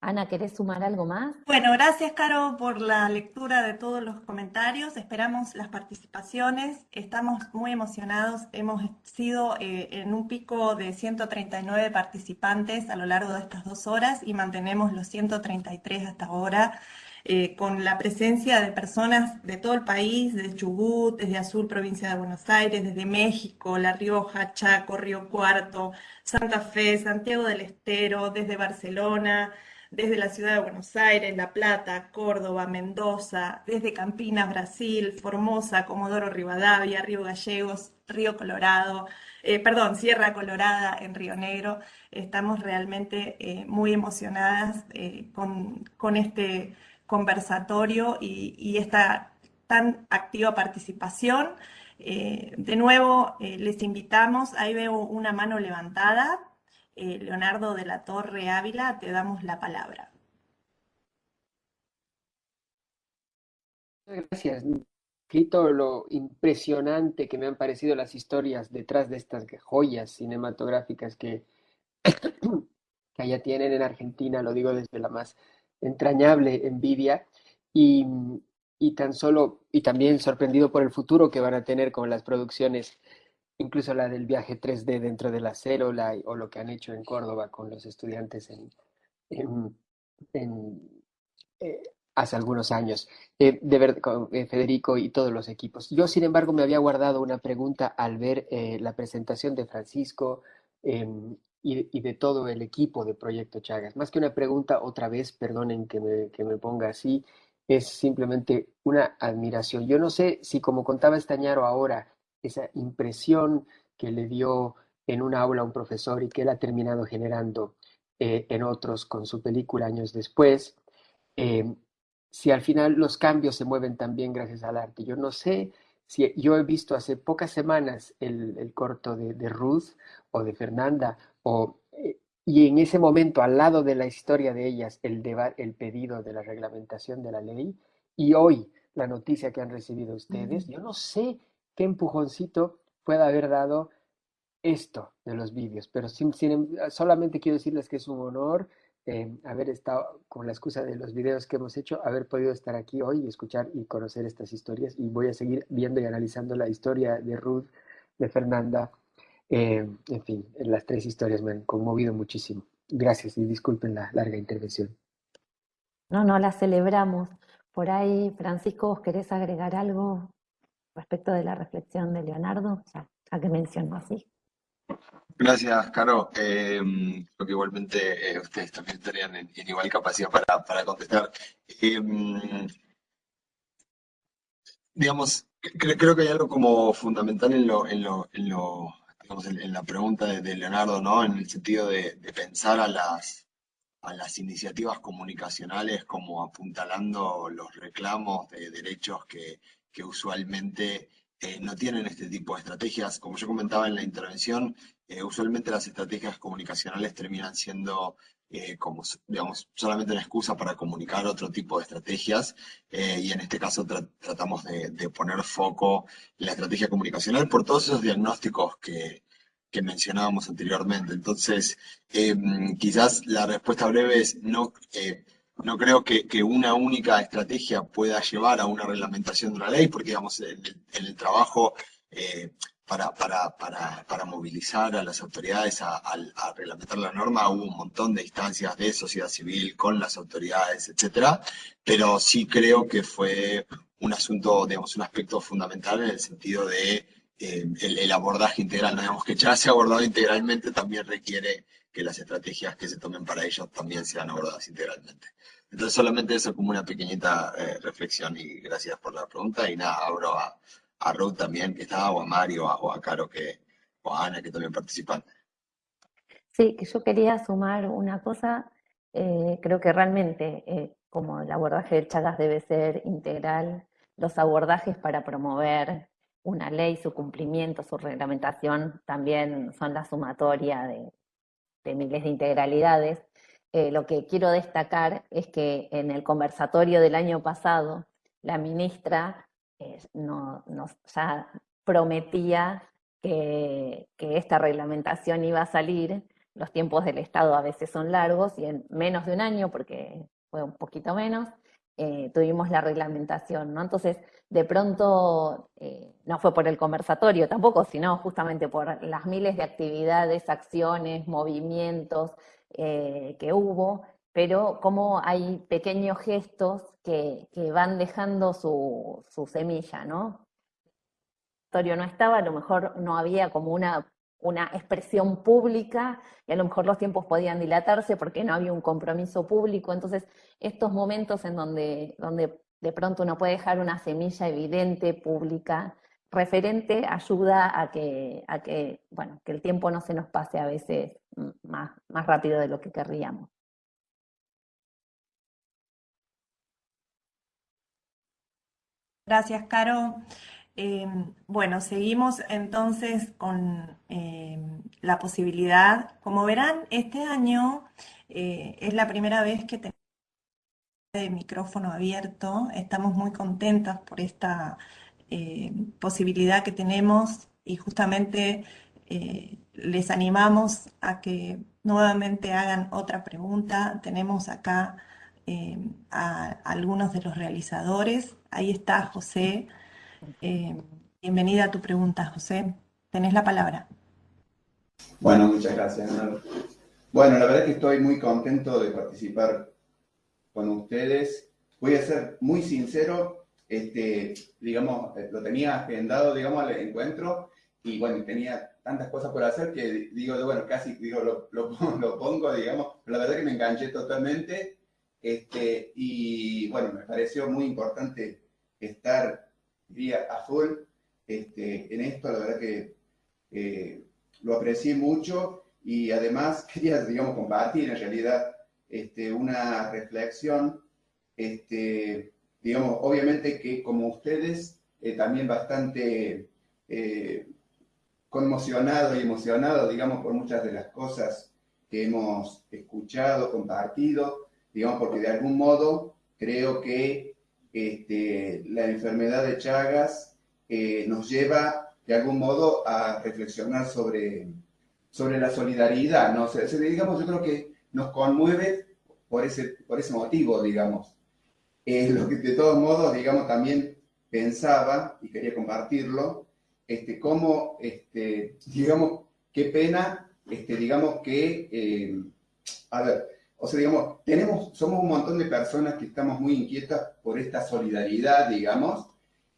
Ana, ¿querés sumar algo más? Bueno, gracias, Caro, por la lectura de todos los comentarios. Esperamos las participaciones. Estamos muy emocionados. Hemos sido eh, en un pico de 139 participantes a lo largo de estas dos horas y mantenemos los 133 hasta ahora. Eh, con la presencia de personas de todo el país, desde Chubut, desde Azul, provincia de Buenos Aires, desde México, La Rioja, Chaco, Río Cuarto, Santa Fe, Santiago del Estero, desde Barcelona, desde la ciudad de Buenos Aires, La Plata, Córdoba, Mendoza, desde Campinas, Brasil, Formosa, Comodoro Rivadavia, Río Gallegos, Río Colorado, eh, perdón, Sierra Colorada en Río Negro. Estamos realmente eh, muy emocionadas eh, con, este conversatorio y, esta tan activa participación. de nuevo, les invitamos, ahí veo una mano levantada, eh, Leonardo de la Torre Ávila, te damos la palabra. Gracias. Quito lo impresionante que me han parecido las historias detrás de estas joyas cinematográficas que, que allá tienen en Argentina, lo digo desde la más entrañable envidia, y, y tan solo, y también sorprendido por el futuro que van a tener con las producciones incluso la del viaje 3D dentro de la célula o lo que han hecho en Córdoba con los estudiantes en, eh, hace algunos años, eh, de ver, con eh, Federico y todos los equipos. Yo, sin embargo, me había guardado una pregunta al ver la presentación de Francisco em, y, de todo el equipo de Proyecto Chagas. Más que una pregunta, otra vez, perdonen que me, ponga así, es simplemente una admiración. Yo no sé si, como contaba Estañaro ahora, esa impresión que le dio en un aula a un profesor y que él ha terminado generando eh, en otros con su película años después, eh, si al final los cambios se mueven también gracias al arte. Yo no sé si yo he visto hace pocas semanas el, corto de, Ruth o de Fernanda, o, eh, y en ese momento, al lado de la historia de ellas, el, el pedido de la reglamentación de la ley, y hoy la noticia que han recibido ustedes, yo no sé qué empujoncito puede haber dado esto de los vídeos. Pero em, solamente quiero decirles que es un honor eh, haber estado con la excusa de los videos que hemos hecho, haber podido estar aquí hoy y escuchar y conocer estas historias. Y voy a seguir viendo y analizando la historia de Ruth, de Fernanda. Eh, en fin, las tres historias me han conmovido muchísimo. Gracias y disculpen la larga intervención. No, no, la celebramos. Por ahí, Francisco, ¿vos querés agregar algo? Respecto de la reflexión de Leonardo, ya, que mencionó así. Gracias, Caro. Eh, creo que igualmente eh, ustedes también estarían en, igual capacidad para, contestar. Eh, digamos, creo que hay algo como fundamental en lo, en lo, en lo digamos, en, la pregunta de, Leonardo, ¿no? En el sentido de, de pensar a las, a las iniciativas comunicacionales como apuntalando los reclamos de derechos que, que usualmente eh, no tienen este tipo de estrategias. Como yo comentaba en la intervención, eh, usualmente las estrategias comunicacionales terminan siendo eh, como, digamos, solamente una excusa para comunicar otro tipo de estrategias y en este caso tratamos de, poner foco en la estrategia comunicacional por todos esos diagnósticos que, que mencionábamos anteriormente. Entonces, em, quizás la respuesta breve es no no creo que, que, una única estrategia pueda llevar a una reglamentación de una ley, porque digamos, en el, trabajo eh, para, para, para, para, movilizar a las autoridades a, reglamentar la norma hubo un montón de instancias de sociedad civil con las autoridades, etcétera, pero sí creo que fue un asunto, digamos, un aspecto fundamental en el sentido de eh, el, abordaje integral. ¿no? Digamos que ya se ha abordado integralmente también requiere que las estrategias que se tomen para ello también sean abordadas integralmente. Entonces solamente eso como una pequeñita eh, reflexión y gracias por la pregunta y nada, abro a, a Ruth también que estaba o a Mario o a Caro que, o a Ana que también participan. Sí, que yo quería sumar una cosa, eh, creo que realmente eh, como el abordaje de Chagas debe ser integral, los abordajes para promover una ley, su cumplimiento, su reglamentación, también son la sumatoria de, de miles de integralidades. Eh, lo que quiero destacar es que en el conversatorio del año pasado, la ministra eh, no, nos ya prometía que, que, esta reglamentación iba a salir. Los tiempos del Estado a veces son largos y en menos de un año, porque fue un poquito menos, eh, tuvimos la reglamentación, ¿no? Entonces, de pronto, eh, no fue por el conversatorio tampoco, sino justamente por las miles de actividades, acciones, movimientos eh, que hubo, pero como hay pequeños gestos que, van dejando su, su semilla, ¿no? no estaba, a lo mejor no había como una una expresión pública y a lo mejor los tiempos podían dilatarse porque no había un compromiso público. Entonces, estos momentos en donde, donde de pronto uno puede dejar una semilla evidente, pública, referente, ayuda a que, a que, bueno, que el tiempo no se nos pase a veces más, más rápido de lo que querríamos. Gracias, Caro. Em, bueno, seguimos entonces con em, la posibilidad. Como verán, este año eh, es la primera vez que tenemos el micrófono abierto. Estamos muy contentas por esta eh, posibilidad que tenemos y justamente eh, les animamos a que nuevamente hagan otra pregunta. Tenemos acá em, a algunos de los realizadores. Ahí está José. Eh, bienvenida a tu pregunta, José. Tenés la palabra. Bueno, muchas gracias. Bueno, la verdad es que estoy muy contento de participar con ustedes. Voy a ser muy sincero, este, digamos, eh, lo tenía agendado, digamos, al encuentro y bueno, tenía tantas cosas por hacer que digo, bueno, casi digo, lo, lo, pongo, digamos, pero la verdad es que me enganché totalmente este, y bueno, me pareció muy importante estar día a full este, en esto, la verdad que eh, lo aprecié mucho y además quería, digamos, compartir en realidad este, una reflexión, este, digamos, obviamente que como ustedes, eh, también bastante eh, conmocionado y emocionado, digamos, por muchas de las cosas que hemos escuchado, compartido, digamos, porque de algún modo creo que este, la enfermedad de Chagas nos lleva de algún modo a reflexionar sobre, sobre la solidaridad, ¿no? digamos, yo creo que nos conmueve por ese, por ese motivo, digamos. De todos modos, digamos, también pensaba, y quería compartirlo, este, cómo, este, digamos, qué pena, este, digamos que, eh, a ver, o sea, digamos, tenemos, somos un montón de personas que estamos muy inquietas por esta solidaridad, digamos,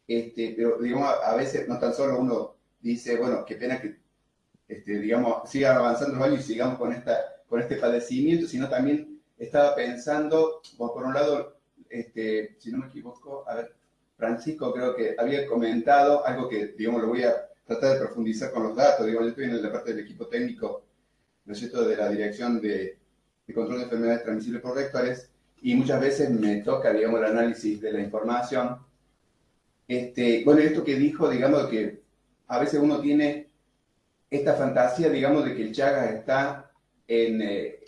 este, pero digamos, a veces no tan solo uno dice, bueno, qué pena que, este, digamos, sigan avanzando los años y sigamos con, esta, con este padecimiento, sino también estaba pensando, por un lado, este, si no me equivoco, a ver, Francisco creo que había comentado algo que, digamos, lo voy a tratar de profundizar con los datos, digamos, yo estoy en la parte del equipo técnico, ¿no es cierto?, de la dirección de de control de enfermedades transmisibles por vectores y muchas veces me toca, digamos, el análisis de la información. Este, bueno, esto que dijo, digamos, que a veces uno tiene esta fantasía, digamos, de que el Chagas está en, eh,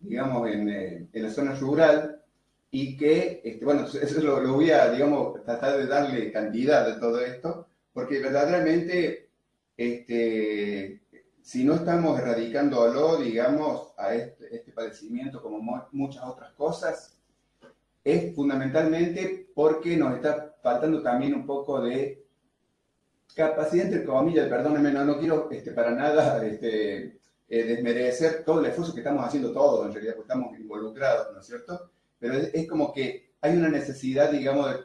digamos, en, eh, en, la zona rural y que, este, bueno, eso lo, lo, voy a, digamos, tratar de darle cantidad de todo esto, porque verdaderamente este, si no estamos erradicándolo, digamos, a este, este padecimiento como muchas otras cosas, es fundamentalmente porque nos está faltando también un poco de capacidad, entre comillas, perdónenme, no, no quiero este, para nada este, eh, desmerecer todo el esfuerzo que estamos haciendo todos, en realidad, porque estamos involucrados, ¿no es cierto? Pero es, como que hay una necesidad, digamos,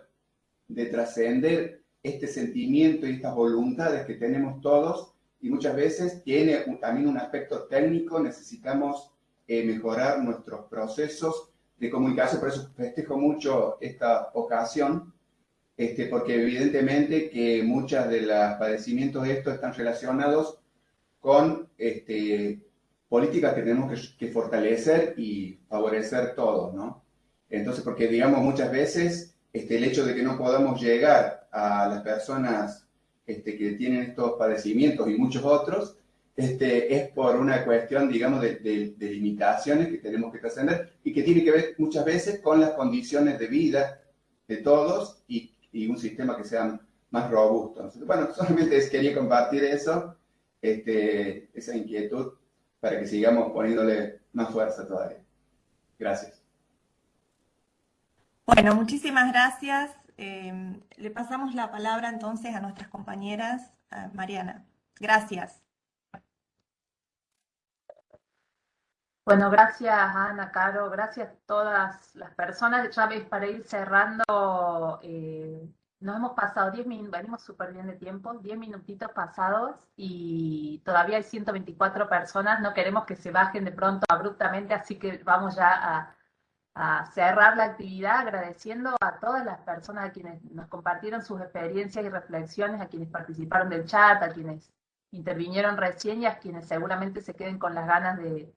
de, trascender este sentimiento y estas voluntades que tenemos todos y muchas veces tiene también un aspecto técnico, necesitamos eh, mejorar nuestros procesos de comunicación, por eso festejo mucho esta ocasión, este, porque evidentemente que muchos de los padecimientos de esto están relacionados con este, políticas que tenemos que, fortalecer y favorecer todos, ¿no? Entonces, porque digamos muchas veces este, el hecho de que no podamos llegar a las personas este, que tienen estos padecimientos y muchos otros, este, es por una cuestión, digamos, de, limitaciones que tenemos que trascender y que tiene que ver muchas veces con las condiciones de vida de todos y un sistema que sea más robusto. bueno, solamente quería compartir eso, este, esa inquietud, para que sigamos poniéndole más fuerza todavía. Gracias. Bueno, muchísimas gracias. Em, le pasamos la palabra entonces a nuestras compañeras. Mariana, gracias. Bueno, gracias Ana, Caro, gracias a todas las personas. Ya veis, para ir cerrando, eh, nos hemos pasado 10 minutos, venimos súper bien de tiempo, 10 minutitos pasados y todavía hay 124 personas, no queremos que se bajen de pronto abruptamente, así que vamos ya a, a cerrar la actividad agradeciendo a todas las personas a quienes nos compartieron sus experiencias y reflexiones, a quienes participaron del chat, a quienes intervinieron recién y a quienes seguramente se queden con las ganas de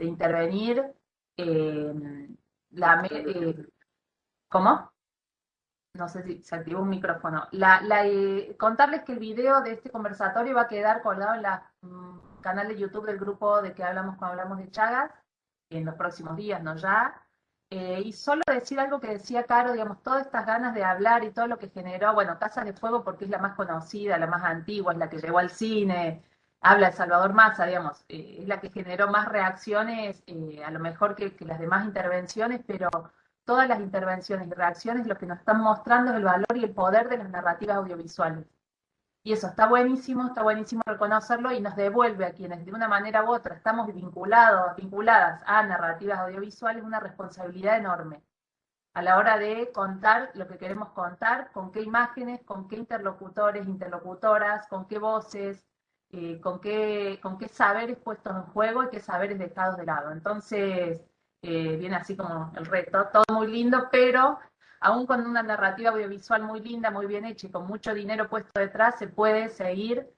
de intervenir. Eh, la, eh, ¿Cómo? No sé si se activó un micrófono. La, eh, contarles que el video de este conversatorio va a quedar colgado en el mm, canal de YouTube del grupo de que hablamos cuando hablamos de Chagas, en los próximos días, no ya. y solo decir algo que decía Caro, digamos, todas estas ganas de hablar y todo lo que generó, bueno, Casa de Fuego porque es la más conocida, la más antigua, es la que llegó al cine, habla de Salvador Massa, digamos, eh, es la que generó más reacciones, eh, a lo mejor que, las demás intervenciones, pero todas las intervenciones y reacciones lo que nos están mostrando es el valor y el poder de las narrativas audiovisuales. Y eso está buenísimo, está buenísimo reconocerlo y nos devuelve a quienes de una manera u otra estamos vinculados, vinculadas a narrativas audiovisuales una responsabilidad enorme a la hora de contar lo que queremos contar, con qué imágenes, con qué interlocutores, interlocutoras, con qué voces, eh, con, qué, con qué saberes puestos en juego y qué saberes dejados de lado. Entonces, eh, viene así como el reto, todo muy lindo, pero aún con una narrativa audiovisual muy linda, muy bien hecha y con mucho dinero puesto detrás, se puede seguir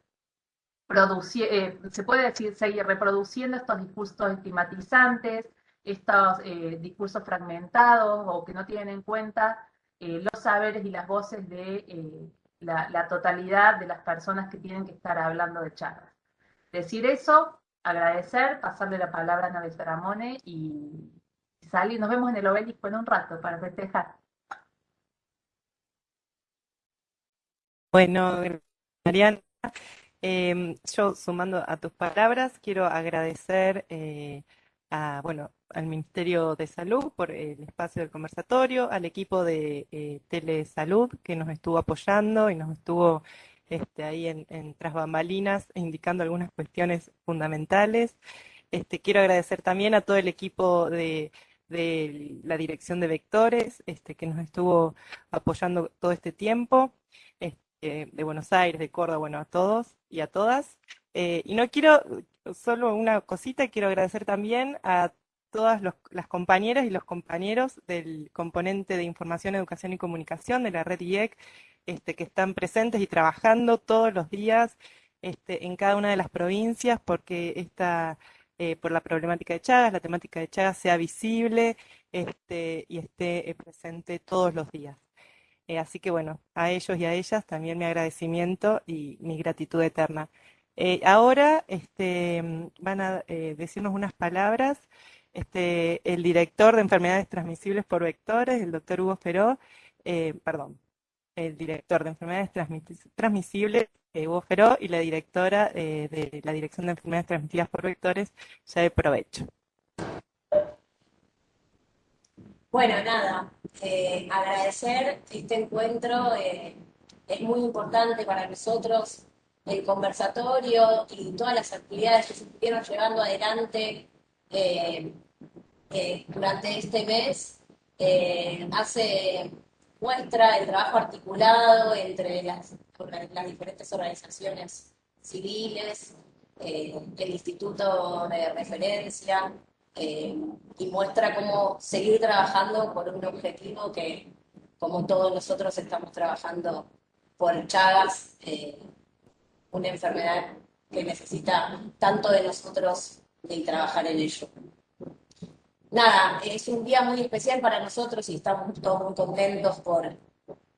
eh, se puede decir, seguir reproduciendo estos discursos estigmatizantes, estos discursos fragmentados o que no tienen en cuenta los saberes y las voces de la, totalidad de las personas que tienen que estar hablando de charlas. Decir eso, agradecer, pasarle la palabra a Nabel Ramone y salir. Nos vemos en el obelisco en un rato para festejar. Bueno, Mariana, em, yo sumando a tus palabras, quiero agradecer eh, bueno, al Ministerio de Salud por el espacio del conversatorio, al equipo de eh, Telesalud que nos estuvo apoyando y nos estuvo este, ahí en, tras bambalinas indicando algunas cuestiones fundamentales. Este, quiero agradecer también a todo el equipo de, la dirección de vectores este, que nos estuvo apoyando todo este tiempo, este, de Buenos Aires, de Córdoba, bueno, a todos y a todas. Eh, y no quiero, solo una cosita, quiero agradecer también a todas las compañeras y los compañeros del componente de Información, Educación y Comunicación de la red IEC, este, que están presentes y trabajando todos los días este, en cada una de las provincias porque esta, eh, por la problemática de Chagas, la temática de Chagas sea visible este, y esté eh, presente todos los días. Eh, así que bueno, a ellos y a ellas también mi agradecimiento y mi gratitud eterna. Eh, ahora este, van a eh, decirnos unas palabras este, el director de enfermedades transmisibles por vectores, el doctor Hugo Feró, eh, perdón, el director de enfermedades transmisibles, Hugo Feró, y la directora de la Dirección de Enfermedades Transmitidas por Vectores, ya de provecho. Bueno, nada, agradecer este encuentro, es muy importante para nosotros el conversatorio y todas las actividades que se estuvieron llevando adelante eh, durante este mes. hace muestra el trabajo articulado entre las, las diferentes organizaciones civiles, el instituto de referencia, eh, y muestra cómo seguir trabajando por un objetivo que, como todos nosotros estamos trabajando por Chagas, eh, una enfermedad que necesita tanto de nosotros de trabajar en ello. Nada, es un día muy especial para nosotros y estamos todos muy contentos por,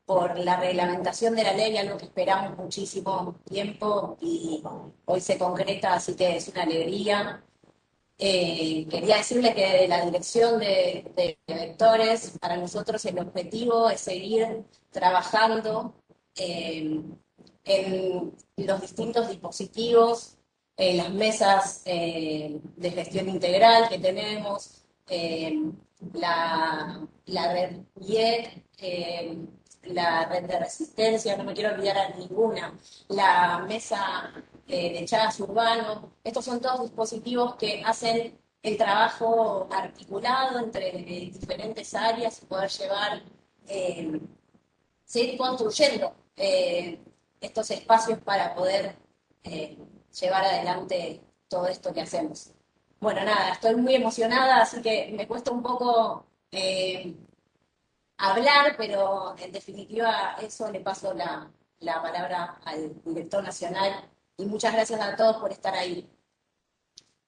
por la reglamentación de la ley, algo que esperamos muchísimo tiempo y hoy se concreta, así que es una alegría. Eh, quería decirle que de la dirección de, vectores, para nosotros el objetivo es seguir trabajando eh, en los distintos dispositivos, en las mesas eh, de gestión integral que tenemos, la, la, red IEC, la red de resistencia, no me quiero olvidar a ninguna, la mesa eh, de Chagas Urbano. Estos son todos dispositivos que hacen el trabajo articulado entre eh, diferentes áreas y poder llevar, eh, seguir construyendo estos espacios para poder llevar adelante todo esto que hacemos. Bueno, nada, estoy muy emocionada, así que me cuesta un poco hablar, pero en definitiva eso le paso la, la palabra al director nacional y muchas gracias a todos por estar ahí.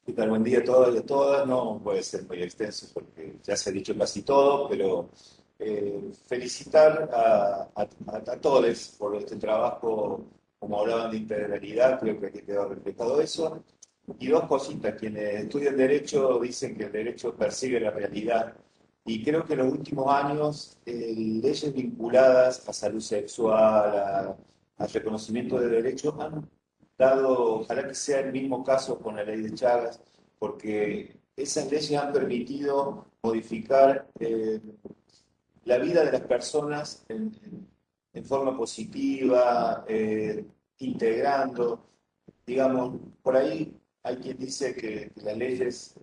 ¿Qué tal? Buen día a todas y a todas. No puede ser muy extenso porque ya se ha dicho casi todo, pero eh, felicitar a, a, todos por este trabajo, como hablaban de integralidad, creo que aquí quedó reflejado eso. Y dos cositas, quienes estudian Derecho dicen que el derecho persigue la realidad. Y creo que en los últimos años eh, leyes vinculadas a salud sexual, al reconocimiento de derechos, han dado, ojalá que sea el mismo caso con la ley de Chagas, porque esas leyes han permitido modificar eh, la vida de las personas en, forma positiva, eh, integrando, digamos, por ahí hay quien dice que, las leyes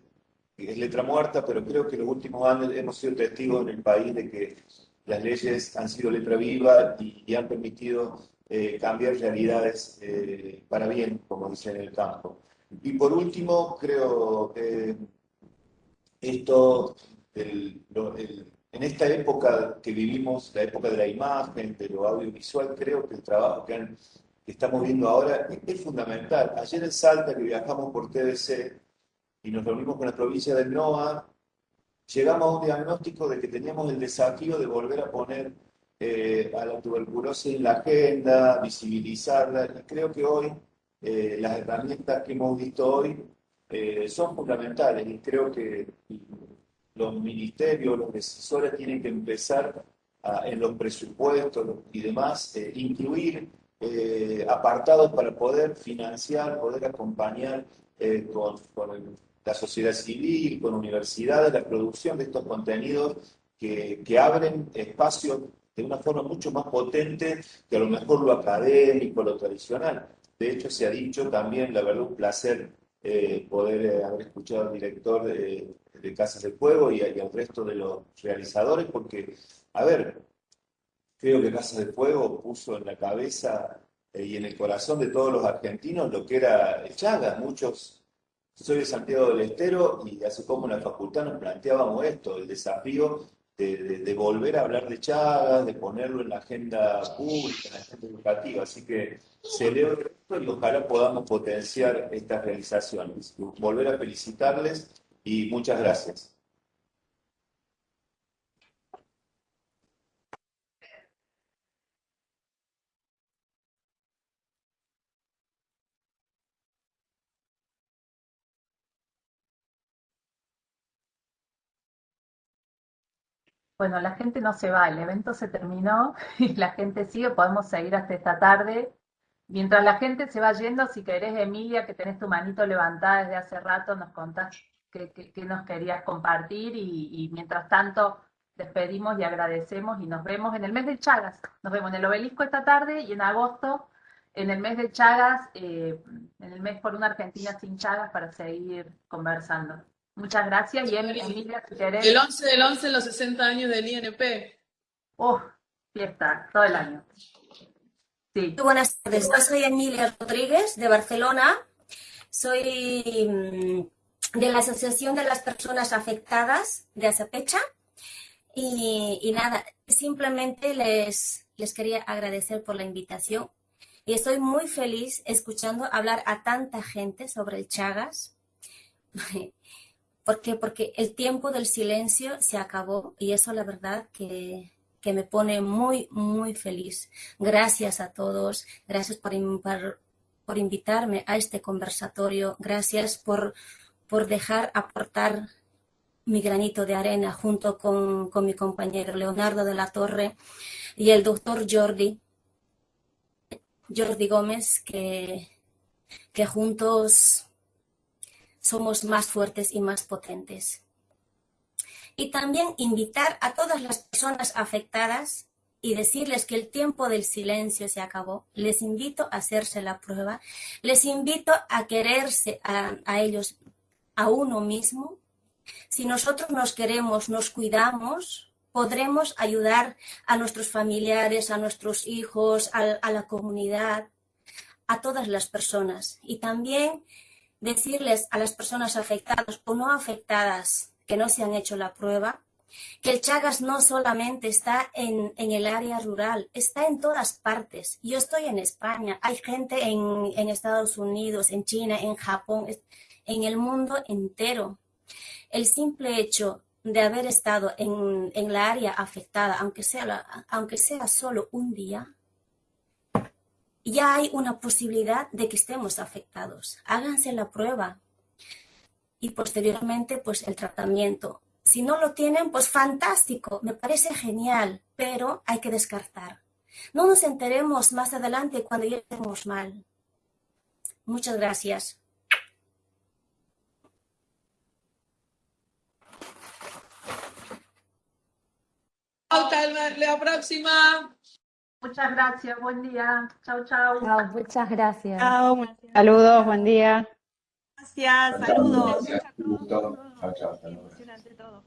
es letra muerta, pero creo que en los últimos años hemos sido testigos en el país de que las leyes han sido letra viva y han permitido eh, cambiar realidades eh, para bien, como dicen en el campo. Y por último, creo que esto, en esta época que vivimos, la época de la imagen, de lo audiovisual, creo que el trabajo que, estamos viendo ahora es, fundamental. Ayer en Salta, que viajamos por TDC y nos reunimos con la provincia del NOA, llegamos a un diagnóstico de que teníamos el desafío de volver a poner eh, a la tuberculosis en la agenda, visibilizarla. Y creo que hoy eh, las herramientas que hemos visto hoy eh, son fundamentales y creo que los ministerios, los decisores tienen que empezar en los presupuestos y demás, incluir apartados para poder financiar, poder acompañar con, con la sociedad civil, con universidades, la producción de estos contenidos que, que abren espacios de una forma mucho más potente que a lo mejor lo académico, lo tradicional. De hecho, se ha dicho también, la verdad, un placer eh, poder eh, haber escuchado al director de, Casas del Fuego y, al resto de los realizadores, porque, a ver, creo que Casas del Fuego puso en la cabeza eh, y en el corazón de todos los argentinos lo que era Chagas. Muchos, soy de Santiago del Estero y hace como en la facultad nos planteábamos esto, el desafío de, volver a hablar de Chagas, de ponerlo en la agenda pública, en la agenda educativa. Asasí que celebro esto y ojalá podamos potenciar estas realizaciones. Volver a felicitarles y muchas gracias. Bueno, la gente no se va, el evento se terminó y la gente sigue, podemos seguir hasta esta tarde. Mientras la gente se va yendo, si querés, Emilia, que tenés tu manito levantada desde hace rato, nos contás qué, nos querías compartir y, mientras tanto despedimos y agradecemos y nos vemos en el mes de Chagas. Nos vemos en el obelisco esta tarde y en agosto en el mes de Chagas, eh, en el mes por una Argentina sin Chagas para seguir conversando. Muchas gracias y Emilia, si querés. El 11 del 11 los 60 años del INP. Oh, fiesta, todo el año. Sí. Buenas tardes, yo soy Emilia Rodríguez de Barcelona. Soy mm, de la Asociación de las Personas Afectadas de Azapecha. Y, y nada, simplemente les, les quería agradecer por la invitación. Y estoy muy feliz escuchando hablar a tanta gente sobre el Chagas. ¿Por qué? Porque el tiempo del silencio se acabó y eso la verdad que, que me pone muy, muy feliz. Gracias a todos, gracias por, por, por invitarme a este conversatorio, gracias por, por dejar aportar mi granito de arena junto con, con, mi compañero Leonardo de la Torre y el doctor Jordi, Jordi Gómez, que, que juntos somos más fuertes y más potentes. Y también invitar a todas las personas afectadas y decirles que el tiempo del silencio se acabó. Les invito a hacerse la prueba. Les invito a quererse a, a ellos, a uno mismo. Si nosotros nos queremos, nos cuidamos, podremos ayudar a nuestros familiares, a nuestros hijos, a, la comunidad, a todas las personas. Y también decirles a las personas afectadas o no afectadas que no se han hecho la prueba, que el Chagas no solamente está en, el área rural, está en todas partes. Yo estoy en España, hay gente en, en Estados Unidos, en China, en Japón, en el mundo entero. El simple hecho de haber estado en, en la área afectada, aunque sea, la, aunque sea solo un día, ya hay una posibilidad de que estemos afectados. Háganse la prueba y posteriormente pues el tratamiento. Si no lo tienen, pues fantástico, me parece genial, pero hay que descartar. No nos enteremos más adelante cuando ya estemos mal. Muchas gracias. La próxima. Muchas gracias, buen día. Chao, chao. Chao, muchas gracias. Chao. Saludos, buen día. Gracias, saludos. Gracias, un gusto. Chao, chao. Hasta luego.